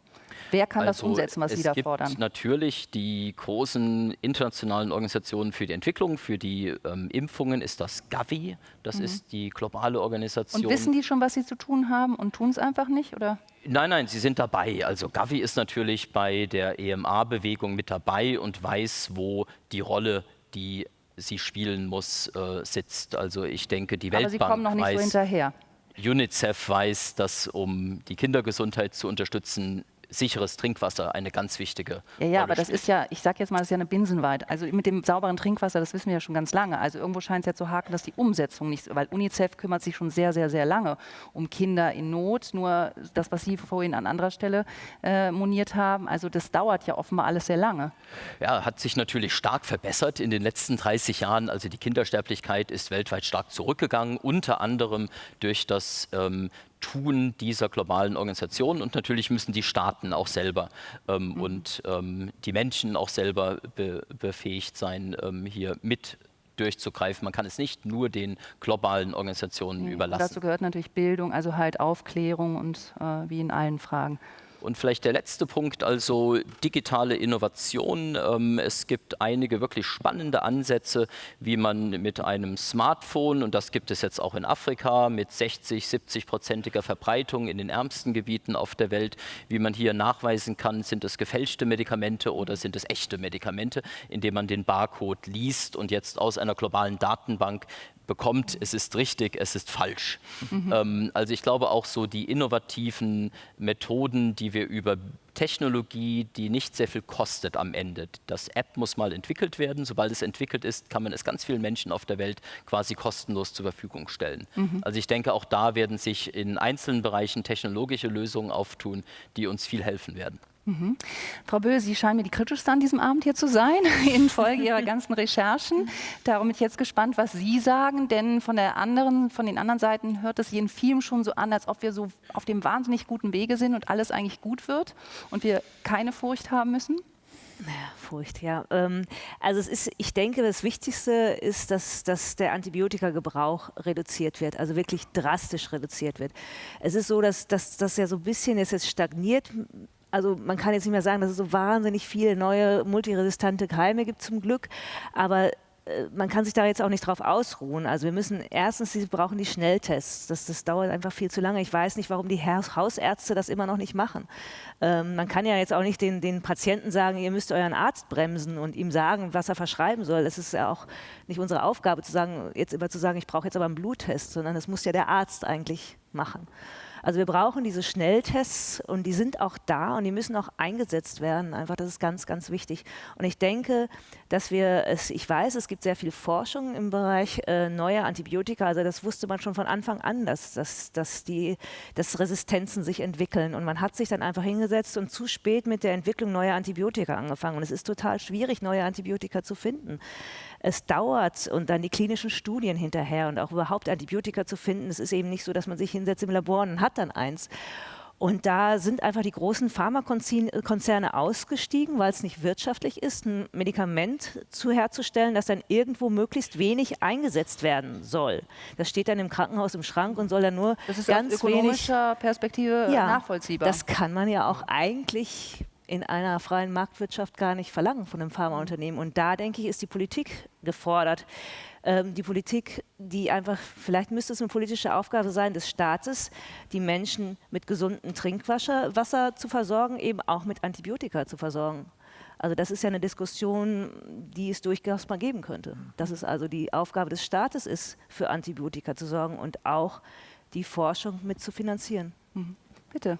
Wer kann also das umsetzen, was Sie da fordern? Es gibt natürlich die großen internationalen Organisationen für die Entwicklung, für die ähm, Impfungen ist das Gavi, das mhm. ist die globale Organisation. Und wissen die schon, was sie zu tun haben und tun es einfach nicht, oder? Nein, nein, sie sind dabei. Also Gavi ist natürlich bei der EMA-Bewegung mit dabei und weiß, wo die Rolle, die sie spielen muss, äh, sitzt. Also ich denke, die Aber Weltbank Sie kommen noch nicht weiß, so hinterher. UNICEF weiß, dass um die Kindergesundheit zu unterstützen, sicheres Trinkwasser eine ganz wichtige Ja, ja, Rolle aber das spielt. ist ja, ich sage jetzt mal, das ist ja eine Binsenweit. Also mit dem sauberen Trinkwasser, das wissen wir ja schon ganz lange. Also irgendwo scheint es ja zu haken, dass die Umsetzung nicht, weil UNICEF kümmert sich schon sehr, sehr, sehr lange um Kinder in Not. Nur das, was Sie vorhin an anderer Stelle äh, moniert haben, also das dauert ja offenbar alles sehr lange. Ja, hat sich natürlich stark verbessert in den letzten 30 Jahren. Also die Kindersterblichkeit ist weltweit stark zurückgegangen, unter anderem durch das ähm, Tun dieser globalen Organisation und natürlich müssen die Staaten auch selber ähm, mhm. und ähm, die Menschen auch selber be befähigt sein, ähm, hier mit durchzugreifen. Man kann es nicht nur den globalen Organisationen nee, überlassen. Dazu gehört natürlich Bildung, also halt Aufklärung und äh, wie in allen Fragen. Und vielleicht der letzte Punkt, also digitale Innovation. Ähm, es gibt einige wirklich spannende Ansätze, wie man mit einem Smartphone, und das gibt es jetzt auch in Afrika, mit 60, 70-prozentiger Verbreitung in den ärmsten Gebieten auf der Welt, wie man hier nachweisen kann, sind es gefälschte Medikamente oder sind es echte Medikamente, indem man den Barcode liest und jetzt aus einer globalen Datenbank bekommt, es ist richtig, es ist falsch. Mhm. Ähm, also ich glaube auch so die innovativen Methoden, die wir über Technologie, die nicht sehr viel kostet am Ende. Das App muss mal entwickelt werden. Sobald es entwickelt ist, kann man es ganz vielen Menschen auf der Welt quasi kostenlos zur Verfügung stellen. Mhm. Also ich denke, auch da werden sich in einzelnen Bereichen technologische Lösungen auftun, die uns viel helfen werden. Mhm. Frau Böhl, Sie scheinen mir die kritischste an diesem Abend hier zu sein, infolge Ihrer ganzen Recherchen. Darum bin ich jetzt gespannt, was Sie sagen, denn von, der anderen, von den anderen Seiten hört es jeden Film schon so an, als ob wir so auf dem wahnsinnig guten Wege sind und alles eigentlich gut wird und wir keine Furcht haben müssen. Naja, Furcht, ja. Ähm, also es ist, ich denke, das Wichtigste ist, dass, dass der Antibiotikagebrauch reduziert wird, also wirklich drastisch reduziert wird. Es ist so, dass das ja so ein bisschen jetzt stagniert also man kann jetzt nicht mehr sagen, dass es so wahnsinnig viele neue multiresistente Keime gibt zum Glück, aber äh, man kann sich da jetzt auch nicht drauf ausruhen. Also wir müssen erstens, sie brauchen die Schnelltests. Das, das dauert einfach viel zu lange. Ich weiß nicht, warum die Hausärzte das immer noch nicht machen. Ähm, man kann ja jetzt auch nicht den, den Patienten sagen, ihr müsst euren Arzt bremsen und ihm sagen, was er verschreiben soll. Es ist ja auch nicht unsere Aufgabe, zu sagen, jetzt immer zu sagen, ich brauche jetzt aber einen Bluttest, sondern das muss ja der Arzt eigentlich machen. Also wir brauchen diese Schnelltests und die sind auch da und die müssen auch eingesetzt werden. Einfach, das ist ganz, ganz wichtig. Und ich denke, dass wir es, ich weiß, es gibt sehr viel Forschung im Bereich äh, neuer Antibiotika. Also das wusste man schon von Anfang an, dass, dass, dass, die, dass Resistenzen sich entwickeln. Und man hat sich dann einfach hingesetzt und zu spät mit der Entwicklung neuer Antibiotika angefangen. Und es ist total schwierig, neue Antibiotika zu finden es dauert und dann die klinischen Studien hinterher und auch überhaupt Antibiotika zu finden. Es ist eben nicht so, dass man sich hinsetzt im Labor und hat dann eins. Und da sind einfach die großen Pharmakonzerne ausgestiegen, weil es nicht wirtschaftlich ist, ein Medikament zu herzustellen, das dann irgendwo möglichst wenig eingesetzt werden soll. Das steht dann im Krankenhaus im Schrank und soll dann nur das ist ganz aus ökonomischer wenig, Perspektive ja, nachvollziehbar. Das kann man ja auch eigentlich in einer freien Marktwirtschaft gar nicht verlangen von einem Pharmaunternehmen. Und da, denke ich, ist die Politik gefordert. Ähm, die Politik, die einfach, vielleicht müsste es eine politische Aufgabe sein des Staates, die Menschen mit gesundem Trinkwasser Wasser zu versorgen, eben auch mit Antibiotika zu versorgen. Also das ist ja eine Diskussion, die es durchaus mal geben könnte. Dass es also die Aufgabe des Staates ist, für Antibiotika zu sorgen und auch die Forschung mit zu finanzieren. Mhm. Bitte,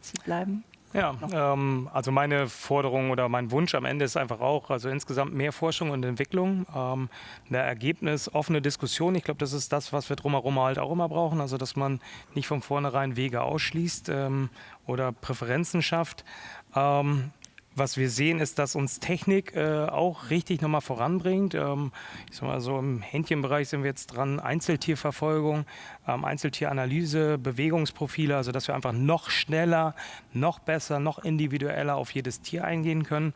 Sie bleiben. Ja, ähm, also meine Forderung oder mein Wunsch am Ende ist einfach auch, also insgesamt mehr Forschung und Entwicklung, ähm, eine Ergebnis, offene Diskussion. Ich glaube, das ist das, was wir drumherum halt auch immer brauchen, also dass man nicht von vornherein Wege ausschließt ähm, oder Präferenzen schafft. Ähm, was wir sehen, ist, dass uns Technik äh, auch richtig nochmal voranbringt. Ähm, ich sag mal so im Händchenbereich sind wir jetzt dran, Einzeltierverfolgung, ähm, Einzeltieranalyse, Bewegungsprofile, also dass wir einfach noch schneller, noch besser, noch individueller auf jedes Tier eingehen können.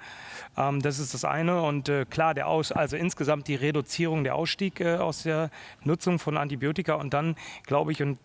Ähm, das ist das eine und äh, klar, der Aus, also insgesamt die Reduzierung, der Ausstieg äh, aus der Nutzung von Antibiotika und dann glaube ich und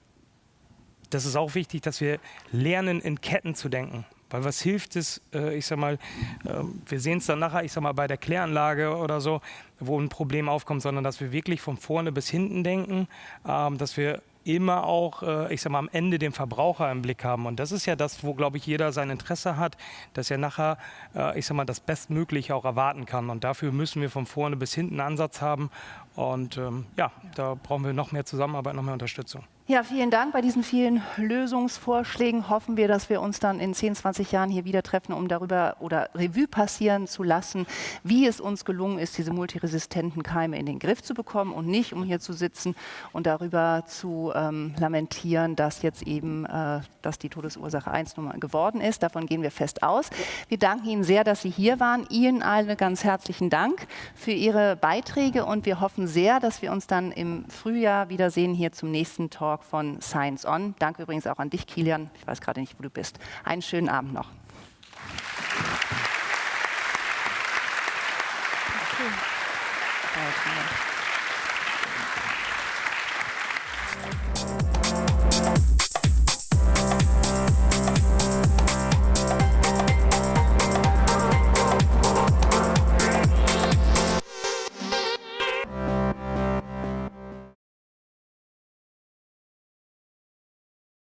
das ist auch wichtig, dass wir lernen, in Ketten zu denken. Weil was hilft es, äh, ich sag mal, äh, wir sehen es dann nachher, ich sag mal, bei der Kläranlage oder so, wo ein Problem aufkommt, sondern dass wir wirklich von vorne bis hinten denken, ähm, dass wir immer auch, äh, ich sag mal, am Ende den Verbraucher im Blick haben. Und das ist ja das, wo, glaube ich, jeder sein Interesse hat, dass er nachher, äh, ich sag mal, das Bestmögliche auch erwarten kann. Und dafür müssen wir von vorne bis hinten einen Ansatz haben. Und ähm, ja, da brauchen wir noch mehr Zusammenarbeit, noch mehr Unterstützung. Ja, vielen Dank. Bei diesen vielen Lösungsvorschlägen hoffen wir, dass wir uns dann in 10, 20 Jahren hier wieder treffen, um darüber oder Revue passieren zu lassen, wie es uns gelungen ist, diese multiresistenten Keime in den Griff zu bekommen und nicht, um hier zu sitzen und darüber zu ähm, lamentieren, dass jetzt eben äh, dass die Todesursache 1 Nummer geworden ist. Davon gehen wir fest aus. Wir danken Ihnen sehr, dass Sie hier waren. Ihnen allen ganz herzlichen Dank für Ihre Beiträge und wir hoffen sehr, dass wir uns dann im Frühjahr wiedersehen hier zum nächsten Talk Talk von Science On. Danke übrigens auch an dich, Kilian. Ich weiß gerade nicht, wo du bist. Einen schönen Abend noch. Okay.